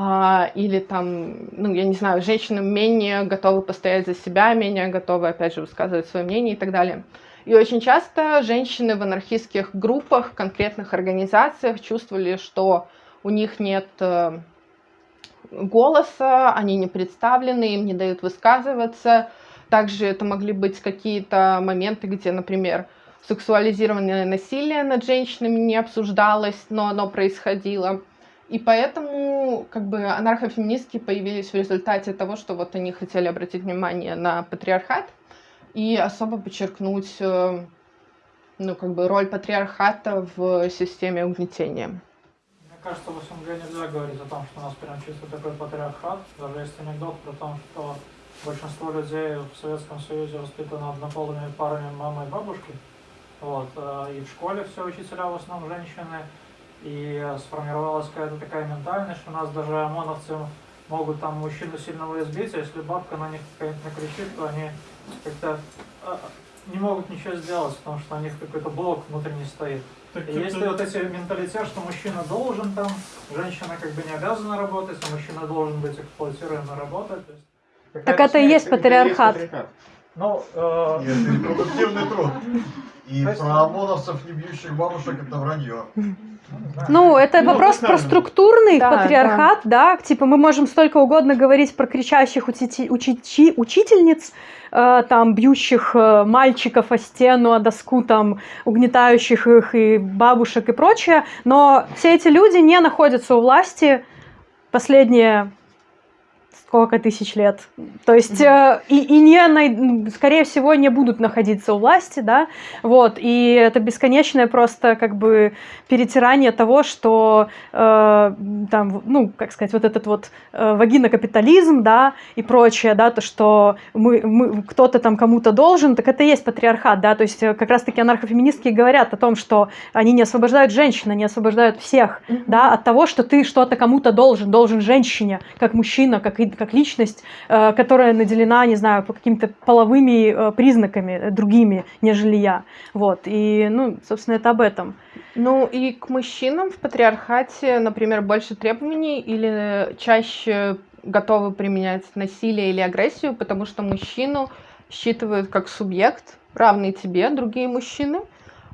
А, или там, ну, я не знаю, женщины менее готовы постоять за себя, менее готовы, опять же, высказывать свое мнение и так далее. И очень часто женщины в анархистских группах, конкретных организациях чувствовали, что у них нет э, голоса, они не представлены, им не дают высказываться. Также это могли быть какие-то моменты, где, например, сексуализированное насилие над женщинами не обсуждалось, но оно происходило. И поэтому как бы анархофеминистки появились в результате того, что вот они хотели обратить внимание на патриархат и особо подчеркнуть э, ну, как бы роль патриархата в системе угнетения кажется, в СНГ нельзя говорить о том, что у нас прям чисто такой патриархат. Даже есть анекдот про то, что большинство людей в Советском Союзе воспитаны однополыми парами мамы и бабушки. Вот. Э, и в школе все учителя в основном женщины. И сформировалась какая-то такая ментальность, что у нас даже ОМОНовцы могут там мужчину сильного избить, а если бабка на них какая-то накричит, то они как-то э, не могут ничего сделать, потому что у них какой-то блок внутренний стоит. Так, Есть это... вот эти менталитет, что мужчина должен там, женщина как бы не обязана работать, а мужчина должен быть эксплуатируем и работать. То есть, так это и есть патриархат. Ну, э... Нет, это продуктивный труд. И про ОМОНовцев, не бьющих бабушек, это вранье. Ну, это ну, вопрос про структурный да, патриархат, да. да. Типа мы можем столько угодно говорить про кричащих учи- учи- учительниц, э, там, бьющих э, мальчиков о стену, о доску, там, угнетающих их и бабушек и прочее, но все эти люди не находятся у власти последние сколько тысяч лет. То есть э, и, и не, скорее всего, не будут находиться у власти, да, вот, и это бесконечное просто как бы перетирание того, что э, там, ну, как сказать, вот этот вот э, вагинокапитализм, да, и прочее, да, то, что мы, мы кто-то там кому-то должен, так это и есть патриархат, да, то есть э, как раз-таки анархофеминистки говорят о том, что они не освобождают женщин, они освобождают всех, mm-hmm. да, от того, что ты что-то кому-то должен, должен женщине, как мужчина, как и как личность, э, которая наделена, не знаю, по какими-то половыми э, признаками э, другими, нежели я. Вот. И, ну, собственно, это об этом. Ну, и к мужчинам в патриархате, например, больше требований или чаще готовы применять насилие или агрессию, потому что мужчину считывают как субъект, равный тебе, другие мужчины,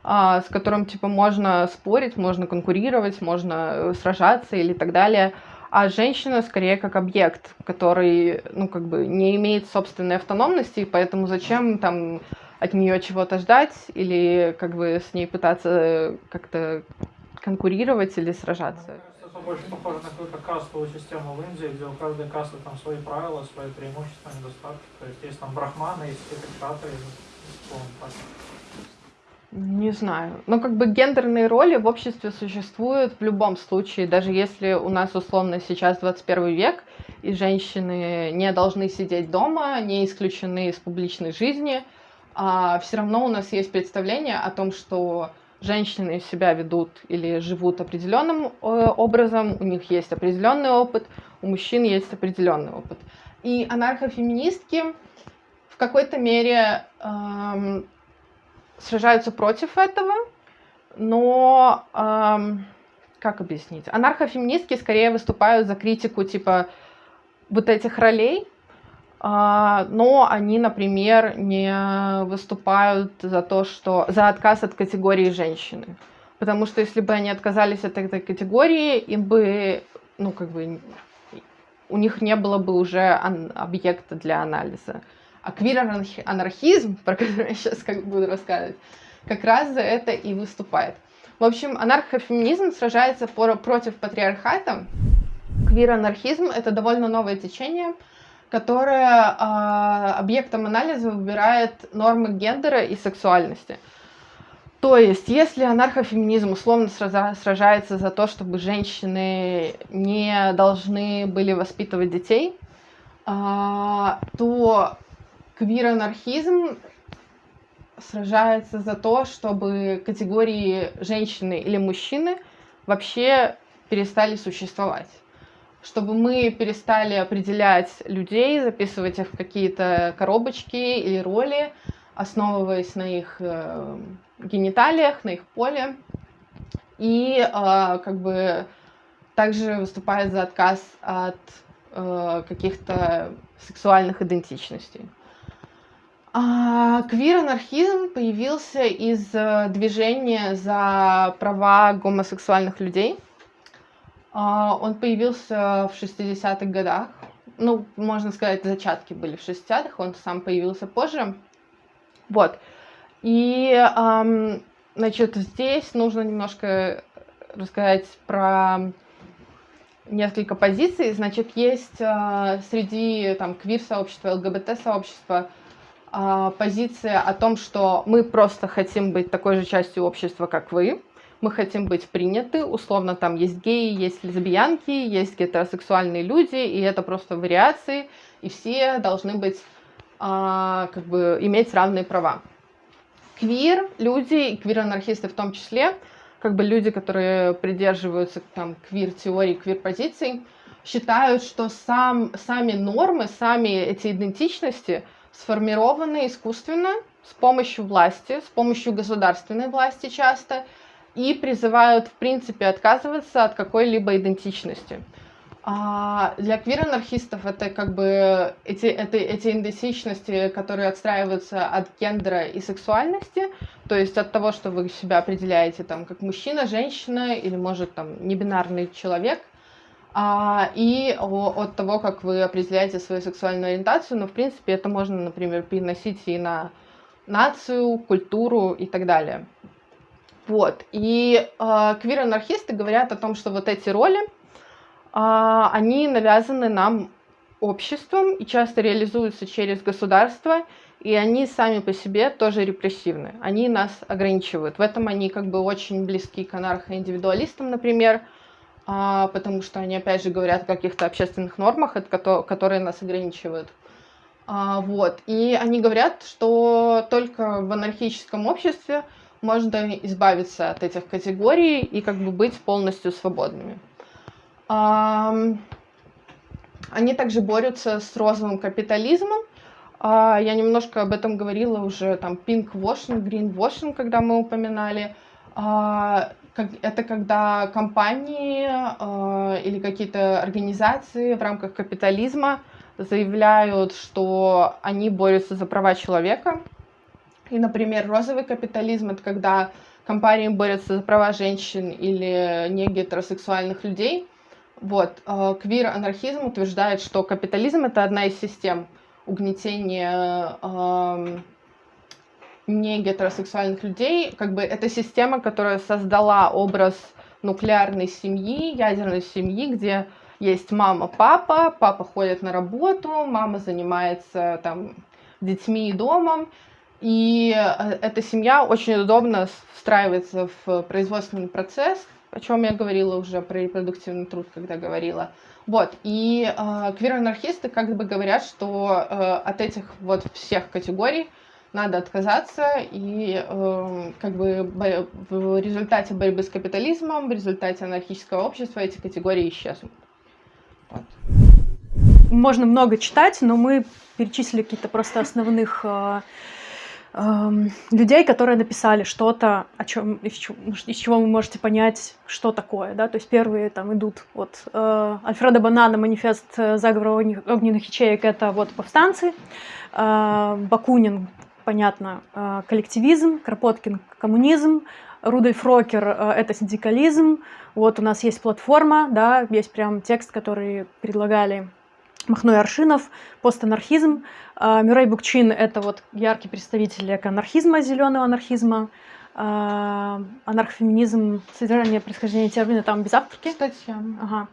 а, с которым типа можно спорить, можно конкурировать, можно сражаться или так далее. А женщина скорее как объект, который, ну, как бы не имеет собственной автономности, и поэтому зачем там от нее чего-то ждать или как бы с ней пытаться как-то конкурировать или сражаться. Это больше похоже на какую-то кастовую систему в Индии, где у каждой касты там свои правила, свои преимущества, недостатки. То есть есть там брахманы, есть кшатры, не знаю. Но как бы гендерные роли в обществе существуют в любом случае. Даже если у нас условно сейчас 21 век, и женщины не должны сидеть дома, не исключены из публичной жизни, а все равно у нас есть представление о том, что женщины себя ведут или живут определенным э, образом, у них есть определенный опыт, у мужчин есть определенный опыт. И анархофеминистки в какой-то мере эм, сражаются против этого, но эм, как объяснить? Анархофеминистки скорее выступают за критику типа вот этих ролей, э, но они, например, не выступают за то, что за отказ от категории женщины. Потому что если бы они отказались от этой категории, им бы, ну, как бы, у них не было бы уже объекта для анализа. А квир-анархизм, про который я сейчас как буду рассказывать, как раз за это и выступает. В общем, анархофеминизм сражается против патриархата. Квир-анархизм — это довольно новое течение, которое э, объектом анализа выбирает нормы гендера и сексуальности. То есть, если анархофеминизм условно сражается за то, чтобы женщины не должны были воспитывать детей, э, то квир-анархизм сражается за то, чтобы категории женщины или мужчины вообще перестали существовать. Чтобы мы перестали определять людей, записывать их в какие-то коробочки или роли, основываясь на их э, гениталиях, на их поле. И э, как бы также выступает за отказ от э, каких-то сексуальных идентичностей. А, квир-анархизм появился из э, движения за права гомосексуальных людей. А, он появился в 60-х годах. Ну, можно сказать, зачатки были в 60-х, он сам появился позже. Вот. И, значит, здесь нужно немножко рассказать про несколько позиций. Значит, есть э, среди там квир-сообщества, ЛГБТ-сообщества позиция о том, что мы просто хотим быть такой же частью общества, как вы, мы хотим быть приняты, условно там есть геи, есть лесбиянки, есть гетеросексуальные люди, и это просто вариации, и все должны быть, а, как бы, иметь равные права. Квир, люди, квир-анархисты в том числе, как бы люди, которые придерживаются там квир-теории, квир-позиций, считают, что сам, сами нормы, сами эти идентичности – сформированы искусственно с помощью власти, с помощью государственной власти часто, и призывают, в принципе, отказываться от какой-либо идентичности. А для квир-анархистов это как бы эти, это, эти идентичности, которые отстраиваются от гендера и сексуальности, то есть от того, что вы себя определяете там как мужчина, женщина или, может, там, небинарный человек – а, и от того, как вы определяете свою сексуальную ориентацию, но, в принципе, это можно, например, переносить и на нацию, культуру и так далее. Вот. И э, квир-анархисты говорят о том, что вот эти роли, э, они навязаны нам обществом и часто реализуются через государство, и они сами по себе тоже репрессивны. Они нас ограничивают. В этом они как бы очень близки к анархоиндивидуалистам, например, потому что они, опять же, говорят о каких-то общественных нормах, которые нас ограничивают. А, вот. И они говорят, что только в анархическом обществе можно избавиться от этих категорий и как бы быть полностью свободными. А, они также борются с розовым капитализмом. А, я немножко об этом говорила уже, там, pink washing, green washing, когда мы упоминали. Как, это когда компании э, или какие-то организации в рамках капитализма заявляют, что они борются за права человека. И, например, розовый капитализм — это когда компании борются за права женщин или не гетеросексуальных людей. Вот. Э, квир-анархизм утверждает, что капитализм — это одна из систем угнетения э, не гетеросексуальных людей, как бы это система, которая создала образ нуклеарной семьи, ядерной семьи, где есть мама, папа, папа ходит на работу, мама занимается там детьми и домом, и э, эта семья очень удобно встраивается в производственный процесс, о чем я говорила уже про репродуктивный труд, когда говорила. Вот, и э, квир-анархисты как бы говорят, что э, от этих вот всех категорий надо отказаться, и э, как бы в результате борьбы с капитализмом, в результате анархического общества эти категории исчезнут. Вот. Можно много читать, но мы перечислили какие-то просто основных э, э, людей, которые написали что-то, о чем из, чего, из чего вы можете понять, что такое, да, то есть первые там идут вот э, Альфреда Банана, манифест заговора огненных ячеек, это вот повстанцы, э, Бакунин, понятно, э, коллективизм, Кропоткин – коммунизм, Рудольф Рокер э, – это синдикализм. Вот у нас есть платформа, да, есть прям текст, который предлагали Махно и Аршинов, постанархизм. Э, Мюррей Букчин – это вот яркий представитель экоанархизма, зеленого анархизма. Анархофеминизм, содержание происхождения термина там без авторки. Статья. Ага.